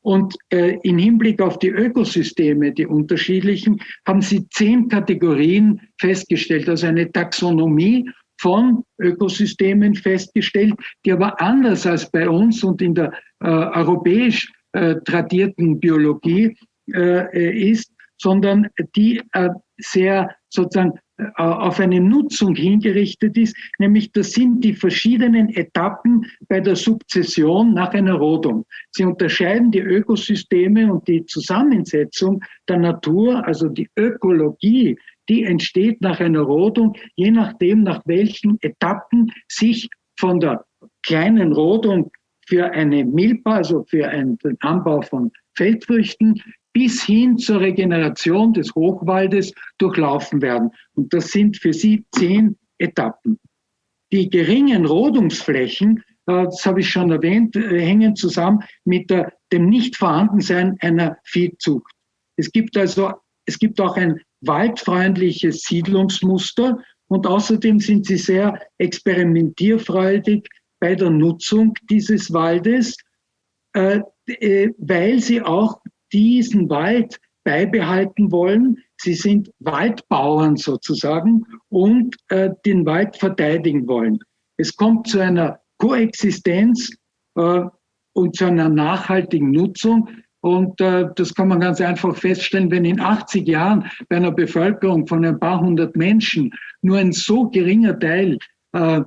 Und im Hinblick auf die Ökosysteme, die unterschiedlichen, haben sie zehn Kategorien festgestellt, also eine Taxonomie von Ökosystemen festgestellt, die aber anders als bei uns und in der äh, europäisch äh, tradierten Biologie äh, ist, sondern die äh, sehr sozusagen äh, auf eine Nutzung hingerichtet ist, nämlich das sind die verschiedenen Etappen bei der Sukzession nach einer Rodung. Sie unterscheiden die Ökosysteme und die Zusammensetzung der Natur, also die Ökologie die entsteht nach einer Rodung, je nachdem, nach welchen Etappen sich von der kleinen Rodung für eine Milpa, also für einen, Anbau von Feldfrüchten, bis hin zur Regeneration des Hochwaldes durchlaufen werden. Und das sind für sie zehn Etappen. Die geringen Rodungsflächen, äh, das habe ich schon erwähnt, äh, hängen zusammen mit dem Nichtvorhandensein einer Viehzucht. Es gibt also, es gibt auch ein waldfreundliches Siedlungsmuster und außerdem sind sie sehr experimentierfreudig bei der Nutzung dieses Waldes, äh, weil sie auch diesen Wald beibehalten wollen. sie sind Waldbauern sozusagen und äh, den Wald verteidigen wollen. Es kommt zu einer Koexistenz äh, und zu einer nachhaltigen Nutzung. Und äh, das kann man ganz einfach feststellen, wenn in 80 Jahren bei einer Bevölkerung von ein paar hundert Menschen nur ein so geringer Teil äh,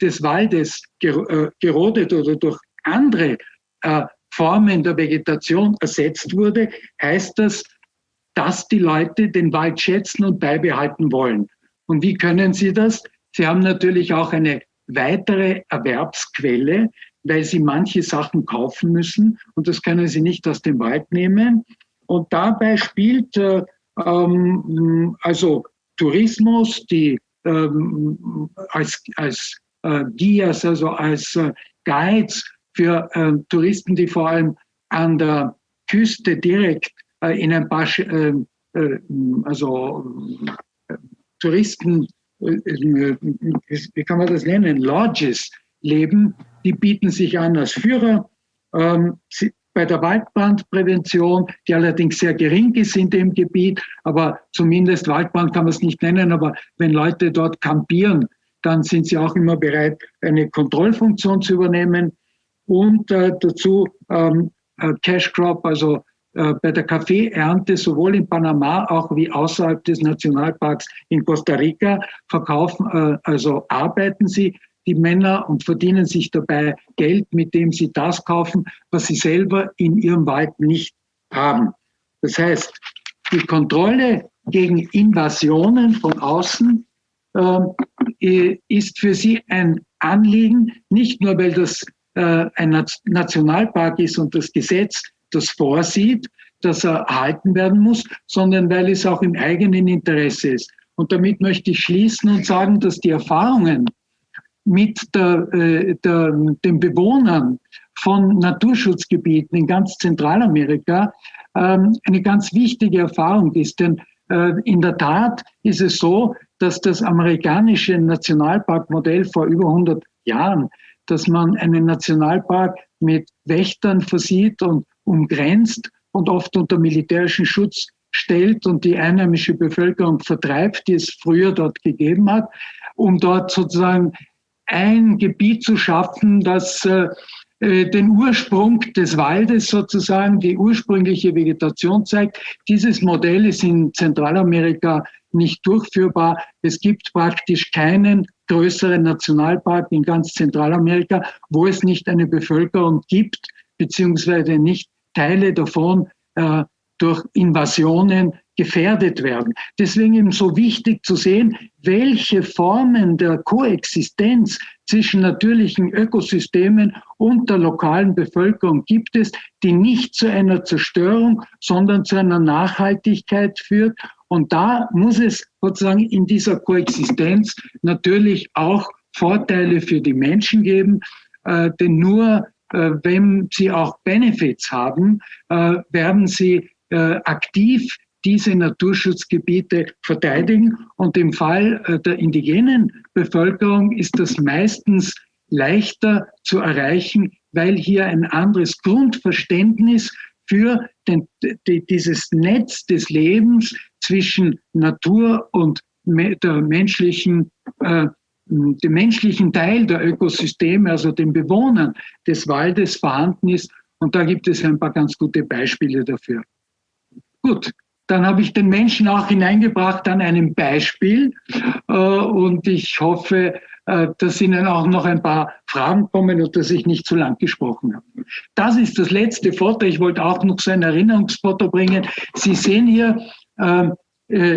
des Waldes ger äh, gerodet oder durch andere äh, Formen der Vegetation ersetzt wurde, heißt das, dass die Leute den Wald schätzen und beibehalten wollen. Und wie können sie das? Sie haben natürlich auch eine weitere Erwerbsquelle, weil sie manche Sachen kaufen müssen und das können sie nicht aus dem Wald nehmen. Und dabei spielt äh, ähm, also Tourismus, die ähm, als, als äh, Guias, also als äh, Guides für äh, Touristen, die vor allem an der Küste direkt äh, in ein paar, äh, äh, also Touristen, wie kann man das nennen, Lodges leben, die bieten sich an als Führer. Ähm, bei der Waldbrandprävention, die allerdings sehr gering ist in dem Gebiet, aber zumindest Waldbrand kann man es nicht nennen, aber wenn Leute dort kampieren, dann sind sie auch immer bereit, eine Kontrollfunktion zu übernehmen und äh, dazu ähm, äh, Cash Crop, also äh, bei der Kaffeeernte sowohl in Panama auch wie außerhalb des Nationalparks in Costa Rica verkaufen, äh, also arbeiten sie die Männer und verdienen sich dabei Geld, mit dem sie das kaufen, was sie selber in ihrem Wald nicht haben. Das heißt, die Kontrolle gegen Invasionen von außen äh, ist für sie ein Anliegen, nicht nur weil das ein Nationalpark ist und das Gesetz das vorsieht, dass er erhalten werden muss, sondern weil es auch im eigenen Interesse ist. Und damit möchte ich schließen und sagen, dass die Erfahrungen mit der, äh, der, den Bewohnern von Naturschutzgebieten in ganz Zentralamerika ähm, eine ganz wichtige Erfahrung ist. Denn äh, in der Tat ist es so, dass das amerikanische Nationalparkmodell vor über 100 Jahren, dass man einen Nationalpark mit Wächtern versieht und umgrenzt und oft unter militärischen Schutz stellt und die einheimische Bevölkerung vertreibt, die es früher dort gegeben hat, um dort sozusagen ein Gebiet zu schaffen, das äh, äh, den Ursprung des Waldes sozusagen, die ursprüngliche Vegetation zeigt. Dieses Modell ist in Zentralamerika nicht durchführbar. Es gibt praktisch keinen größeren Nationalpark in ganz Zentralamerika, wo es nicht eine Bevölkerung gibt, beziehungsweise nicht Teile davon äh, durch Invasionen gefährdet werden. Deswegen eben so wichtig zu sehen, welche Formen der Koexistenz zwischen natürlichen Ökosystemen und der lokalen Bevölkerung gibt es, die nicht zu einer Zerstörung, sondern zu einer Nachhaltigkeit führt. Und da muss es sozusagen in dieser Koexistenz natürlich auch Vorteile für die Menschen geben, äh, denn nur äh, wenn sie auch Benefits haben, äh, werden sie äh, aktiv diese Naturschutzgebiete verteidigen. Und im Fall äh, der indigenen Bevölkerung ist das meistens leichter zu erreichen, weil hier ein anderes Grundverständnis für den, die, dieses Netz des Lebens zwischen Natur und der menschlichen, äh, dem menschlichen Teil der Ökosysteme, also den Bewohnern des Waldes vorhanden ist. Und da gibt es ein paar ganz gute Beispiele dafür. Gut, dann habe ich den Menschen auch hineingebracht an einem Beispiel äh, und ich hoffe, äh, dass Ihnen auch noch ein paar Fragen kommen und dass ich nicht zu lang gesprochen habe. Das ist das letzte Foto. Ich wollte auch noch so ein Erinnerungsfoto bringen. Sie sehen hier äh,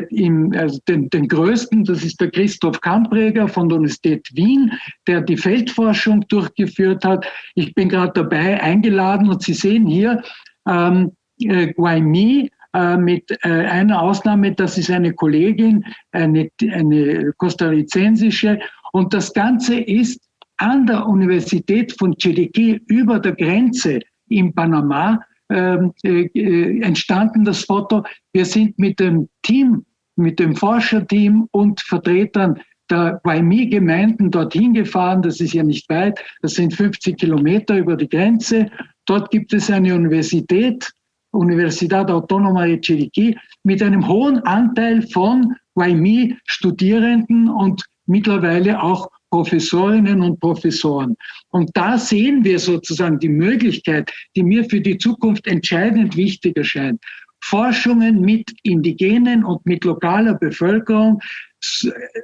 im, also den, den größten, das ist der Christoph Kampreger von der Universität Wien, der die Feldforschung durchgeführt hat. Ich bin gerade dabei eingeladen und Sie sehen hier ähm, äh, Guaymi, äh, mit äh, einer Ausnahme, das ist eine Kollegin, eine, eine kostarrizensische. Und das Ganze ist an der Universität von Chiriquí über der Grenze in Panama ähm, entstanden, das Foto. Wir sind mit dem Team, mit dem Forscherteam und Vertretern der Guaymi-Gemeinden dorthin gefahren. Das ist ja nicht weit. Das sind 50 Kilometer über die Grenze. Dort gibt es eine Universität, Universidad Autónoma de Chiriquí mit einem hohen Anteil von YMI-Studierenden und mittlerweile auch Professorinnen und Professoren. Und da sehen wir sozusagen die Möglichkeit, die mir für die Zukunft entscheidend wichtig erscheint. Forschungen mit indigenen und mit lokaler Bevölkerung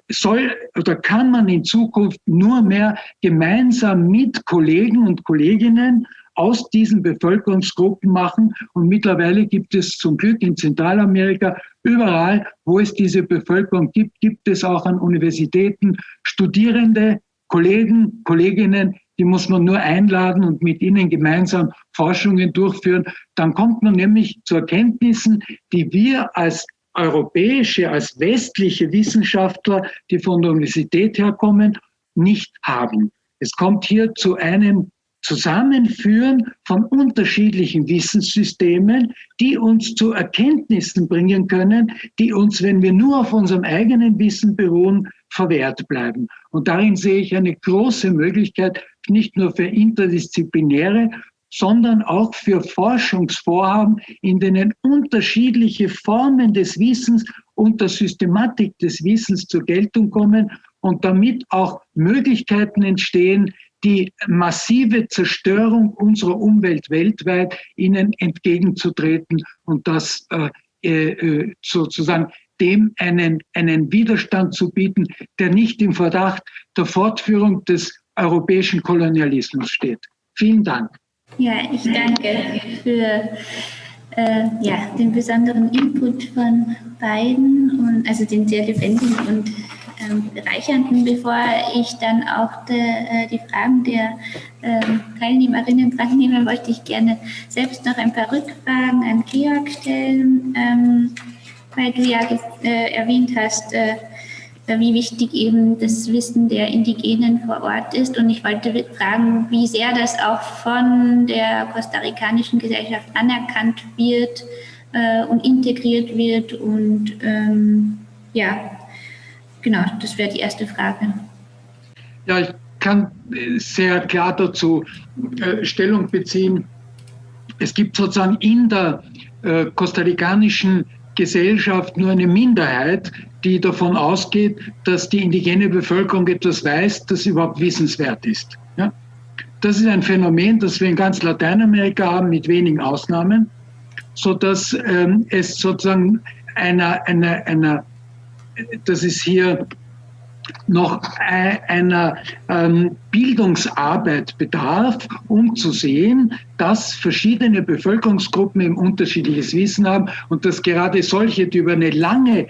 soll oder kann man in Zukunft nur mehr gemeinsam mit Kollegen und Kolleginnen aus diesen Bevölkerungsgruppen machen. Und mittlerweile gibt es zum Glück in Zentralamerika überall, wo es diese Bevölkerung gibt, gibt es auch an Universitäten Studierende, Kollegen, Kolleginnen, die muss man nur einladen und mit ihnen gemeinsam Forschungen durchführen. Dann kommt man nämlich zu Erkenntnissen, die wir als europäische, als westliche Wissenschaftler, die von der Universität herkommen, nicht haben. Es kommt hier zu einem Zusammenführen von unterschiedlichen Wissenssystemen, die uns zu Erkenntnissen bringen können, die uns, wenn wir nur auf unserem eigenen Wissen beruhen, verwehrt bleiben. Und darin sehe ich eine große Möglichkeit, nicht nur für interdisziplinäre, sondern auch für Forschungsvorhaben, in denen unterschiedliche Formen des Wissens und der Systematik des Wissens zur Geltung kommen und damit auch Möglichkeiten entstehen, die massive Zerstörung unserer Umwelt weltweit ihnen entgegenzutreten und das äh, äh, sozusagen dem einen, einen Widerstand zu bieten, der nicht im Verdacht der Fortführung des europäischen Kolonialismus steht. Vielen Dank. Ja, ich danke für äh, ja, den besonderen Input von beiden und also den sehr lebendigen und ähm, bereichernden. Bevor ich dann auch de, äh, die Fragen der ähm, Teilnehmerinnen dran wollte ich gerne selbst noch ein paar Rückfragen an Georg stellen, ähm, weil du ja äh, erwähnt hast, äh, wie wichtig eben das Wissen der Indigenen vor Ort ist. Und ich wollte fragen, wie sehr das auch von der kostarikanischen Gesellschaft anerkannt wird äh, und integriert wird. Und ähm, ja, genau, das wäre die erste Frage. Ja, ich kann sehr klar dazu äh, Stellung beziehen. Es gibt sozusagen in der äh, kostarikanischen Gesellschaft nur eine Minderheit, die davon ausgeht, dass die indigene Bevölkerung etwas weiß, das überhaupt wissenswert ist. Ja? Das ist ein Phänomen, das wir in ganz Lateinamerika haben, mit wenigen Ausnahmen, sodass ähm, es sozusagen einer, einer, einer, das ist hier noch einer ähm, Bildungsarbeit bedarf, um zu sehen, dass verschiedene Bevölkerungsgruppen eben unterschiedliches Wissen haben und dass gerade solche, die über eine lange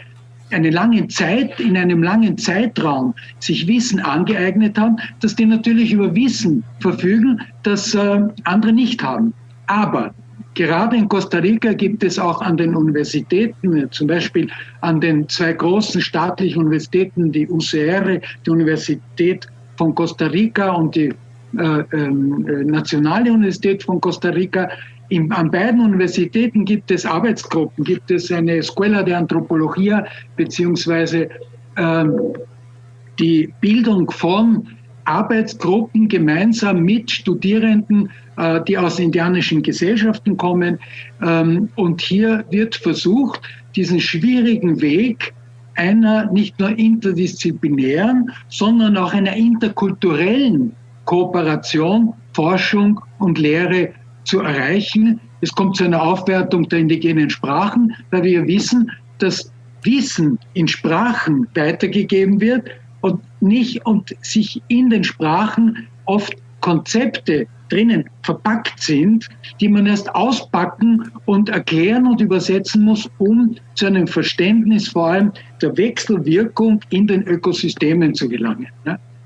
eine lange Zeit, in einem langen Zeitraum sich Wissen angeeignet haben, dass die natürlich über Wissen verfügen, das äh, andere nicht haben. Aber Gerade in Costa Rica gibt es auch an den Universitäten, zum Beispiel an den zwei großen staatlichen Universitäten, die UCR, die Universität von Costa Rica und die äh, äh, Nationale Universität von Costa Rica. In, an beiden Universitäten gibt es Arbeitsgruppen, gibt es eine Escuela de Antropología beziehungsweise äh, die Bildung von Arbeitsgruppen gemeinsam mit Studierenden die aus indianischen Gesellschaften kommen. Ähm, und hier wird versucht, diesen schwierigen Weg einer nicht nur interdisziplinären, sondern auch einer interkulturellen Kooperation, Forschung und Lehre zu erreichen. Es kommt zu einer Aufwertung der indigenen Sprachen, weil wir wissen, dass Wissen in Sprachen weitergegeben wird und nicht und sich in den Sprachen oft Konzepte drinnen verpackt sind, die man erst auspacken und erklären und übersetzen muss, um zu einem Verständnis vor allem der Wechselwirkung in den Ökosystemen zu gelangen.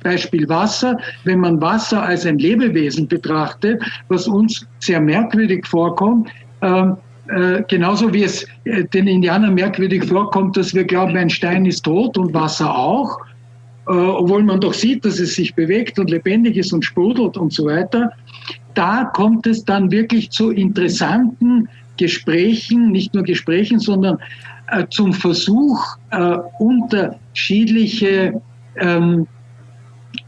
Beispiel Wasser, wenn man Wasser als ein Lebewesen betrachtet, was uns sehr merkwürdig vorkommt, ähm, äh, genauso wie es äh, den Indianern merkwürdig vorkommt, dass wir glauben, ein Stein ist tot und Wasser auch, obwohl man doch sieht, dass es sich bewegt und lebendig ist und sprudelt und so weiter. Da kommt es dann wirklich zu interessanten Gesprächen, nicht nur Gesprächen, sondern äh, zum Versuch, äh, unterschiedliche ähm,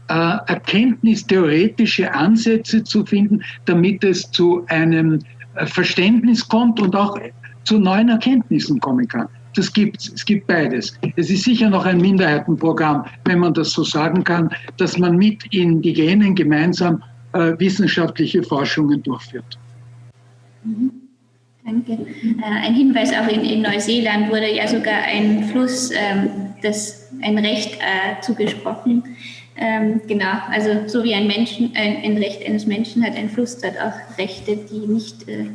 äh, erkenntnistheoretische Ansätze zu finden, damit es zu einem Verständnis kommt und auch zu neuen Erkenntnissen kommen kann. Das gibt es. Es gibt beides. Es ist sicher noch ein Minderheitenprogramm, wenn man das so sagen kann, dass man mit Indigenen gemeinsam äh, wissenschaftliche Forschungen durchführt. Mhm. Danke. Äh, ein Hinweis auch in, in, Neuseeland wurde ja sogar ein Fluss, ähm, das ein Recht äh, zugesprochen, ähm, genau, also so wie ein, Menschen, ein, Recht eines Menschen hat ein Fluss dort auch Rechte, die nicht äh,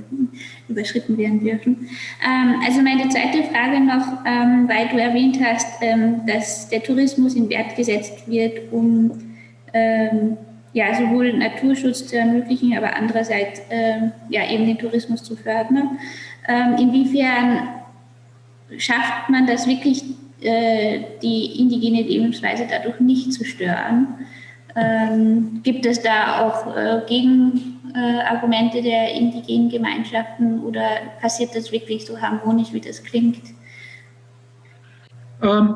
überschritten werden dürfen. Ähm, also meine zweite Frage noch, ähm, weil du erwähnt hast, ähm, dass der Tourismus in Wert gesetzt wird, um ähm, ja, sowohl Naturschutz zu ermöglichen, aber andererseits ähm, ja, eben den Tourismus zu fördern. inwiefern schafft man das wirklich äh, die indigene Lebensweise dadurch nicht zu stören. Ähm, gibt es da auch äh, Gegenargumente der indigenen Gemeinschaften oder passiert das wirklich so harmonisch, wie das klingt? Ähm,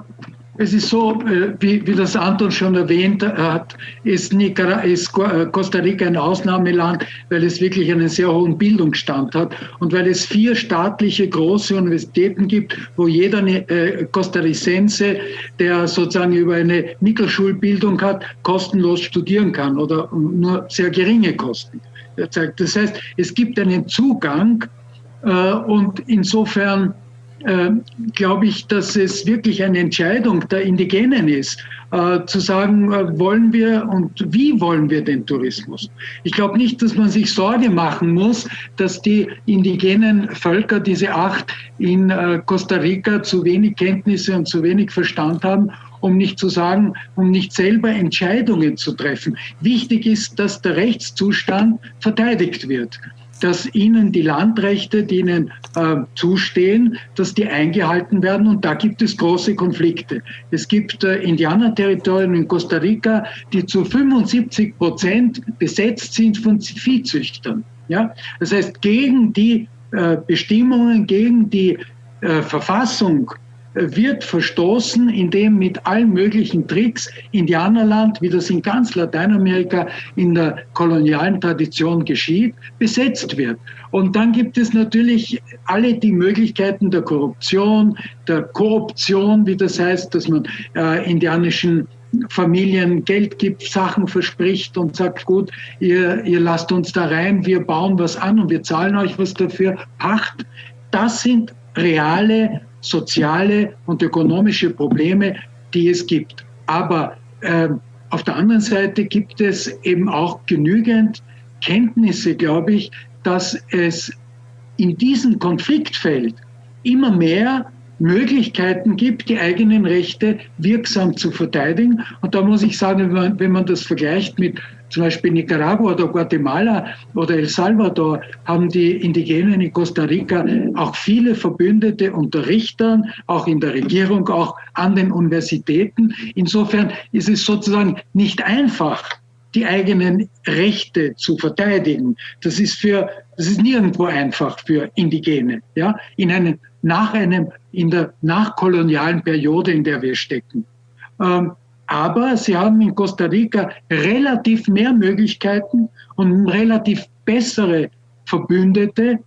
es ist so, äh, wie, wie das Anton schon erwähnt hat, ist, Nicara ist äh, Costa Rica ein Ausnahmeland, weil es wirklich einen sehr hohen Bildungsstand hat und weil es vier staatliche große Universitäten gibt, wo jeder äh, Costaricense, der sozusagen über eine Mittelschulbildung hat, kostenlos studieren kann oder nur sehr geringe Kosten. Das heißt, es gibt einen Zugang und insofern äh, glaube ich, dass es wirklich eine Entscheidung der Indigenen ist, äh, zu sagen, äh, wollen wir und wie wollen wir den Tourismus. Ich glaube nicht, dass man sich Sorge machen muss, dass die indigenen Völker, diese acht in äh, Costa Rica, zu wenig Kenntnisse und zu wenig Verstand haben, um nicht zu sagen, um nicht selber Entscheidungen zu treffen. Wichtig ist, dass der Rechtszustand verteidigt wird dass ihnen die Landrechte, die ihnen äh, zustehen, dass die eingehalten werden. Und da gibt es große Konflikte. Es gibt äh, Indianerterritorien in Costa Rica, die zu 75 Prozent besetzt sind von Viehzüchtern. Ja? Das heißt, gegen die äh, Bestimmungen, gegen die äh, Verfassung wird verstoßen, indem mit allen möglichen Tricks Indianerland, wie das in ganz Lateinamerika in der kolonialen Tradition geschieht, besetzt wird. Und dann gibt es natürlich alle die Möglichkeiten der Korruption, der Korruption, wie das heißt, dass man äh, indianischen Familien Geld gibt, Sachen verspricht und sagt, gut, ihr, ihr lasst uns da rein, wir bauen was an und wir zahlen euch was dafür, Pacht. Das sind reale soziale und ökonomische Probleme, die es gibt. Aber äh, auf der anderen Seite gibt es eben auch genügend Kenntnisse, glaube ich, dass es in diesem Konfliktfeld immer mehr Möglichkeiten gibt, die eigenen Rechte wirksam zu verteidigen. Und da muss ich sagen, wenn man, wenn man das vergleicht mit zum Beispiel Nicaragua oder Guatemala oder El Salvador haben die Indigenen in Costa Rica auch viele Verbündete unter Richtern, auch in der Regierung, auch an den Universitäten. Insofern ist es sozusagen nicht einfach, die eigenen Rechte zu verteidigen. Das ist für, das ist nirgendwo einfach für Indigene, ja, in einem, nach einem, in der nachkolonialen Periode, in der wir stecken. Ähm, aber sie haben in Costa Rica relativ mehr Möglichkeiten und relativ bessere Verbündete,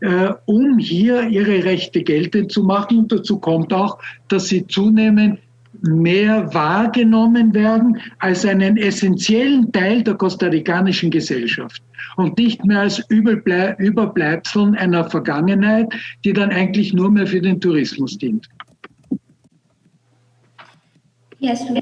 äh, um hier ihre Rechte geltend zu machen. Und dazu kommt auch, dass sie zunehmend mehr wahrgenommen werden als einen essentiellen Teil der kostarikanischen Gesellschaft und nicht mehr als Überbleibseln einer Vergangenheit, die dann eigentlich nur mehr für den Tourismus dient. Super.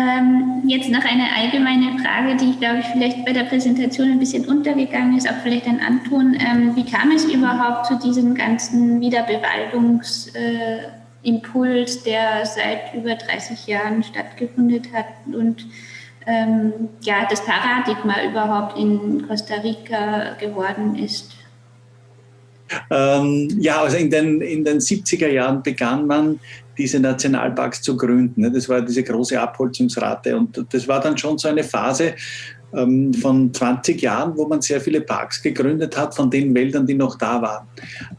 Ähm, jetzt noch eine allgemeine Frage, die, ich glaube ich, vielleicht bei der Präsentation ein bisschen untergegangen ist, auch vielleicht an Anton. Ähm, wie kam es überhaupt zu diesem ganzen Wiederbewaldungsimpuls, äh, der seit über 30 Jahren stattgefunden hat und ähm, ja, das Paradigma überhaupt in Costa Rica geworden ist? Ähm, ja, also in den, in den 70er Jahren begann man diese Nationalparks zu gründen. Das war diese große Abholzungsrate und das war dann schon so eine Phase, ähm, von 20 Jahren, wo man sehr viele Parks gegründet hat, von den Wäldern, die noch da waren.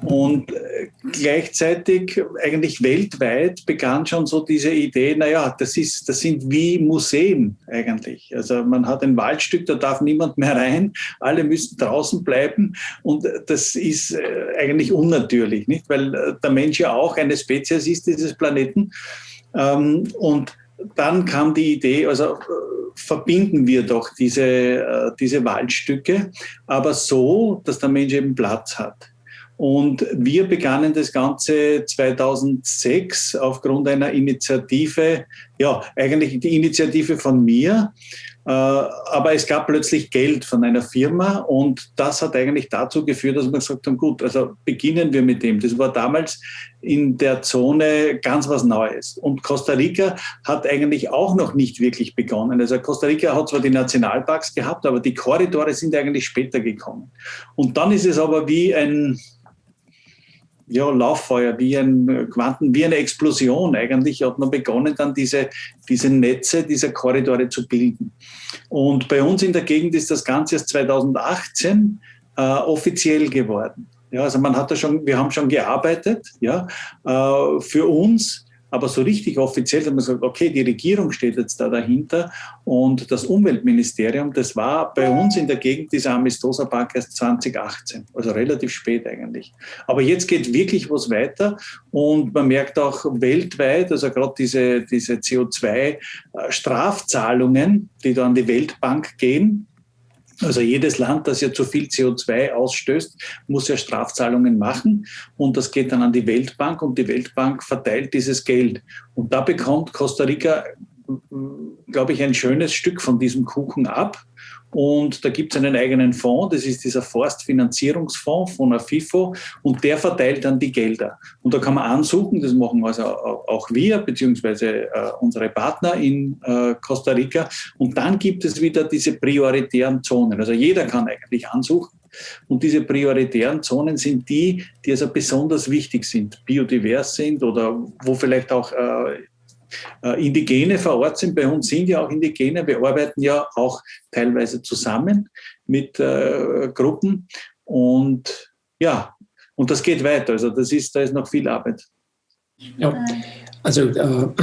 Und äh, gleichzeitig, eigentlich weltweit, begann schon so diese Idee, naja, das, ist, das sind wie Museen eigentlich. Also man hat ein Waldstück, da darf niemand mehr rein, alle müssen draußen bleiben und das ist äh, eigentlich unnatürlich, nicht? weil äh, der Mensch ja auch eine Spezies ist dieses Planeten. Ähm, und dann kam die Idee, also verbinden wir doch diese, äh, diese Waldstücke, aber so, dass der Mensch eben Platz hat. Und wir begannen das Ganze 2006 aufgrund einer Initiative, ja, eigentlich die Initiative von mir, äh, aber es gab plötzlich Geld von einer Firma und das hat eigentlich dazu geführt, dass wir gesagt haben, gut, also beginnen wir mit dem. Das war damals in der Zone ganz was Neues. Und Costa Rica hat eigentlich auch noch nicht wirklich begonnen. Also Costa Rica hat zwar die Nationalparks gehabt, aber die Korridore sind eigentlich später gekommen. Und dann ist es aber wie ein, ja, Lauffeuer, wie ein Quanten, wie eine Explosion eigentlich hat man begonnen, dann diese, diese Netze dieser Korridore zu bilden. Und bei uns in der Gegend ist das Ganze erst 2018 äh, offiziell geworden. Ja, also man hat da schon, wir haben schon gearbeitet, ja, äh, für uns aber so richtig offiziell hat man gesagt, okay, die Regierung steht jetzt da dahinter und das Umweltministerium, das war bei uns in der Gegend dieser Amistosa Park erst 2018, also relativ spät eigentlich. Aber jetzt geht wirklich was weiter und man merkt auch weltweit, also gerade diese, diese CO2-Strafzahlungen, die da an die Weltbank gehen, also jedes Land, das ja zu viel CO2 ausstößt, muss ja Strafzahlungen machen und das geht dann an die Weltbank und die Weltbank verteilt dieses Geld. Und da bekommt Costa Rica, glaube ich, ein schönes Stück von diesem Kuchen ab. Und da gibt es einen eigenen Fonds, das ist dieser Forstfinanzierungsfonds von AFIFO und der verteilt dann die Gelder. Und da kann man ansuchen, das machen also auch wir, beziehungsweise äh, unsere Partner in äh, Costa Rica. Und dann gibt es wieder diese prioritären Zonen. Also jeder kann eigentlich ansuchen. Und diese prioritären Zonen sind die, die also besonders wichtig sind, biodivers sind oder wo vielleicht auch äh, äh, Indigene vor Ort sind. Bei uns sind ja auch Indigene. Wir arbeiten ja auch teilweise zusammen mit äh, Gruppen. Und ja, und das geht weiter. Also das ist, da ist noch viel Arbeit. Ja, also äh,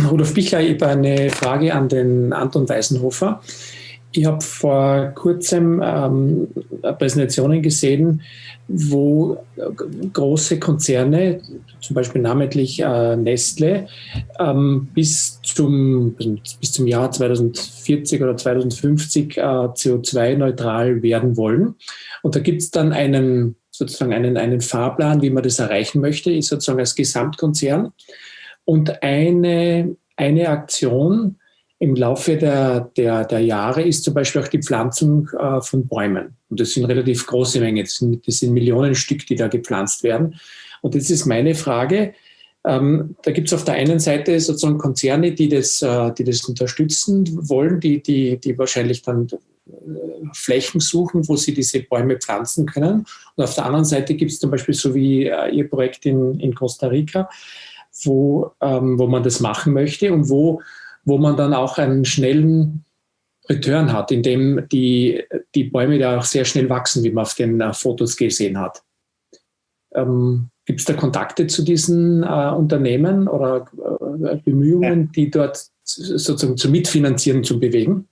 Rudolf Bichler, ich habe eine Frage an den Anton Weisenhofer. Ich habe vor kurzem ähm, Präsentationen gesehen, wo große Konzerne, zum Beispiel namentlich äh, Nestle, ähm, bis, zum, bis zum Jahr 2040 oder 2050 äh, CO2-neutral werden wollen. Und da gibt es dann einen, sozusagen einen, einen Fahrplan, wie man das erreichen möchte, ist sozusagen als Gesamtkonzern. Und eine, eine Aktion, im Laufe der, der, der Jahre ist zum Beispiel auch die Pflanzung äh, von Bäumen. Und das sind relativ große Mengen. Das sind, das sind Millionen Stück, die da gepflanzt werden. Und jetzt ist meine Frage, ähm, da gibt es auf der einen Seite sozusagen Konzerne, die das, äh, die das unterstützen wollen, die, die, die wahrscheinlich dann äh, Flächen suchen, wo sie diese Bäume pflanzen können. Und auf der anderen Seite gibt es zum Beispiel so wie äh, Ihr Projekt in, in Costa Rica, wo, ähm, wo man das machen möchte und wo wo man dann auch einen schnellen Return hat, indem die, die Bäume da auch sehr schnell wachsen, wie man auf den uh, Fotos gesehen hat. Ähm, Gibt es da Kontakte zu diesen äh, Unternehmen oder äh, Bemühungen, die dort sozusagen zu mitfinanzieren, zu bewegen?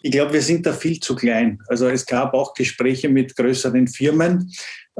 Ich glaube, wir sind da viel zu klein. Also es gab auch Gespräche mit größeren Firmen,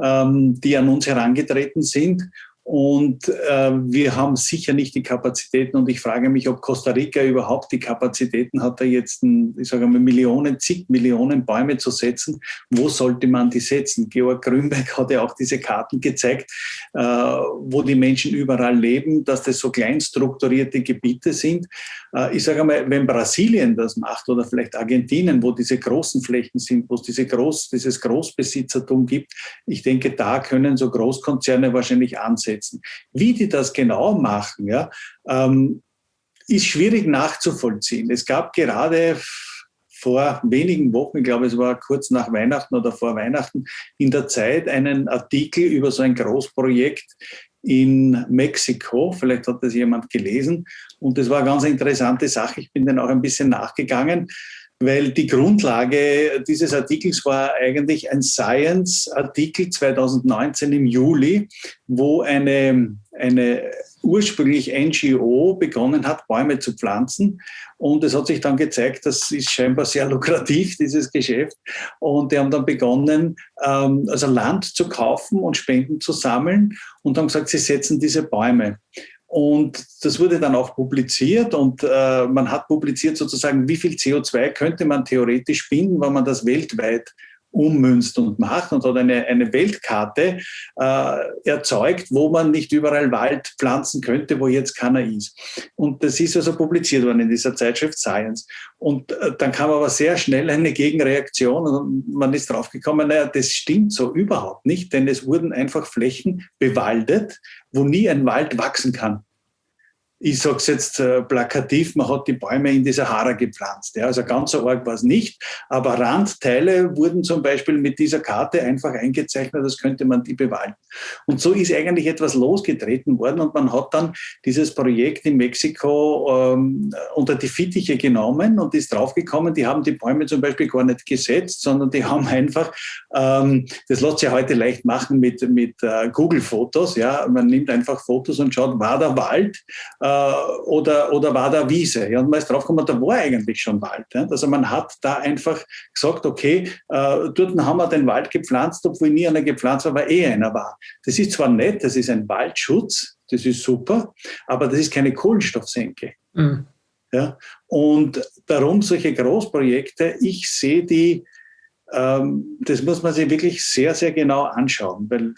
ähm, die an uns herangetreten sind und äh, wir haben sicher nicht die Kapazitäten. Und ich frage mich, ob Costa Rica überhaupt die Kapazitäten hat, da jetzt, ein, ich sage mal, Millionen, zig Millionen Bäume zu setzen. Wo sollte man die setzen? Georg Grünberg hat ja auch diese Karten gezeigt, äh, wo die Menschen überall leben, dass das so klein strukturierte Gebiete sind. Äh, ich sage mal, wenn Brasilien das macht oder vielleicht Argentinien, wo diese großen Flächen sind, wo es diese Groß, dieses Großbesitzertum gibt, ich denke, da können so Großkonzerne wahrscheinlich ansetzen setzen. Wie die das genau machen, ja, ähm, ist schwierig nachzuvollziehen. Es gab gerade vor wenigen Wochen, ich glaube es war kurz nach Weihnachten oder vor Weihnachten, in der Zeit einen Artikel über so ein Großprojekt in Mexiko. Vielleicht hat das jemand gelesen. Und das war eine ganz interessante Sache. Ich bin dann auch ein bisschen nachgegangen. Weil die Grundlage dieses Artikels war eigentlich ein Science-Artikel 2019 im Juli, wo eine, eine ursprünglich NGO begonnen hat, Bäume zu pflanzen. Und es hat sich dann gezeigt, das ist scheinbar sehr lukrativ, dieses Geschäft. Und die haben dann begonnen, ähm, also Land zu kaufen und Spenden zu sammeln und haben gesagt, sie setzen diese Bäume. Und das wurde dann auch publiziert und äh, man hat publiziert sozusagen, wie viel CO2 könnte man theoretisch binden, wenn man das weltweit ummünzt und macht und hat eine, eine Weltkarte äh, erzeugt, wo man nicht überall Wald pflanzen könnte, wo jetzt keiner ist. Und das ist also publiziert worden in dieser Zeitschrift Science. Und äh, dann kam aber sehr schnell eine Gegenreaktion und man ist draufgekommen, naja, das stimmt so überhaupt nicht, denn es wurden einfach Flächen bewaldet, wo nie ein Wald wachsen kann ich sage es jetzt äh, plakativ, man hat die Bäume in die Sahara gepflanzt. Ja, also ganz so arg war es nicht, aber Randteile wurden zum Beispiel mit dieser Karte einfach eingezeichnet, das könnte man die bewalten. Und so ist eigentlich etwas losgetreten worden und man hat dann dieses Projekt in Mexiko ähm, unter die Fittiche genommen und ist draufgekommen, die haben die Bäume zum Beispiel gar nicht gesetzt, sondern die haben einfach, ähm, das lässt sich heute leicht machen mit, mit äh, Google-Fotos, ja, man nimmt einfach Fotos und schaut, war der Wald, äh, oder, oder war da Wiese. Ja, und man ist draufgekommen, da war eigentlich schon Wald. Ja. Also man hat da einfach gesagt, okay, äh, dort haben wir den Wald gepflanzt, obwohl nie einer gepflanzt war, weil eh einer war. Das ist zwar nett, das ist ein Waldschutz, das ist super, aber das ist keine Kohlenstoffsenke. Mhm. Ja, und darum solche Großprojekte, ich sehe die, ähm, das muss man sich wirklich sehr, sehr genau anschauen, weil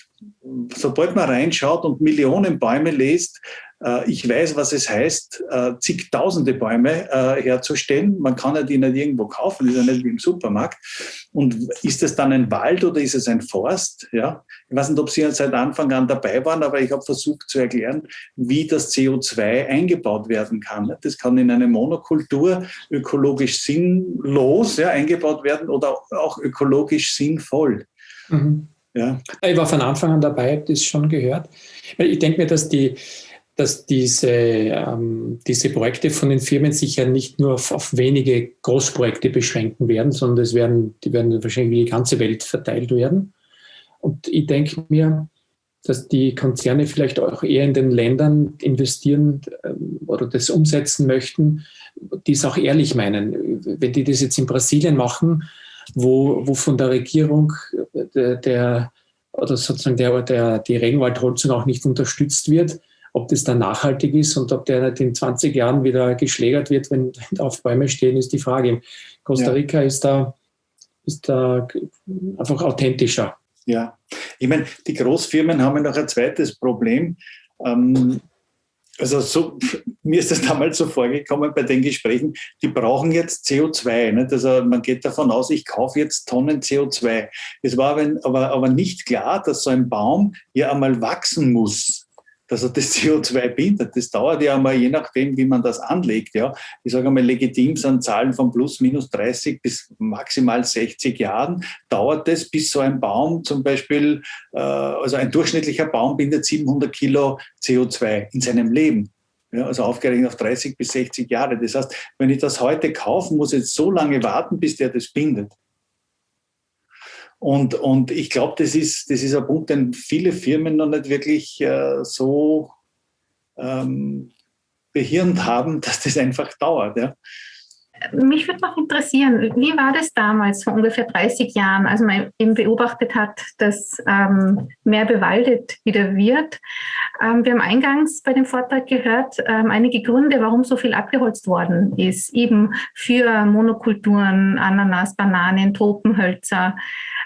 sobald man reinschaut und Millionen Bäume liest, äh, ich weiß, was es heißt, äh, zigtausende Bäume äh, herzustellen. Man kann ja die nicht irgendwo kaufen, das ist ja nicht wie im Supermarkt. Und ist es dann ein Wald oder ist es ein Forst? Ja? Ich weiß nicht, ob Sie seit Anfang an dabei waren, aber ich habe versucht zu erklären, wie das CO2 eingebaut werden kann. Das kann in eine Monokultur ökologisch sinnlos ja, eingebaut werden oder auch ökologisch sinnvoll. Mhm. Ja. Ich war von Anfang an dabei, habe das schon gehört. Ich denke mir, dass die, dass diese, ähm, diese Projekte von den Firmen sich ja nicht nur auf, auf, wenige Großprojekte beschränken werden, sondern es werden, die werden wahrscheinlich über die ganze Welt verteilt werden. Und ich denke mir, dass die Konzerne vielleicht auch eher in den Ländern investieren ähm, oder das umsetzen möchten, die es auch ehrlich meinen. Wenn die das jetzt in Brasilien machen, wo, wo von der Regierung der, der oder sozusagen der, der, die Regenwaldholzung auch nicht unterstützt wird, ob das dann nachhaltig ist und ob der nicht in 20 Jahren wieder geschlägert wird, wenn auf Bäume stehen, ist die Frage. Costa Rica ja. ist, da, ist da einfach authentischer. Ja, ich meine, die Großfirmen haben ja noch ein zweites Problem. Ähm, also so, mir ist das damals so vorgekommen bei den Gesprächen, die brauchen jetzt CO2. Nicht? Also man geht davon aus, ich kaufe jetzt Tonnen CO2. Es war aber, aber nicht klar, dass so ein Baum ja einmal wachsen muss dass er das CO2 bindet. Das dauert ja einmal, je nachdem, wie man das anlegt. Ja. Ich sage einmal, legitim sind Zahlen von plus minus 30 bis maximal 60 Jahren. Dauert es, bis so ein Baum zum Beispiel, äh, also ein durchschnittlicher Baum bindet 700 Kilo CO2 in seinem Leben. Ja, also aufgerechnet auf 30 bis 60 Jahre. Das heißt, wenn ich das heute kaufe, muss ich jetzt so lange warten, bis der das bindet. Und, und ich glaube, das ist, das ist ein Punkt, den viele Firmen noch nicht wirklich äh, so ähm, behirnt haben, dass das einfach dauert. Ja. Mich würde noch interessieren, wie war das damals, vor ungefähr 30 Jahren, als man eben beobachtet hat, dass ähm, mehr bewaldet wieder wird. Ähm, wir haben eingangs bei dem Vortrag gehört, ähm, einige Gründe, warum so viel abgeholzt worden ist, eben für Monokulturen, Ananas, Bananen, Tropenhölzer.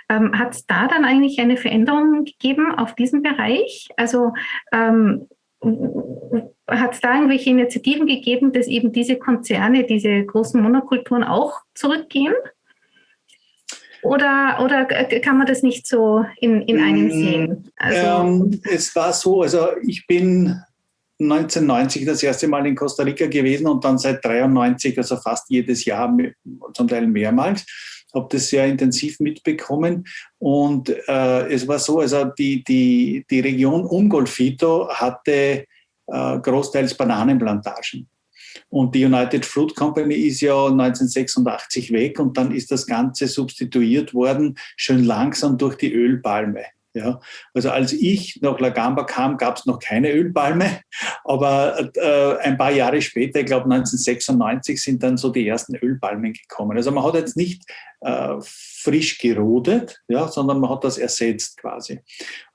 Ähm, Hat es da dann eigentlich eine Veränderung gegeben auf diesem Bereich? Also ähm, hat es da irgendwelche Initiativen gegeben, dass eben diese Konzerne, diese großen Monokulturen auch zurückgehen? Oder, oder kann man das nicht so in, in einem mm, sehen? Also, ähm, es war so, also ich bin 1990 das erste Mal in Costa Rica gewesen und dann seit 93, also fast jedes Jahr, zum Teil mehrmals habe das sehr intensiv mitbekommen. Und äh, es war so, also die, die, die Region um Golfito hatte äh, großteils Bananenplantagen. Und die United Fruit Company ist ja 1986 weg und dann ist das Ganze substituiert worden, schön langsam durch die Ölpalme. Ja, also als ich nach Lagamba kam, gab es noch keine Ölpalme, aber äh, ein paar Jahre später, ich glaube 1996, sind dann so die ersten Ölpalmen gekommen. Also man hat jetzt nicht äh, frisch gerodet, ja, sondern man hat das ersetzt quasi.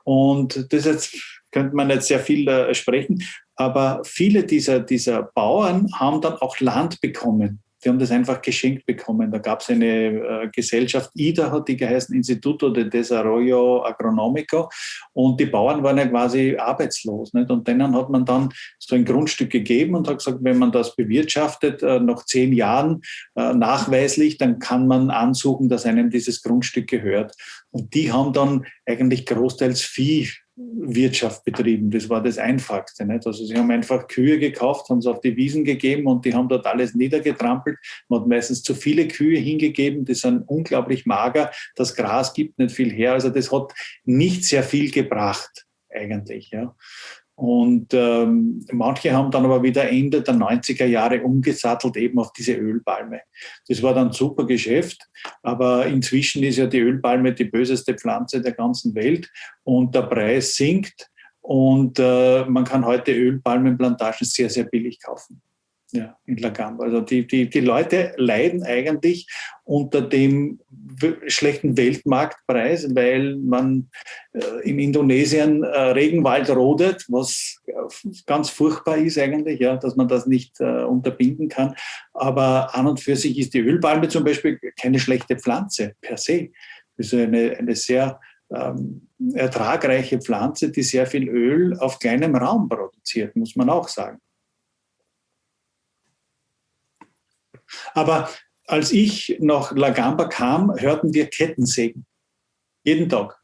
Und das jetzt könnte man jetzt sehr viel äh, sprechen, aber viele dieser, dieser Bauern haben dann auch Land bekommen die haben das einfach geschenkt bekommen. Da gab es eine äh, Gesellschaft, IDA hat die geheißen, Instituto de Desarrollo Agronómico. Und die Bauern waren ja quasi arbeitslos. Nicht? Und denen hat man dann so ein Grundstück gegeben und hat gesagt, wenn man das bewirtschaftet, äh, nach zehn Jahren äh, nachweislich, dann kann man ansuchen, dass einem dieses Grundstück gehört. Und die haben dann eigentlich großteils Vieh Wirtschaft betrieben. Das war das Einfachste. Nicht? Also sie haben einfach Kühe gekauft, haben sie auf die Wiesen gegeben und die haben dort alles niedergetrampelt. Man hat meistens zu viele Kühe hingegeben, die sind unglaublich mager. Das Gras gibt nicht viel her. Also das hat nicht sehr viel gebracht eigentlich. Ja. Und ähm, manche haben dann aber wieder Ende der 90er Jahre umgesattelt eben auf diese Ölpalme. Das war dann super Geschäft, aber inzwischen ist ja die Ölpalme die böseste Pflanze der ganzen Welt und der Preis sinkt und äh, man kann heute Ölpalmenplantagen sehr, sehr billig kaufen ja, in Lagamba. Also die, die, die Leute leiden eigentlich unter dem schlechten Weltmarktpreis, weil man äh, in Indonesien äh, Regenwald rodet, was äh, ganz furchtbar ist eigentlich, ja, dass man das nicht äh, unterbinden kann. Aber an und für sich ist die Ölpalme zum Beispiel keine schlechte Pflanze per se. Das ist eine, eine sehr ähm, ertragreiche Pflanze, die sehr viel Öl auf kleinem Raum produziert, muss man auch sagen. Aber als ich nach Lagamba kam, hörten wir Kettensägen. Jeden Tag.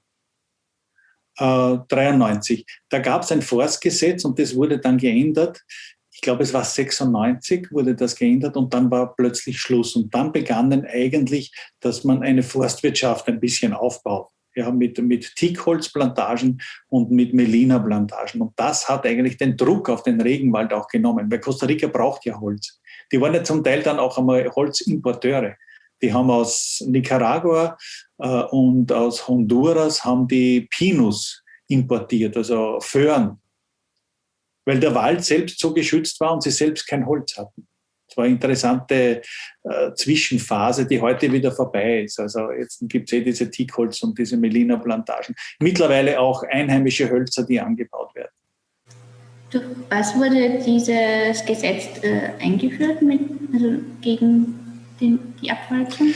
Äh, 93. Da gab es ein Forstgesetz und das wurde dann geändert. Ich glaube, es war 96, wurde das geändert und dann war plötzlich Schluss. Und dann begannen eigentlich, dass man eine Forstwirtschaft ein bisschen aufbaut. Ja, mit, mit Teakholzplantagen und mit Melina-Plantagen. Und das hat eigentlich den Druck auf den Regenwald auch genommen, weil Costa Rica braucht ja Holz die waren ja zum Teil dann auch einmal Holzimporteure. Die haben aus Nicaragua äh, und aus Honduras haben die Pinus importiert, also Föhren, weil der Wald selbst so geschützt war und sie selbst kein Holz hatten. War eine interessante äh, Zwischenphase, die heute wieder vorbei ist. Also jetzt gibt es eh diese Teakholz und diese Melina-Plantagen. Mittlerweile auch einheimische Hölzer, die angebaut werden. Durch was wurde dieses Gesetz äh, eingeführt mit, also gegen den, die Abholzung?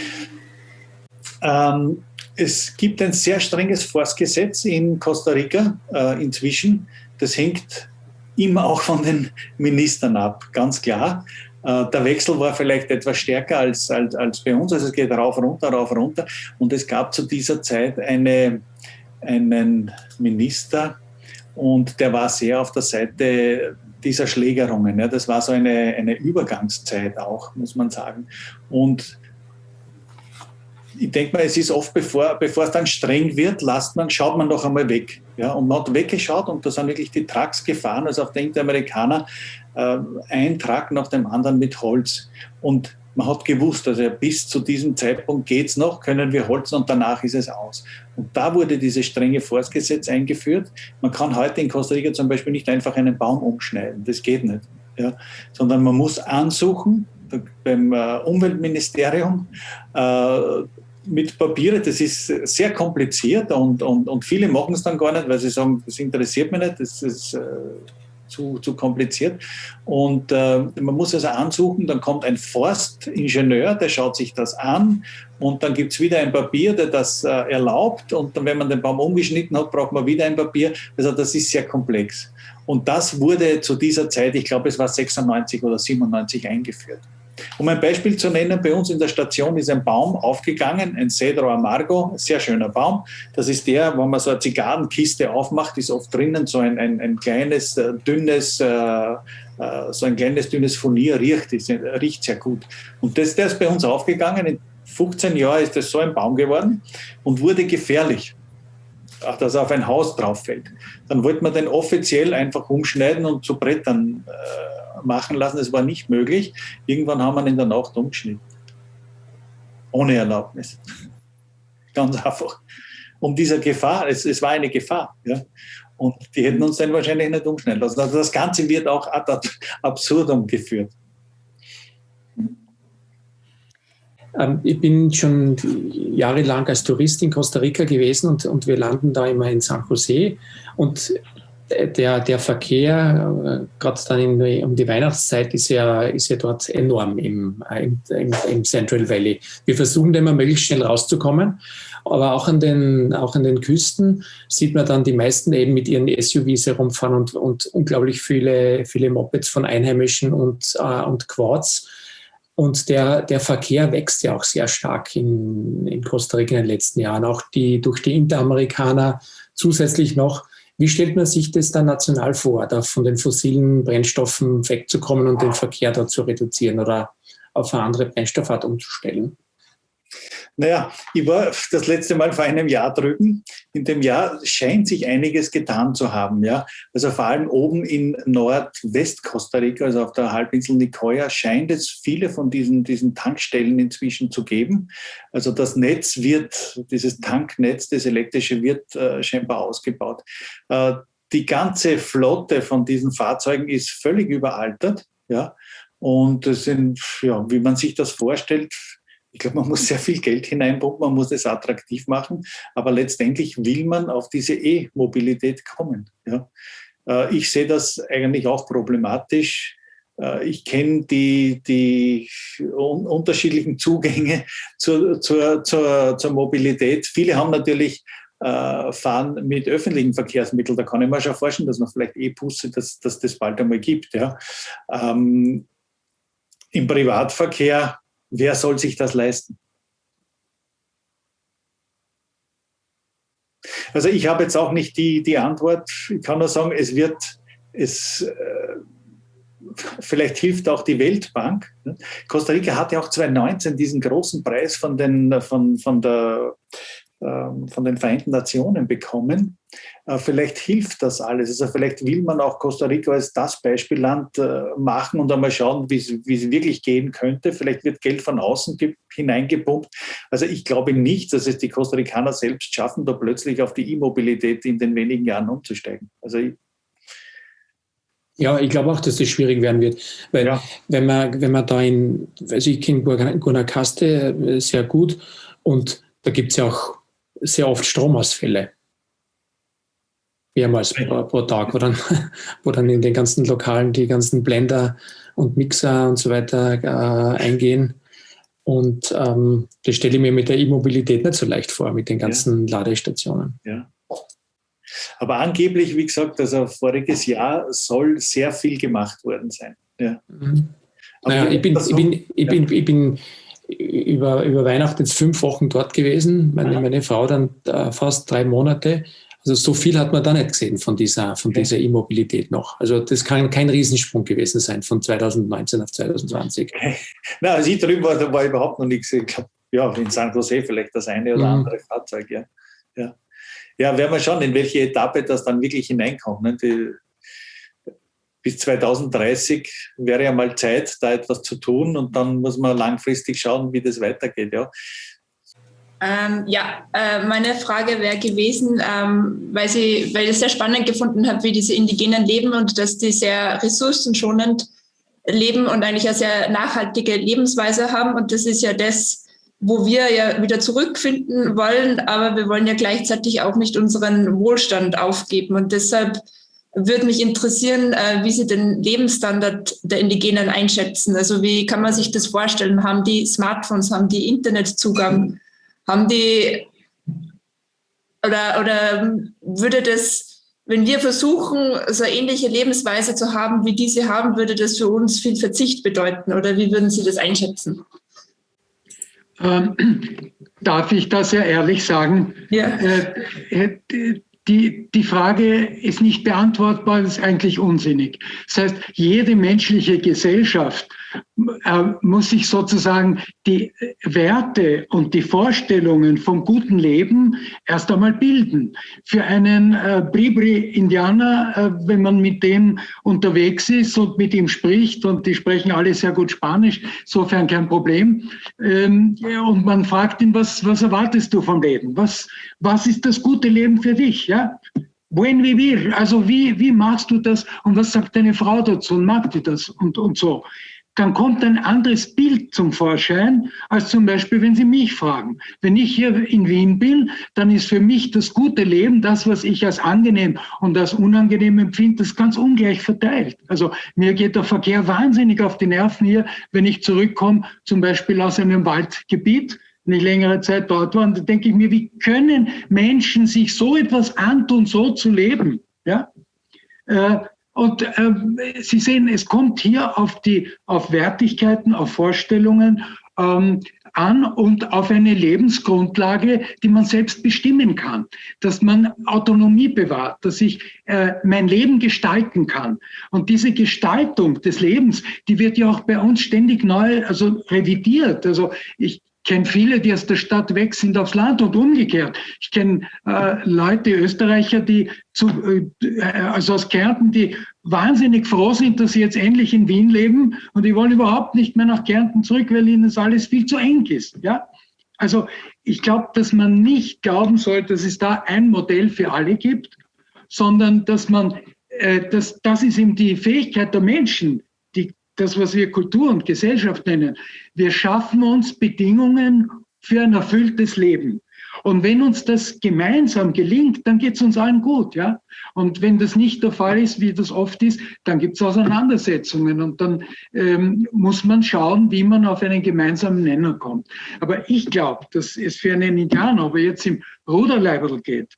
Ähm, es gibt ein sehr strenges Forstgesetz in Costa Rica äh, inzwischen. Das hängt immer auch von den Ministern ab, ganz klar. Äh, der Wechsel war vielleicht etwas stärker als, als, als bei uns. Also es geht rauf, runter, rauf, runter. Und es gab zu dieser Zeit eine, einen Minister, und der war sehr auf der Seite dieser Schlägerungen. Ja, das war so eine, eine Übergangszeit auch, muss man sagen. Und ich denke mal, es ist oft, bevor, bevor es dann streng wird, lasst man, schaut man doch einmal weg. Ja, und man hat weggeschaut und da sind wirklich die Trucks gefahren, also auf der Interamerikaner, äh, ein Truck nach dem anderen mit Holz. Und man hat gewusst, also bis zu diesem Zeitpunkt geht es noch, können wir holzen und danach ist es aus. Und da wurde dieses strenge Forstgesetz eingeführt. Man kann heute in Costa Rica zum Beispiel nicht einfach einen Baum umschneiden, das geht nicht. Ja, sondern man muss ansuchen beim äh, Umweltministerium äh, mit Papiere, das ist sehr kompliziert und, und, und viele machen es dann gar nicht, weil sie sagen, das interessiert mich nicht, das ist äh, zu, zu kompliziert. Und äh, man muss also ansuchen, dann kommt ein Forstingenieur, der schaut sich das an und dann gibt es wieder ein Papier, der das äh, erlaubt und dann, wenn man den Baum umgeschnitten hat, braucht man wieder ein Papier. Also das ist sehr komplex. Und das wurde zu dieser Zeit, ich glaube es war 96 oder 97 eingeführt. Um ein Beispiel zu nennen, bei uns in der Station ist ein Baum aufgegangen, ein Cedro Amargo, sehr schöner Baum. Das ist der, wenn man so eine Zigarrenkiste aufmacht, ist oft drinnen so ein, ein, ein kleines, äh, dünnes, äh, äh, so ein kleines, dünnes Furnier, riecht, ist, riecht sehr gut. Und das, der ist bei uns aufgegangen. In 15 Jahren ist das so ein Baum geworden und wurde gefährlich auch dass er auf ein Haus drauf fällt. Dann wollte man den offiziell einfach umschneiden und zu Brettern äh, machen lassen. Es war nicht möglich. Irgendwann haben wir in der Nacht umgeschnitten. Ohne Erlaubnis. Ganz einfach. Um dieser Gefahr, es, es war eine Gefahr. Ja. Und die hätten uns dann wahrscheinlich nicht umschneiden lassen. Also das Ganze wird auch ad absurdum geführt. Ähm, ich bin schon jahrelang als Tourist in Costa Rica gewesen und, und wir landen da immer in San Jose. Und der, der Verkehr, äh, gerade dann in, um die Weihnachtszeit, ist ja, ist ja dort enorm im, im, im, Central Valley. Wir versuchen da immer möglichst schnell rauszukommen, aber auch an, den, auch an den Küsten sieht man dann die meisten eben mit ihren SUVs herumfahren und, und unglaublich viele, viele Mopeds von Einheimischen und, äh, und Quads. Und der, der Verkehr wächst ja auch sehr stark in, in Costa Rica in den letzten Jahren, auch die, durch die Interamerikaner zusätzlich noch. Wie stellt man sich das dann national vor, da von den fossilen Brennstoffen wegzukommen und den Verkehr dort zu reduzieren oder auf eine andere Brennstoffart umzustellen? Naja, ich war das letzte Mal vor einem Jahr drüben. In dem Jahr scheint sich einiges getan zu haben. Ja? Also vor allem oben in Nordwest-Costa Rica, also auf der Halbinsel Nicoya, scheint es viele von diesen, diesen Tankstellen inzwischen zu geben. Also das Netz wird, dieses Tanknetz, das elektrische wird äh, scheinbar ausgebaut. Äh, die ganze Flotte von diesen Fahrzeugen ist völlig überaltert. Ja? Und das sind, ja, wie man sich das vorstellt, ich glaube, man muss sehr viel Geld hineinpumpen, man muss es attraktiv machen, aber letztendlich will man auf diese E-Mobilität kommen. Ja. Äh, ich sehe das eigentlich auch problematisch. Äh, ich kenne die, die unterschiedlichen Zugänge zur, zur, zur, zur Mobilität. Viele haben natürlich äh, fahren mit öffentlichen Verkehrsmitteln. Da kann ich mir schon vorstellen, dass man vielleicht E-Busse, dass, dass das bald einmal gibt. Ja. Ähm, Im Privatverkehr wer soll sich das leisten? Also ich habe jetzt auch nicht die, die Antwort. Ich kann nur sagen, es wird, es, äh, vielleicht hilft auch die Weltbank. Costa Rica hatte auch 2019 diesen großen Preis von, den, von, von der von den Vereinten Nationen bekommen. Äh, vielleicht hilft das alles. Also vielleicht will man auch Costa Rica als das Beispielland äh, machen und einmal schauen, wie es wirklich gehen könnte. Vielleicht wird Geld von außen hineingepumpt. Also ich glaube nicht, dass es die Costa Ricaner selbst schaffen, da plötzlich auf die E-Mobilität in den wenigen Jahren umzusteigen. Also ich, ja, ich glaube auch, dass das schwierig werden wird. Weil ja. wenn man, wenn man da in, also ich kenne Guanacaste äh, sehr gut und da gibt es ja auch sehr oft Stromausfälle. Mehrmals pro, pro, Tag, wo dann, wo dann in den ganzen Lokalen die ganzen Blender und Mixer und so weiter äh, eingehen. Und ähm, das stelle ich mir mit der E-Mobilität nicht so leicht vor, mit den ganzen ja. Ladestationen. Ja. Aber angeblich, wie gesagt, also voriges Jahr soll sehr viel gemacht worden sein. Ja. Mhm. Naja, ich bin, ich, bin, ich, bin, ich bin über, über Weihnachten jetzt fünf Wochen dort gewesen, meine, meine Frau dann äh, fast drei Monate. Also so viel hat man da nicht gesehen von dieser, von dieser E-Mobilität noch. Also das kann kein Riesensprung gewesen sein von 2019 auf 2020. Na, als ich drüben war, da war überhaupt noch nichts. Ich glaube, ja, in San Jose vielleicht das eine oder mhm. andere Fahrzeug, ja. ja. Ja, werden wir schauen, in welche Etappe das dann wirklich hineinkommt. Ne? Die, bis 2030 wäre ja mal Zeit, da etwas zu tun und dann muss man langfristig schauen, wie das weitergeht. Ja. Ähm, ja, äh, meine Frage wäre gewesen, ähm, weil, Sie, weil ich es sehr spannend gefunden habe, wie diese Indigenen leben und dass die sehr ressourcenschonend leben und eigentlich eine sehr nachhaltige Lebensweise haben. Und das ist ja das, wo wir ja wieder zurückfinden wollen, aber wir wollen ja gleichzeitig auch nicht unseren Wohlstand aufgeben. Und deshalb würde mich interessieren, äh, wie Sie den Lebensstandard der Indigenen einschätzen. Also wie kann man sich das vorstellen? Haben die Smartphones, haben die Internetzugang, haben die oder, oder würde das, wenn wir versuchen, so eine ähnliche Lebensweise zu haben, wie diese haben, würde das für uns viel Verzicht bedeuten? Oder wie würden Sie das einschätzen? Ähm, darf ich das ja ehrlich sagen? Ja. Äh, die, die Frage ist nicht beantwortbar, ist eigentlich unsinnig. Das heißt, jede menschliche Gesellschaft muss sich sozusagen die Werte und die Vorstellungen vom guten Leben erst einmal bilden. Für einen äh, Bribri-Indianer, äh, wenn man mit dem unterwegs ist und mit ihm spricht, und die sprechen alle sehr gut Spanisch, insofern kein Problem, ähm, und man fragt ihn, was, was erwartest du vom Leben? Was, was ist das gute Leben für dich? Ja? Buen vivir, also wie, wie machst du das und was sagt deine Frau dazu und mag die das und, und so. Dann kommt ein anderes Bild zum Vorschein, als zum Beispiel, wenn Sie mich fragen. Wenn ich hier in Wien bin, dann ist für mich das gute Leben, das, was ich als angenehm und als unangenehm empfinde, das ganz ungleich verteilt. Also mir geht der Verkehr wahnsinnig auf die Nerven hier, wenn ich zurückkomme, zum Beispiel aus einem Waldgebiet nicht längere Zeit dort war. Und da denke ich mir, wie können Menschen sich so etwas antun, so zu leben? Ja? Äh, und äh, Sie sehen, es kommt hier auf die, auf Wertigkeiten, auf Vorstellungen ähm, an und auf eine Lebensgrundlage, die man selbst bestimmen kann, dass man Autonomie bewahrt, dass ich äh, mein Leben gestalten kann. Und diese Gestaltung des Lebens, die wird ja auch bei uns ständig neu, also revidiert. Also ich kenne viele, die aus der Stadt weg sind aufs Land und umgekehrt. Ich kenne äh, Leute, Österreicher, die zu, äh, also aus Kärnten, die wahnsinnig froh sind, dass sie jetzt endlich in Wien leben und die wollen überhaupt nicht mehr nach Kärnten zurück, weil ihnen das alles viel zu eng ist. Ja? Also ich glaube, dass man nicht glauben soll, dass es da ein Modell für alle gibt, sondern dass man, äh, dass, das ist eben die Fähigkeit der Menschen, das, was wir Kultur und Gesellschaft nennen. Wir schaffen uns Bedingungen für ein erfülltes Leben. Und wenn uns das gemeinsam gelingt, dann geht es uns allen gut, ja. Und wenn das nicht der Fall ist, wie das oft ist, dann gibt es Auseinandersetzungen und dann ähm, muss man schauen, wie man auf einen gemeinsamen Nenner kommt. Aber ich glaube, dass es für einen Indianer, ob er jetzt im Ruderleibel geht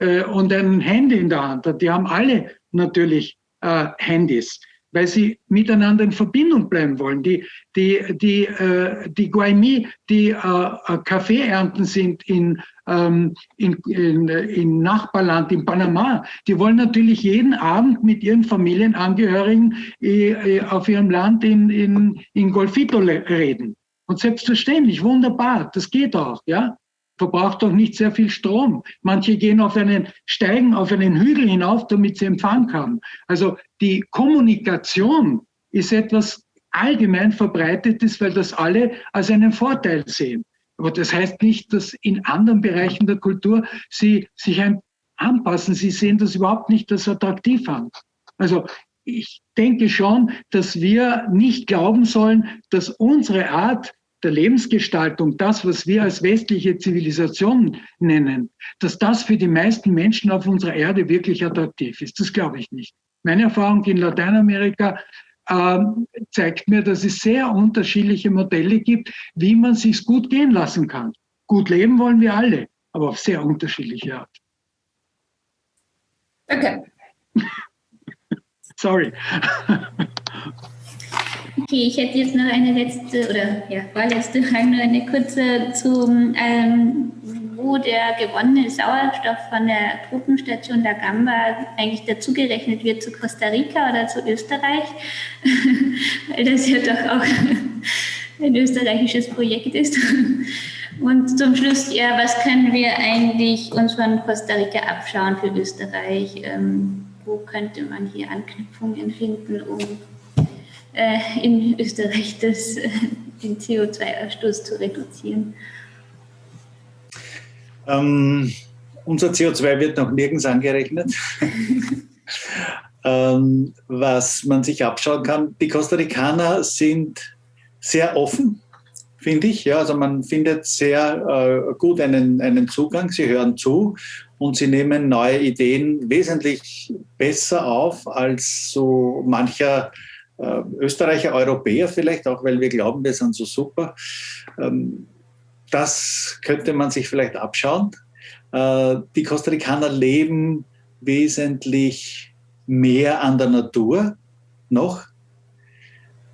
äh, und ein Handy in der Hand hat, die haben alle natürlich äh, Handys weil sie miteinander in Verbindung bleiben wollen. Die, die, die, äh, die Guaymi, die äh, äh, Kaffeeernten sind in, ähm, in, in, in Nachbarland, in Panama, die wollen natürlich jeden Abend mit ihren Familienangehörigen äh, äh auf ihrem Land in, in, in Golfito reden. Und selbstverständlich, wunderbar, das geht auch, ja verbraucht doch nicht sehr viel Strom. Manche gehen auf einen, steigen auf einen Hügel hinauf, damit sie Empfang haben. Also die Kommunikation ist etwas allgemein verbreitetes, weil das alle als einen Vorteil sehen. Aber das heißt nicht, dass in anderen Bereichen der Kultur sie sich anpassen. Sie sehen das überhaupt nicht als attraktiv an. Also ich denke schon, dass wir nicht glauben sollen, dass unsere Art, der Lebensgestaltung, das, was wir als westliche Zivilisation nennen, dass das für die meisten Menschen auf unserer Erde wirklich attraktiv ist. Das glaube ich nicht. Meine Erfahrung in Lateinamerika äh, zeigt mir, dass es sehr unterschiedliche Modelle gibt, wie man sich gut gehen lassen kann. Gut leben wollen wir alle, aber auf sehr unterschiedliche Art. Danke. Sorry. Okay, ich hätte jetzt noch eine letzte oder ja, vorletzte Frage, nur eine kurze zum, ähm, wo der gewonnene Sauerstoff von der Truppenstation La Gamba eigentlich dazugerechnet wird zu Costa Rica oder zu Österreich, weil das ja doch auch ein österreichisches Projekt ist. Und zum Schluss, ja, was können wir eigentlich uns von Costa Rica abschauen für Österreich? Ähm, wo könnte man hier Anknüpfungen finden, um äh, in Österreich das, äh, den CO2-Ausstoß zu reduzieren? Ähm, unser CO2 wird noch nirgends angerechnet. ähm, was man sich abschauen kann. Die Costa Ricaner sind sehr offen, finde ich. Ja, also man findet sehr äh, gut einen, einen Zugang. Sie hören zu und sie nehmen neue Ideen wesentlich besser auf als so mancher äh, Österreicher, Europäer vielleicht, auch weil wir glauben, wir sind so super. Ähm, das könnte man sich vielleicht abschauen. Äh, die Costa Ricaner leben wesentlich mehr an der Natur noch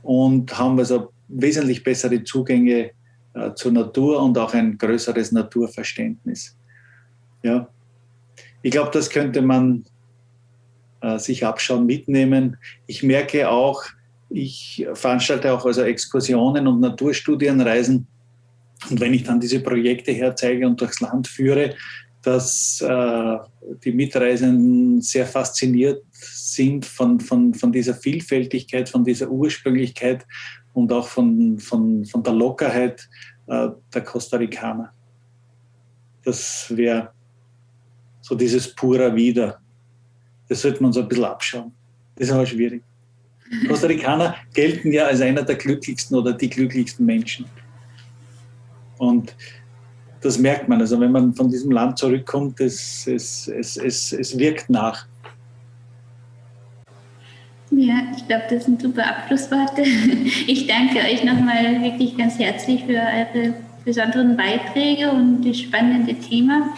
und haben also wesentlich bessere Zugänge äh, zur Natur und auch ein größeres Naturverständnis. Ja. Ich glaube, das könnte man äh, sich abschauen, mitnehmen. Ich merke auch, ich veranstalte auch also Exkursionen und Naturstudienreisen. Und wenn ich dann diese Projekte herzeige und durchs Land führe, dass äh, die Mitreisenden sehr fasziniert sind von, von, von dieser Vielfältigkeit, von dieser Ursprünglichkeit und auch von, von, von der Lockerheit äh, der Costa Ricaner. Das wäre so dieses Pura Wieder. Das sollte man so ein bisschen abschauen. Das ist aber schwierig. Costa Ricaner gelten ja als einer der glücklichsten oder die glücklichsten Menschen. Und das merkt man. Also wenn man von diesem Land zurückkommt, es, es, es, es, es wirkt nach. Ja, ich glaube, das sind super Abschlussworte. Ich danke euch nochmal wirklich ganz herzlich für eure besonderen Beiträge und das spannende Thema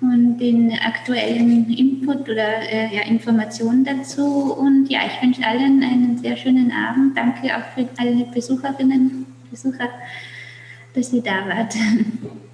und den aktuellen Input oder äh, ja, Informationen dazu. Und ja, ich wünsche allen einen sehr schönen Abend. Danke auch für alle Besucherinnen und Besucher, dass ihr da wart.